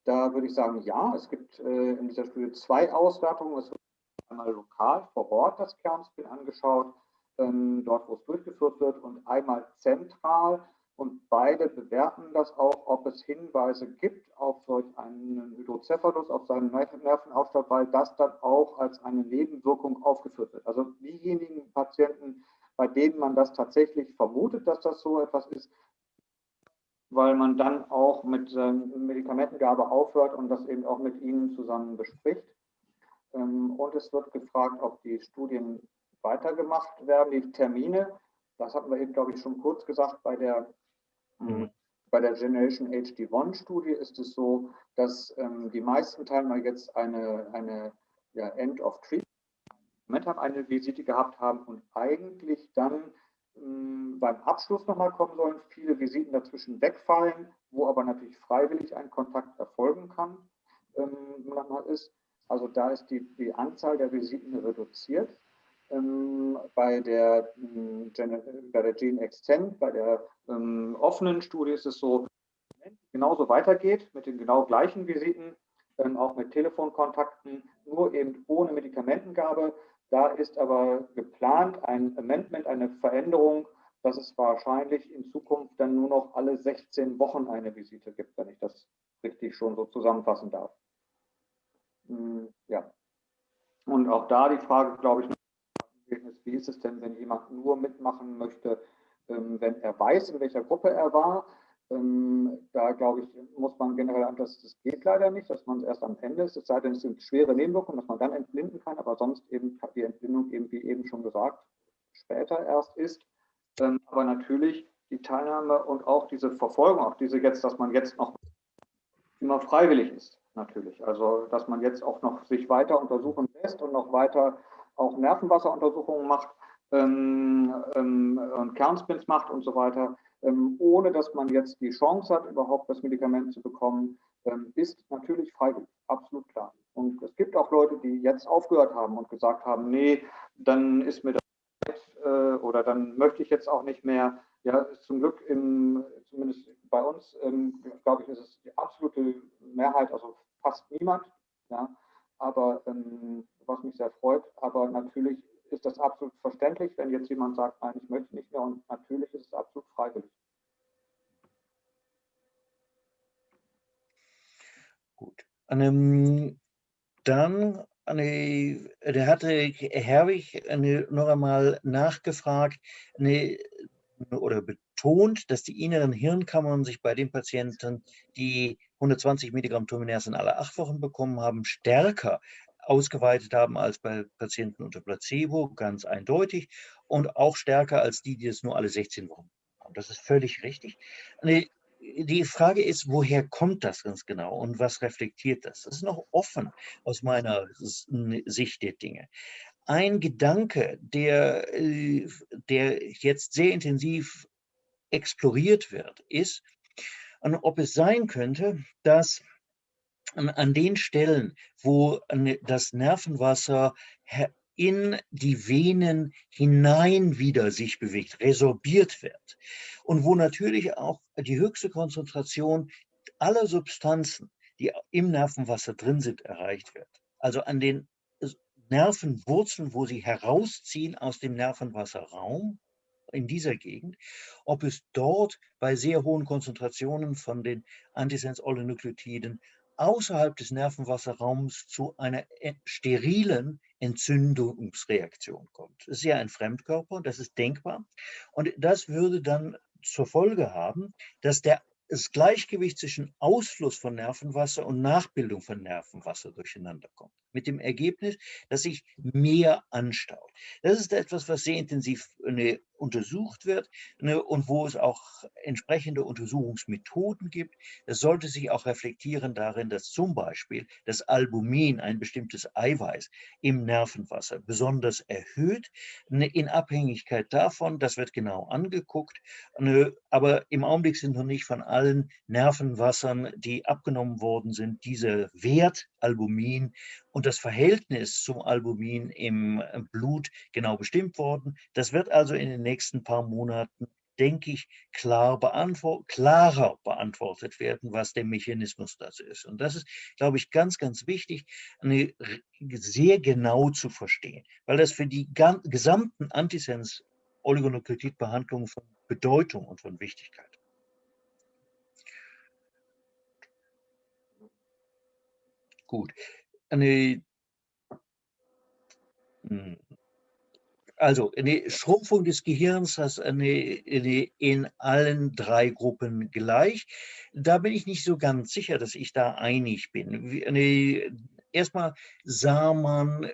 [SPEAKER 3] Da würde ich sagen, ja, es gibt äh, in dieser Studie zwei Auswertungen. Es wird einmal lokal vor Ort das Kernspin angeschaut, ähm, dort wo es durchgeführt wird, und einmal zentral und beide bewerten das auch, ob es Hinweise gibt auf solch einen Hydrocephalus, auf seinen Nervenaufstau, weil das dann auch als eine Nebenwirkung aufgeführt wird. Also diejenigen Patienten, bei denen man das tatsächlich vermutet, dass das so etwas ist, weil man dann auch mit Medikamentengabe aufhört und das eben auch mit ihnen zusammen bespricht. Ähm, und es wird gefragt, ob die Studien weitergemacht werden, die Termine. Das hatten wir eben, glaube ich, schon kurz gesagt bei der Mhm. Bei der Generation HD1-Studie ist es so, dass ähm, die meisten Teilnehmer jetzt eine, eine ja, End of Treatment eine Visite gehabt haben und eigentlich dann ähm, beim Abschluss nochmal kommen sollen, viele Visiten dazwischen wegfallen, wo aber natürlich freiwillig ein Kontakt erfolgen kann. Ähm, ist. Also da ist die, die Anzahl der Visiten reduziert. Ähm, bei, der, ähm, bei der Gene Extend, bei der ähm, offenen Studie ist es so, genauso weitergeht mit den genau gleichen Visiten, ähm, auch mit Telefonkontakten, nur eben ohne Medikamentengabe. Da ist aber geplant ein Amendment, eine Veränderung, dass es wahrscheinlich in Zukunft dann nur noch alle 16 Wochen eine Visite gibt, wenn ich das richtig schon so zusammenfassen darf. Hm, ja. Und auch da die Frage, glaube ich, wie ist es denn, wenn jemand nur mitmachen möchte, ähm, wenn er weiß, in welcher Gruppe er war? Ähm, da glaube ich, muss man generell an, dass das geht leider nicht, dass man es erst am Ende ist, es sei denn, es sind schwere Nebenwirkungen, dass man dann entblinden kann, aber sonst eben die Entblindung eben, wie eben schon gesagt, später erst ist. Ähm, aber natürlich die Teilnahme und auch diese Verfolgung, auch diese jetzt, dass man jetzt noch immer freiwillig ist, natürlich. Also, dass man jetzt auch noch sich weiter untersuchen lässt und noch weiter auch Nervenwasseruntersuchungen macht ähm, ähm, und Kernspins macht und so weiter, ähm, ohne dass man jetzt die Chance hat, überhaupt das Medikament zu bekommen, ähm, ist natürlich freiwillig, absolut klar. Und es gibt auch Leute, die jetzt aufgehört haben und gesagt haben, nee, dann ist mir das äh, oder dann möchte ich jetzt auch nicht mehr. Ja, zum Glück im, zumindest bei uns, ähm, glaube ich, ist es die absolute Mehrheit, also fast niemand. Ja, aber ähm, was mich sehr freut, aber natürlich ist das absolut verständlich, wenn jetzt jemand sagt, nein, ich möchte nicht mehr und natürlich ist es absolut freiwillig.
[SPEAKER 2] Gut. Ähm, dann eine, der hatte Herwig eine, noch einmal nachgefragt eine, oder betont, dass die inneren Hirnkammern sich bei den Patienten, die 120 Milligramm Tominersen alle acht Wochen bekommen haben, stärker ausgeweitet haben als bei Patienten unter Placebo, ganz eindeutig, und auch stärker als die, die es nur alle 16 Wochen haben. Das ist völlig richtig. Die Frage ist, woher kommt das ganz genau und was reflektiert das? Das ist noch offen aus meiner Sicht der Dinge. Ein Gedanke, der, äh, der jetzt sehr intensiv exploriert wird, ist, ob es sein könnte, dass an den Stellen, wo das Nervenwasser in die Venen hinein wieder sich bewegt, resorbiert wird und wo natürlich auch die höchste Konzentration aller Substanzen, die im Nervenwasser drin sind, erreicht wird. Also an den Nervenwurzeln, wo sie herausziehen aus dem Nervenwasserraum, in dieser Gegend, ob es dort bei sehr hohen Konzentrationen von den Antisens-Oligonukleotiden außerhalb des Nervenwasserraums zu einer sterilen Entzündungsreaktion kommt. Das ist ja ein Fremdkörper, das ist denkbar. Und das würde dann zur Folge haben, dass der das Gleichgewicht zwischen Ausfluss von Nervenwasser und Nachbildung von Nervenwasser durcheinander kommt. Mit dem Ergebnis, dass sich mehr anstaut. Das ist etwas, was sehr intensiv ne, untersucht wird ne, und wo es auch entsprechende Untersuchungsmethoden gibt. Das sollte sich auch reflektieren darin, dass zum Beispiel das Albumin, ein bestimmtes Eiweiß im Nervenwasser, besonders erhöht, ne, in Abhängigkeit davon, das wird genau angeguckt, ne, aber im Augenblick sind noch nicht von allen allen Nervenwassern, die abgenommen worden sind, dieser Wert Albumin und das Verhältnis zum Albumin im Blut genau bestimmt worden. Das wird also in den nächsten paar Monaten denke ich, klar beantwort klarer beantwortet werden, was der Mechanismus dazu ist. Und das ist, glaube ich, ganz, ganz wichtig, eine, sehr genau zu verstehen, weil das für die gesamten Antisens-Oligonukleotidbehandlungen von Bedeutung und von Wichtigkeit Gut. Eine, hm. also eine Schrumpfung des Gehirns ist eine, eine in allen drei Gruppen gleich. Da bin ich nicht so ganz sicher, dass ich da einig bin. Eine, erstmal sah man,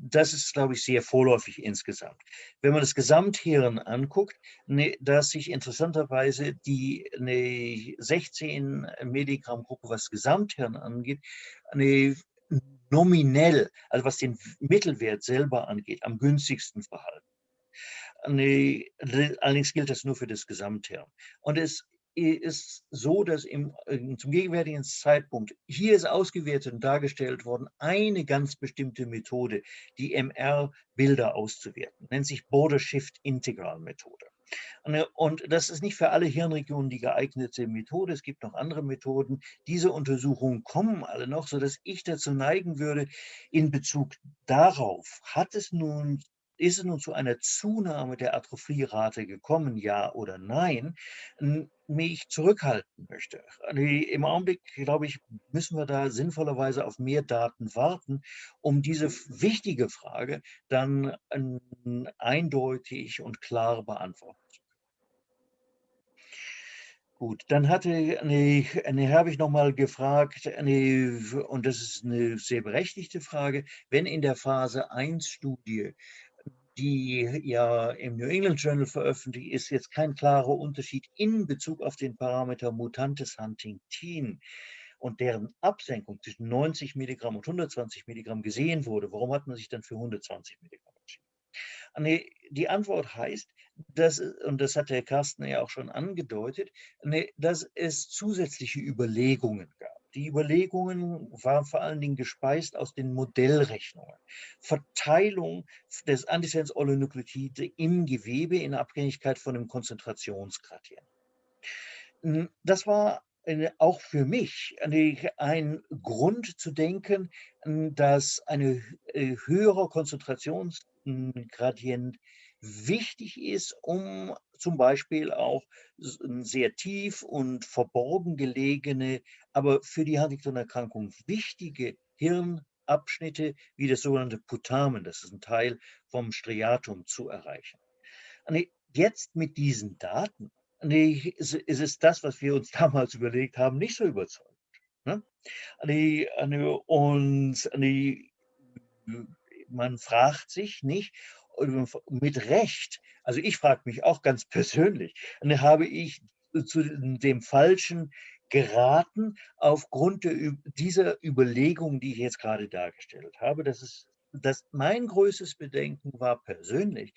[SPEAKER 2] das ist, glaube ich, sehr vorläufig insgesamt. Wenn man das Gesamthirn anguckt, ne, dass sich interessanterweise die eine 16 Milligramm Gruppe, was Gesamthirn angeht, eine nominell, also was den Mittelwert selber angeht, am günstigsten verhalten. Allerdings gilt das nur für das Gesamthirn. Und es ist so, dass im, äh, zum gegenwärtigen Zeitpunkt, hier ist ausgewertet und dargestellt worden, eine ganz bestimmte Methode, die MR-Bilder auszuwerten, nennt sich Border Shift Integral Methode. Und das ist nicht für alle Hirnregionen die geeignete Methode. Es gibt noch andere Methoden. Diese Untersuchungen kommen alle noch, sodass ich dazu neigen würde, in Bezug darauf, hat es nun ist es nun zu einer Zunahme der Atrophierate gekommen, ja oder nein, mich zurückhalten möchte. Im Augenblick, glaube ich, müssen wir da sinnvollerweise auf mehr Daten warten, um diese wichtige Frage dann eindeutig und klar beantworten zu können. Gut, dann hatte eine habe ich noch mal gefragt, eine, und das ist eine sehr berechtigte Frage, wenn in der Phase 1 Studie die ja im New England Journal veröffentlicht ist, jetzt kein klarer Unterschied in Bezug auf den Parameter Mutantes Huntingtin und deren Absenkung zwischen 90 Milligramm und 120 Milligramm gesehen wurde. Warum hat man sich dann für 120 Milligramm entschieden? Die Antwort heißt, dass, und das hat der Carsten ja auch schon angedeutet, dass es zusätzliche Überlegungen gab. Die Überlegungen waren vor allen Dingen gespeist aus den Modellrechnungen. Verteilung des Antisens-Oligonukleotide im Gewebe in Abhängigkeit von dem Konzentrationsgradient. Hm, das war auch für mich ein Grund zu denken, dass ein äh, höherer Konzentrationsgradient wichtig ist, um zum Beispiel auch sehr tief und verborgen gelegene, aber für die Huntington-Erkrankung wichtige Hirnabschnitte wie das sogenannte Putamen, das ist ein Teil vom Striatum, zu erreichen. Jetzt mit diesen Daten ist es das, was wir uns damals überlegt haben, nicht so überzeugend. Ne? Und man fragt sich nicht, mit Recht, also ich frage mich auch ganz persönlich, habe ich zu dem Falschen geraten aufgrund dieser Überlegung, die ich jetzt gerade dargestellt habe. Das ist, dass mein größtes Bedenken war persönlich,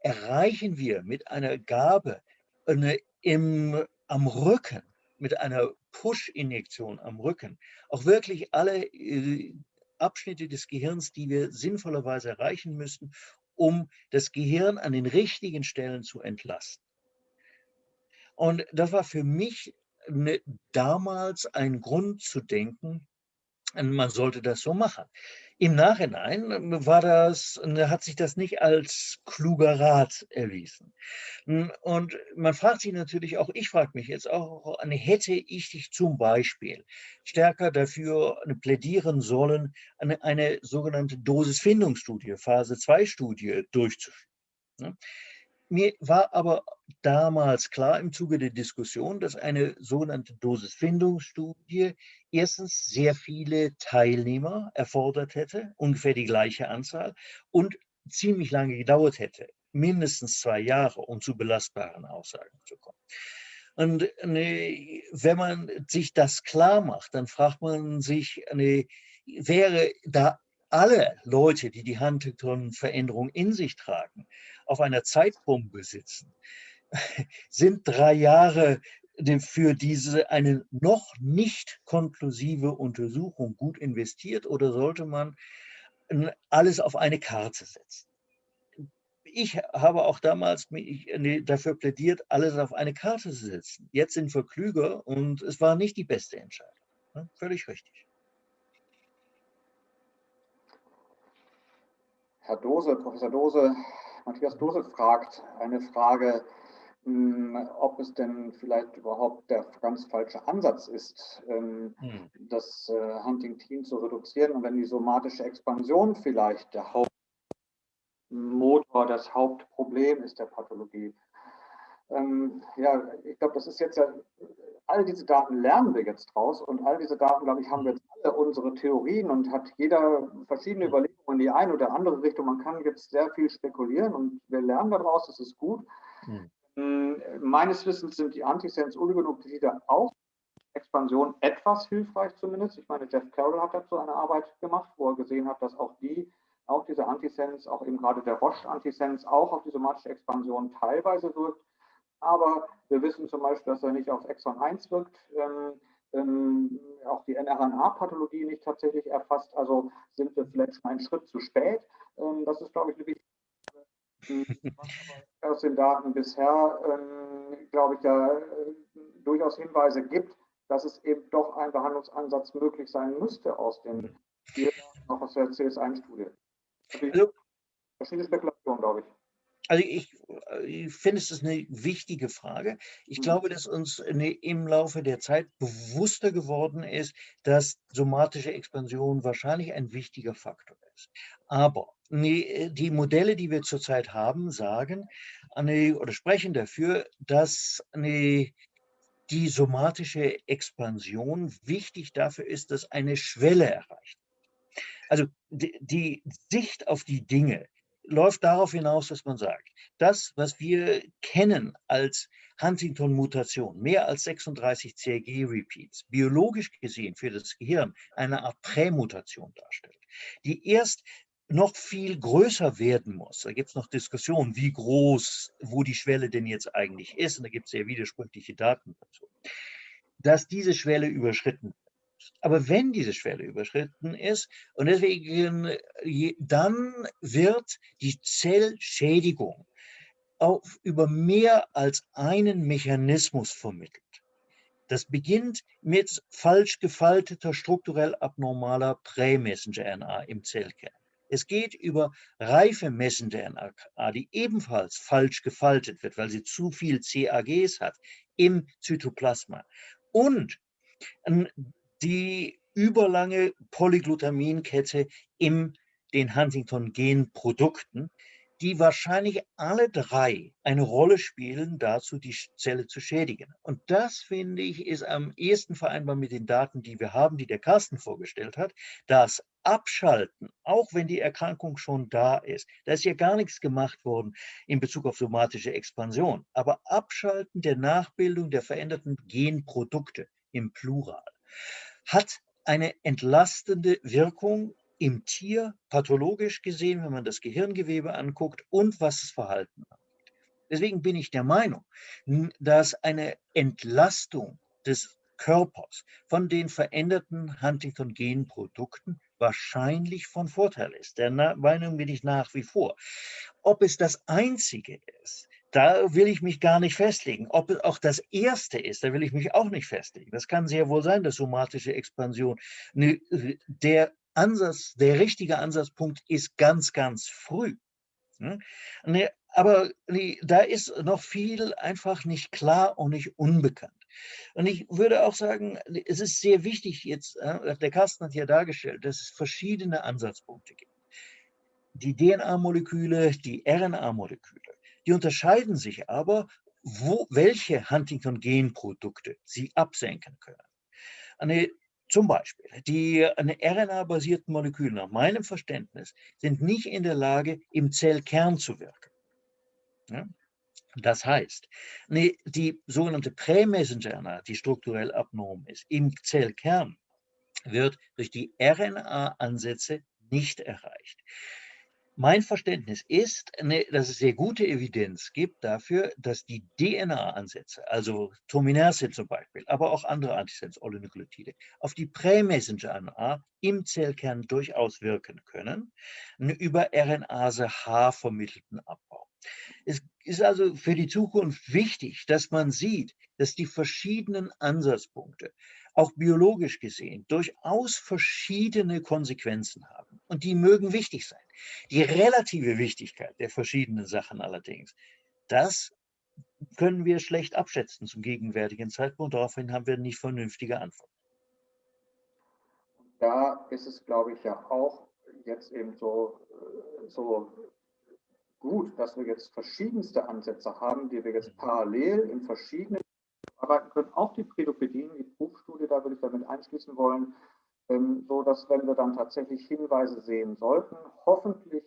[SPEAKER 2] erreichen wir mit einer Gabe eine, im, am Rücken, mit einer Push-Injektion am Rücken, auch wirklich alle äh, Abschnitte des Gehirns, die wir sinnvollerweise erreichen müssten, um das Gehirn an den richtigen Stellen zu entlasten. Und das war für mich ne, damals ein Grund zu denken, man sollte das so machen. Im Nachhinein ähm, war das, ne, hat sich das nicht als kluger Rat erwiesen. Hm, und man fragt sich natürlich auch, ich frage mich jetzt auch, hätte ich dich zum Beispiel stärker dafür plädieren sollen, eine, eine sogenannte Dosisfindungsstudie, Phase-2-Studie durchzuführen. Ne? Mir war aber damals klar im Zuge der Diskussion, dass eine sogenannte Dosisfindungsstudie erstens sehr viele Teilnehmer erfordert hätte, ungefähr die gleiche Anzahl, und ziemlich lange gedauert hätte, mindestens zwei Jahre, um zu belastbaren Aussagen zu kommen. Und ne, wenn man sich das klar macht, dann fragt man sich, ne, wäre da alle Leute, die die Huntington-Veränderung in sich tragen, auf einer Zeitbombe sitzen, sind drei Jahre für diese eine noch nicht konklusive Untersuchung gut investiert oder sollte man alles auf eine Karte setzen? Ich habe auch damals dafür plädiert, alles auf eine Karte zu setzen. Jetzt sind wir klüger und es war nicht die beste Entscheidung. Völlig richtig.
[SPEAKER 3] Herr Dose, Professor Dose, Matthias Dose fragt eine Frage, hm, ob es denn vielleicht überhaupt der ganz falsche Ansatz ist, ähm, hm. das äh, Huntington zu reduzieren und wenn die somatische Expansion vielleicht der Hauptmotor, das Hauptproblem ist der Pathologie. Ähm, ja, ich glaube, das ist jetzt ja, all diese Daten lernen wir jetzt draus und all diese Daten, glaube ich, haben wir jetzt unsere Theorien und hat jeder verschiedene Überlegungen in die eine oder andere Richtung. Man kann jetzt sehr viel spekulieren und wir lernen daraus, das ist gut. Mhm. Meines Wissens sind die Antisens-Oligonukleotide auch Expansion etwas hilfreich zumindest. Ich meine, Jeff Carroll hat dazu eine Arbeit gemacht, wo er gesehen hat, dass auch die, auch diese Antisens, auch eben gerade der Roche-Antisens, auch auf die somatische Expansion teilweise wirkt. Aber wir wissen zum Beispiel, dass er nicht auf Exon 1 wirkt. Ähm, ähm, auch die NRNA-Pathologie nicht tatsächlich erfasst. Also sind wir vielleicht schon einen Schritt zu spät. Ähm, das ist, glaube ich, eine wichtige aus den Daten bisher, ähm, glaube ich, ja äh, durchaus Hinweise gibt, dass es eben doch ein Behandlungsansatz möglich sein müsste aus den hier auch aus der CS1-Studie. Also, verschiedene Spekulationen, glaube ich.
[SPEAKER 2] Also ich, ich finde, es ist eine wichtige Frage. Ich mhm. glaube, dass uns im Laufe der Zeit bewusster geworden ist, dass somatische Expansion wahrscheinlich ein wichtiger Faktor ist. Aber die Modelle, die wir zurzeit haben, sagen oder sprechen dafür, dass die somatische Expansion wichtig dafür ist, dass eine Schwelle erreicht. Also die Sicht auf die Dinge läuft darauf hinaus, dass man sagt, das, was wir kennen als Huntington-Mutation, mehr als 36 CRG-Repeats, biologisch gesehen für das Gehirn eine Art Prämutation darstellt, die erst noch viel größer werden muss. Da gibt es noch Diskussionen, wie groß, wo die Schwelle denn jetzt eigentlich ist. Und da gibt es sehr widersprüchliche Daten dazu. Dass diese Schwelle überschritten wird. Aber wenn diese Schwelle überschritten ist, und deswegen, dann wird die Zellschädigung auf, über mehr als einen Mechanismus vermittelt. Das beginnt mit falsch gefalteter, strukturell abnormaler Prä-Messenger-RNA im Zellkern. Es geht über reife Messenger-RNA, die ebenfalls falsch gefaltet wird, weil sie zu viel CAGs hat im Zytoplasma. Und die überlange Polyglutaminkette in den Huntington-Gen-Produkten, die wahrscheinlich alle drei eine Rolle spielen, dazu die Zelle zu schädigen. Und das, finde ich, ist am ehesten vereinbar mit den Daten, die wir haben, die der Carsten vorgestellt hat. Das Abschalten, auch wenn die Erkrankung schon da ist, da ist ja gar nichts gemacht worden in Bezug auf somatische Expansion, aber Abschalten der Nachbildung der veränderten Genprodukte im Plural hat eine entlastende Wirkung im Tier pathologisch gesehen, wenn man das Gehirngewebe anguckt und was das Verhalten angeht. Deswegen bin ich der Meinung, dass eine Entlastung des Körpers von den veränderten Huntington-Genprodukten wahrscheinlich von Vorteil ist. Der Meinung bin ich nach wie vor. Ob es das Einzige ist, da will ich mich gar nicht festlegen. Ob es auch das Erste ist, da will ich mich auch nicht festlegen. Das kann sehr wohl sein, dass somatische Expansion. Der Ansatz, der richtige Ansatzpunkt ist ganz, ganz früh. Hm? Aber da ist noch viel einfach nicht klar und nicht unbekannt. Und ich würde auch sagen, es ist sehr wichtig jetzt, äh, der Carsten hat hier dargestellt, dass es verschiedene Ansatzpunkte gibt. Die DNA-Moleküle, die RNA-Moleküle. Die unterscheiden sich aber, wo, welche Huntington-Genprodukte sie absenken können. Eine, zum Beispiel, die RNA-basierten Moleküle nach meinem Verständnis sind nicht in der Lage, im Zellkern zu wirken. Ja? Das heißt, die sogenannte Prä-Messenger-RNA, die strukturell abnorm ist, im Zellkern, wird durch die RNA-Ansätze nicht erreicht. Mein Verständnis ist, ne, dass es sehr gute Evidenz gibt dafür, dass die DNA-Ansätze, also Tominerse zum Beispiel, aber auch andere Antisense-Oligonucleotide, auf die Prä-Messenger-RNA im Zellkern durchaus wirken können, über RNase-H vermittelten Abbau. Es ist also für die Zukunft wichtig, dass man sieht, dass die verschiedenen Ansatzpunkte auch biologisch gesehen durchaus verschiedene Konsequenzen haben. Und die mögen wichtig sein. Die relative Wichtigkeit der verschiedenen Sachen allerdings, das können wir schlecht abschätzen zum gegenwärtigen Zeitpunkt. Daraufhin haben wir nicht vernünftige Antworten.
[SPEAKER 3] Da ist es, glaube ich, ja auch jetzt eben so, äh, so gut, dass wir jetzt verschiedenste Ansätze haben, die wir jetzt parallel in verschiedenen arbeiten können, auch die Prädopädien, die Prüfstudie, da würde ich damit einschließen wollen, ähm, so dass wenn wir dann tatsächlich Hinweise sehen sollten, hoffentlich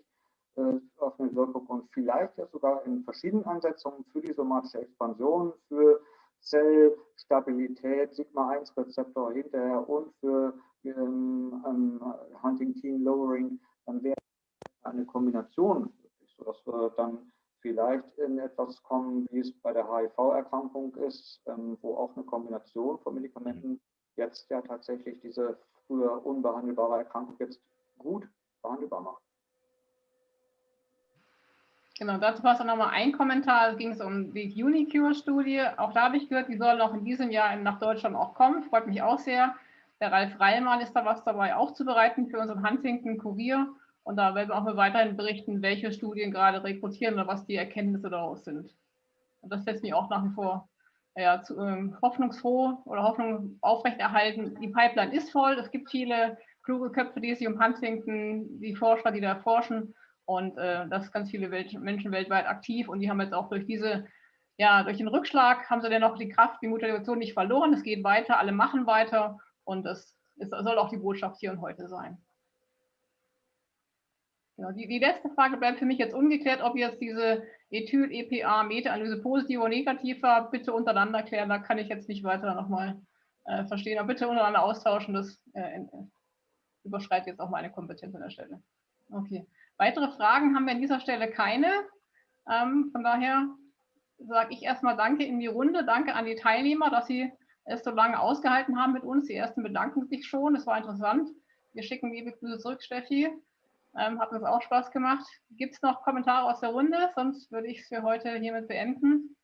[SPEAKER 3] äh, auf eine Wirkung und vielleicht ja sogar in verschiedenen Ansetzungen für die somatische Expansion, für Zellstabilität, Sigma-1-Rezeptor hinterher und für ähm, ähm, Huntington-Lowering, dann wäre eine Kombination, sodass wir dann vielleicht in etwas kommen, wie es bei der HIV-Erkrankung ist, ähm, wo auch eine Kombination von Medikamenten jetzt ja tatsächlich diese früher unbehandelbare Erkrankung jetzt gut behandelbar macht.
[SPEAKER 1] Genau, dazu war es dann nochmal ein Kommentar, es ging um die Unicure-Studie. Auch da habe ich gehört, die soll noch in diesem Jahr nach Deutschland auch kommen. Freut mich auch sehr. Der Ralf Reilmann ist da was dabei aufzubereiten für unseren Huntington-Kurier. Und da werden wir auch weiterhin berichten, welche Studien gerade rekrutieren oder was die Erkenntnisse daraus sind. Und das lässt mich auch nach wie vor ja, zu, ähm, hoffnungsfroh oder Hoffnung aufrechterhalten. Die Pipeline ist voll. Es gibt viele kluge Köpfe, die sich um Huntington, die Forscher, die da forschen. Und äh, das ganz viele Welt Menschen weltweit aktiv. Und die haben jetzt auch durch diese, ja, durch den Rückschlag haben sie dann noch die Kraft, die Motivation nicht verloren. Es geht weiter, alle machen weiter. Und das ist, soll auch die Botschaft hier und heute sein. Genau, die, die letzte Frage bleibt für mich jetzt ungeklärt, ob jetzt diese Ethyl-EPA-Meta-Analyse positiv oder negativ war. Bitte untereinander klären, da kann ich jetzt nicht weiter nochmal äh, verstehen. Aber bitte untereinander austauschen, das äh, überschreitet jetzt auch meine Kompetenz an der Stelle. Okay. Weitere Fragen haben wir an dieser Stelle keine. Ähm, von daher sage ich erstmal Danke in die Runde. Danke an die Teilnehmer, dass sie es so lange ausgehalten haben mit uns. Die ersten bedanken sich schon. Es war interessant. Wir schicken liebe Grüße zurück, Steffi. Ähm, hat uns auch Spaß gemacht. Gibt es noch Kommentare aus der Runde? Sonst würde ich es für heute hiermit beenden.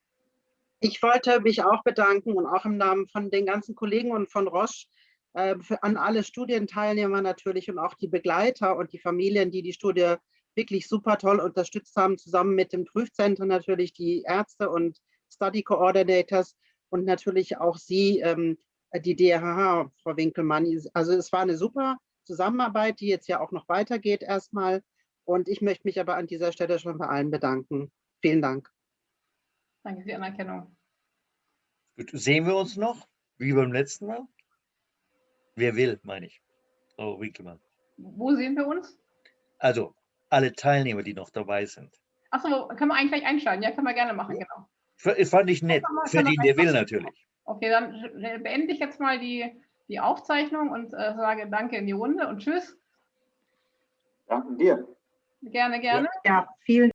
[SPEAKER 4] Ich wollte mich auch bedanken und auch im Namen von den ganzen Kollegen und von Roche äh, für, an alle Studienteilnehmer natürlich und auch die Begleiter und die Familien, die die Studie wirklich super toll unterstützt haben, zusammen mit dem Prüfzentrum natürlich die Ärzte und Study Coordinators und natürlich auch Sie, ähm, die DRH, Frau Winkelmann. Also es war eine super Zusammenarbeit, die jetzt ja auch noch weitergeht erstmal. Und ich möchte mich aber an dieser Stelle schon bei allen bedanken. Vielen Dank.
[SPEAKER 1] Danke für die Anerkennung.
[SPEAKER 2] Gut, sehen wir uns noch, wie beim letzten Mal? Wer will, meine ich. Frau Winkelmann.
[SPEAKER 1] Wo sehen wir uns?
[SPEAKER 2] Also, alle Teilnehmer, die noch dabei sind.
[SPEAKER 1] Achso, können wir eigentlich gleich einschalten? Ja, können wir gerne machen, genau.
[SPEAKER 2] F fand ich nett. Für den, der will natürlich.
[SPEAKER 1] Okay, dann beende ich jetzt mal die, die Aufzeichnung und äh, sage Danke in die Runde und Tschüss.
[SPEAKER 3] Danke dir.
[SPEAKER 1] Gerne, gerne.
[SPEAKER 5] Ja, vielen